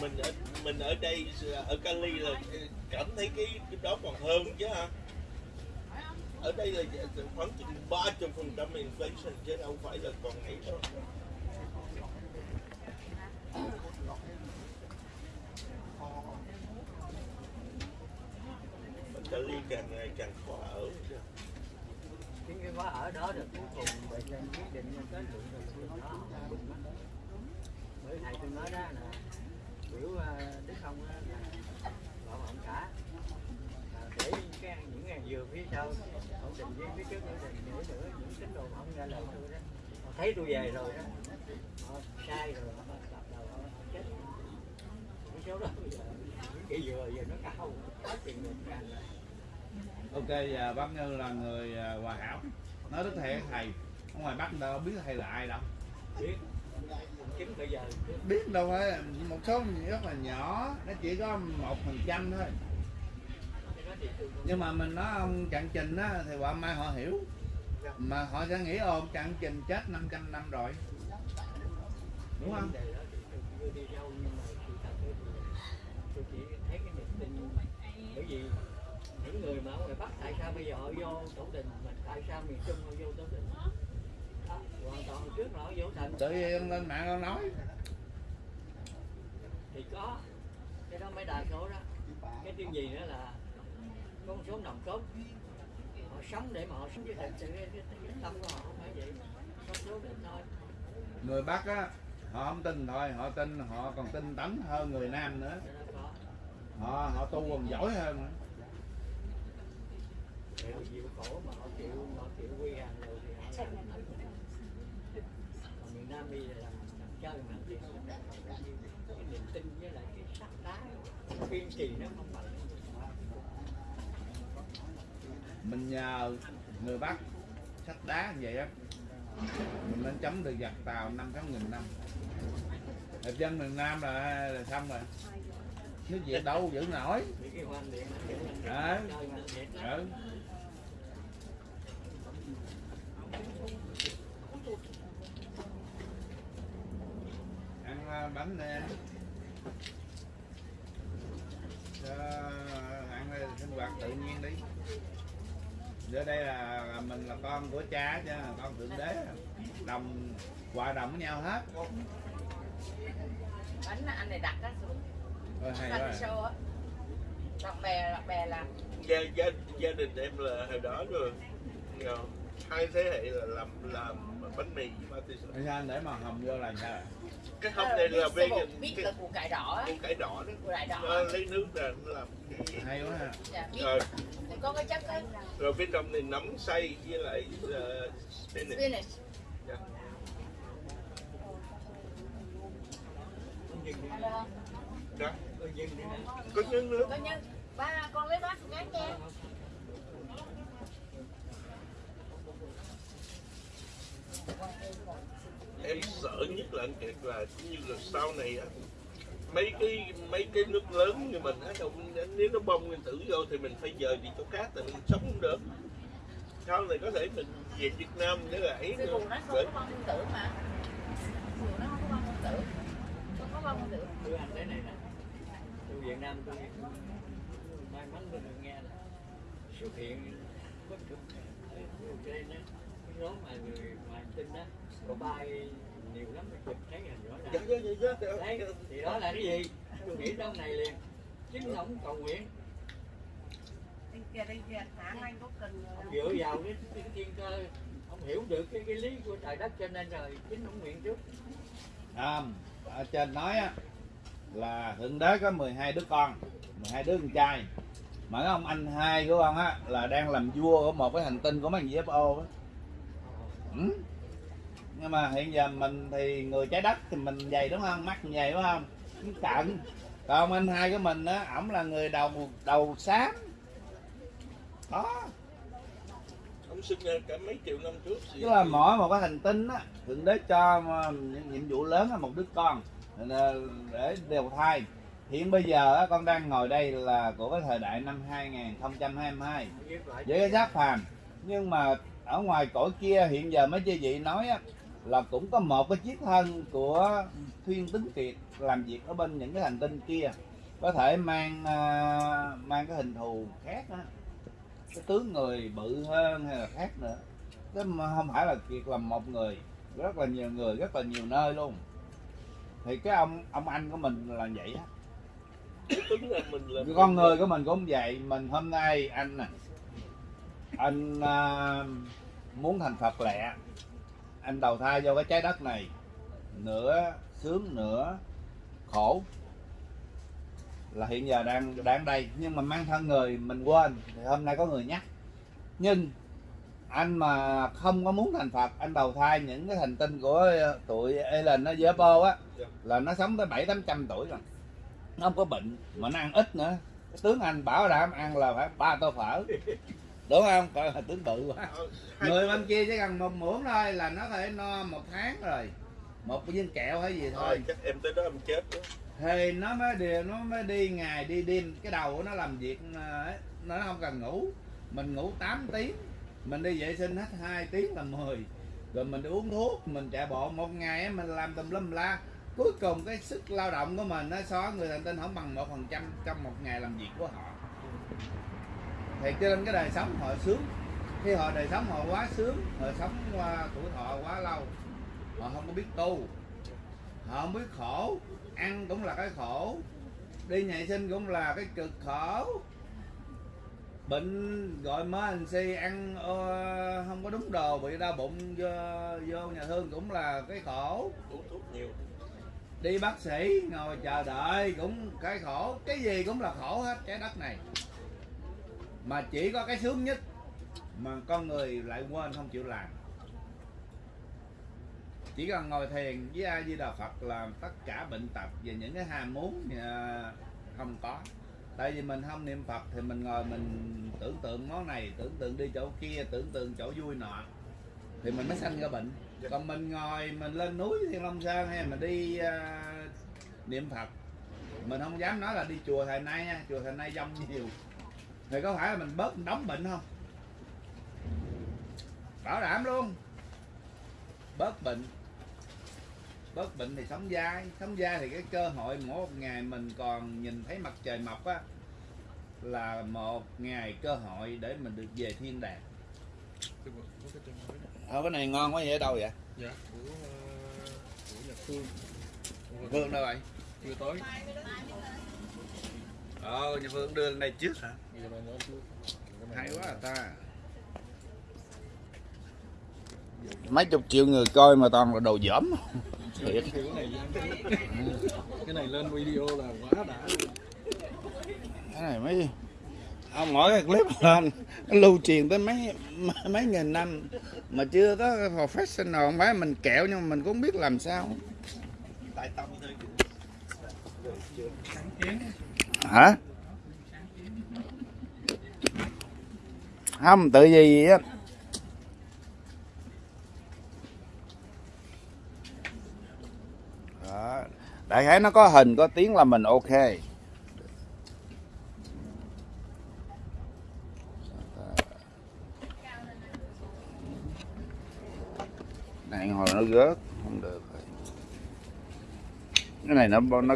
mình ở mình ở đây ở Cali là cảm thấy cái, cái đó còn hơn chứ ha ở đây là dạ, khoảng chừng ba trăm phần trăm inflation chứ đâu phải là còn ấy đâu Cali càng ngày càng khó ở chứ. chính cái khóa ở đó được cuối cùng bệnh nhân quyết định cái lượng đó. Bởi thầy tôi nói đó là biểu ờ, đức không á là bảo ổn cả. Ờ, để cái những ngàn dừa phía sau ổn định với phía trước ổn định nữa nữa những tín đồ không nghe lời tôi đó. Họ thấy tôi về rồi đó. Họ sai rồi họ đập đầu họ chết. Cái số đó bây giờ những cái dừa giờ nó cao quá tiền người càng ok giờ bác như là người hòa hảo. Nói đức thầy thầy ở ngoài bắc đâu biết thầy là ai đâu? Biết bây giờ biết đâu phải một số rất là nhỏ, nó chỉ có một phần trăm thôi. Nhưng mà mình nói ông chặn trình á, thì quả mai họ hiểu. Mà họ sẽ nghĩ ông chặn trình chết 500 năm rồi. Đúng không? Tôi chỉ thấy cái niềm tin bởi vì những người mà ở ngoài Bắc, tại sao bây giờ họ vô tổ đình mình tại sao miền Trung họ vô tổ đình đó, hoàn toàn hồi trước là họ vô thành tự nhiên lên mạng ông nói. Thì có cái đó mới đa số đó. Cái tiêu gì nữa là một số nòng cốt. Họ sống để mà họ sống với thật sự cái, tâm của họ không phải vậy. Có số định thôi. Người bắc á họ không tin thôi họ tin họ còn tin tánh hơn người nam nữa. Họ họ tu còn giỏi hơn nữa. chịu khổ mà họ chịu họ chịu quy hàng rồi thì họ Nam bây giờ làm làm chơi mà thì cái niềm tin với lại cái sắc đá kiên trì nó không bằng mình nhờ người bắc sách đá như vậy á mình lên chấm được giặc tàu năm sáu nghìn năm Hiệp dân miền Nam là, là xong rồi nước Việt đâu giữ nổi Đấy. ừ. Bánh nè. Cho ăn đây sinh hoạt tự nhiên đi. Ở đây là mình là con của cha chứ là con thượng đế. Đồng hòa đồng với nhau hết. Bánh anh này đặt á xuống. Ôi, hay quá. show á. Bạn bè bạn bè làm. Gia, gia, gia đình em là hồi đó rồi hai thế hệ là làm làm bánh mì với ma Tại sao anh để màu hồng vô là sao cái hông này là vegan biết cái là củ cải đỏ á. Củ cải đỏ đó. Củ cải đỏ. Nó lấy nước ra nó làm cái hay quá ha. Dạ, biết. Rồi thì có cái chất á rồi phía trong này nấm xay với lại uh, spinach. Spinach. Dạ. Nhìn đi, Alo, đó có nhân nữa. Có nhân. Ba con lấy bát cái nha em sợ nhất là anh kiệt là như là sau này á mấy cái mấy cái nước lớn như mình á nếu nó bông nguyên tử vô thì mình phải dời đi chỗ khác tại mình sống không được. Sau này có thể mình về Việt Nam để là ấy nữa. nó không có bông nguyên tử mà. Nó không có bông nguyên tử. Không có bông nguyên tử. Này nè. Tôi Việt Nam tôi may mắn tôi được nghe là xuất hiện bất cực đó cái số mà người ngoài tin đó có bay nhiều lắm chụp dạ ràng dạ dạ. dạ đấy thì đó là cái gì? Tôi nghĩ trong này liền. Chính ông cầu nguyện. Đây kia đây kia hãng anh có cần ông dựa vào cái, cái thiên cơ. Ông hiểu được cái, cái lý của trời đất cho nên rồi chính ông nguyện trước. À, ở trên nói á là thượng đế có 12 đứa con 12 đứa con trai. Mà cái ông anh hai của ông á là đang làm vua của một cái hành tinh của mấy thằng UFO á. Ừ. nhưng mà hiện giờ mình thì người trái đất thì mình dày đúng không? Mắt mình dày đúng không? Cái cận. Còn anh hai của mình á ổng là người đầu đầu xám. Đó. Ông sinh ra cả mấy triệu năm trước tức là mỗi một cái hành tinh á thượng đế cho mà những nhiệm vụ lớn là một đứa con. Để- để đều thai hiện bây giờ á, con đang ngồi đây là của cái thời đại năm 2022 viết lại với cái giáp phàm. Nhưng mà ở ngoài cõi kia hiện giờ mấy chị vị nói á, là cũng có một cái chiếc thân của thuyên tính kiệt làm việc ở bên những cái hành tinh kia. Có thể mang à, mang cái hình thù khác á. Cái tướng người bự hơn hay là khác nữa. Chứ không phải là kiệt là một người rất là nhiều người rất là nhiều nơi luôn. Thì cái ông ông anh của mình là vậy á. Con người. của mình cũng vậy. Mình hôm nay anh nè anh à, muốn thành phật lẹ anh đầu thai vô cái trái đất này, nửa sướng, nửa khổ, là hiện giờ đang đang đây. Nhưng mà mang thân người, mình quên. Thì hôm nay có người nhắc. Nhưng anh mà không có muốn thành Phật, anh đầu thai, những cái thành tinh của tụi Ellen nó dễ bô á là nó sống tới bảy tám trăm tuổi rồi. Nó không có bệnh, mà nó ăn ít nữa. Tướng anh bảo đảm ăn là phải ba tô phở đúng không? Coi là tướng bự quá. Hai- người bên kia chỉ cần một muỗng thôi là nó có thể no một tháng rồi. Một viên kẹo hay gì thôi. Thôi chắc em tới đó em chết đó thì nó mới đi nó mới đi ngày đi đêm. Cái đầu của nó làm việc ờ, nó không cần ngủ. Mình ngủ 8 tiếng. Mình đi vệ sinh hết 2 tiếng là 10 rồi mình đi uống thuốc mình chạy bộ. Một ngày mình làm tùm lum la. Cuối cùng cái sức lao động của mình nó so với người thành tinh không bằng một phần trăm trong một ngày làm việc của họ thì cho nên cái đời sống họ sướng. Khi họ đời sống họ quá sướng họ sống qua tuổi thọ quá lâu họ không có biết tu họ không biết khổ. Ăn cũng là cái khổ đi nhảy sinh cũng là cái cực khổ. Bệnh gọi mớ anh si ăn ờ, không có đúng đồ bị đau bụng vô, vô nhà thương cũng là cái khổ. Uống thuốc nhiều. Đi bác sĩ ngồi chờ đợi cũng cái khổ. Cái gì cũng là khổ hết trái đất này mà chỉ có cái sướng nhất mà con người lại quên không chịu làm. Chỉ cần ngồi thiền với a di đà phật là tất cả bệnh tật và những cái ham muốn à, không có. Tại vì mình không niệm phật thì mình ngồi mình tưởng tượng món này tưởng tượng đi chỗ kia tưởng tượng chỗ vui nọ thì mình mới sanh ra bệnh. Còn mình ngồi mình lên núi thiên long sơn hay mình đi uh, niệm phật mình không dám nói là đi chùa thầy nay nha. Chùa thầy nay dông nhiều thì có phải là mình bớt đóng bệnh không? Bảo đảm luôn. Bớt bệnh. Bớt bệnh thì sống dai. Sống dai thì cái cơ hội mỗi một ngày mình còn nhìn thấy mặt trời mọc á là một ngày cơ hội để mình được về thiên đàng. Ờ, cái này ngon quá vậy ở đâu vậy? Dạ, của, ờ, của Nhật Phương. Phương đâu vậy? Chưa tới. Ờ nhà Phương đưa lên đây trước hả Hay quá à ta mấy chục triệu người coi mà toàn là đồ dởm thiệt. Cái này lên video là quá đã. Cái này mấy ông mỗi cái clip lên lưu truyền tới mấy mấy nghìn năm. Mà chưa có professional không phải mình kẹo nhưng mà mình cũng biết làm sao. Tại tâm thôi hả không, tự gì á. Đại khái nó có hình, có tiếng là mình ok. Này, hồi nó rớt, không được rồi. cái này nó nó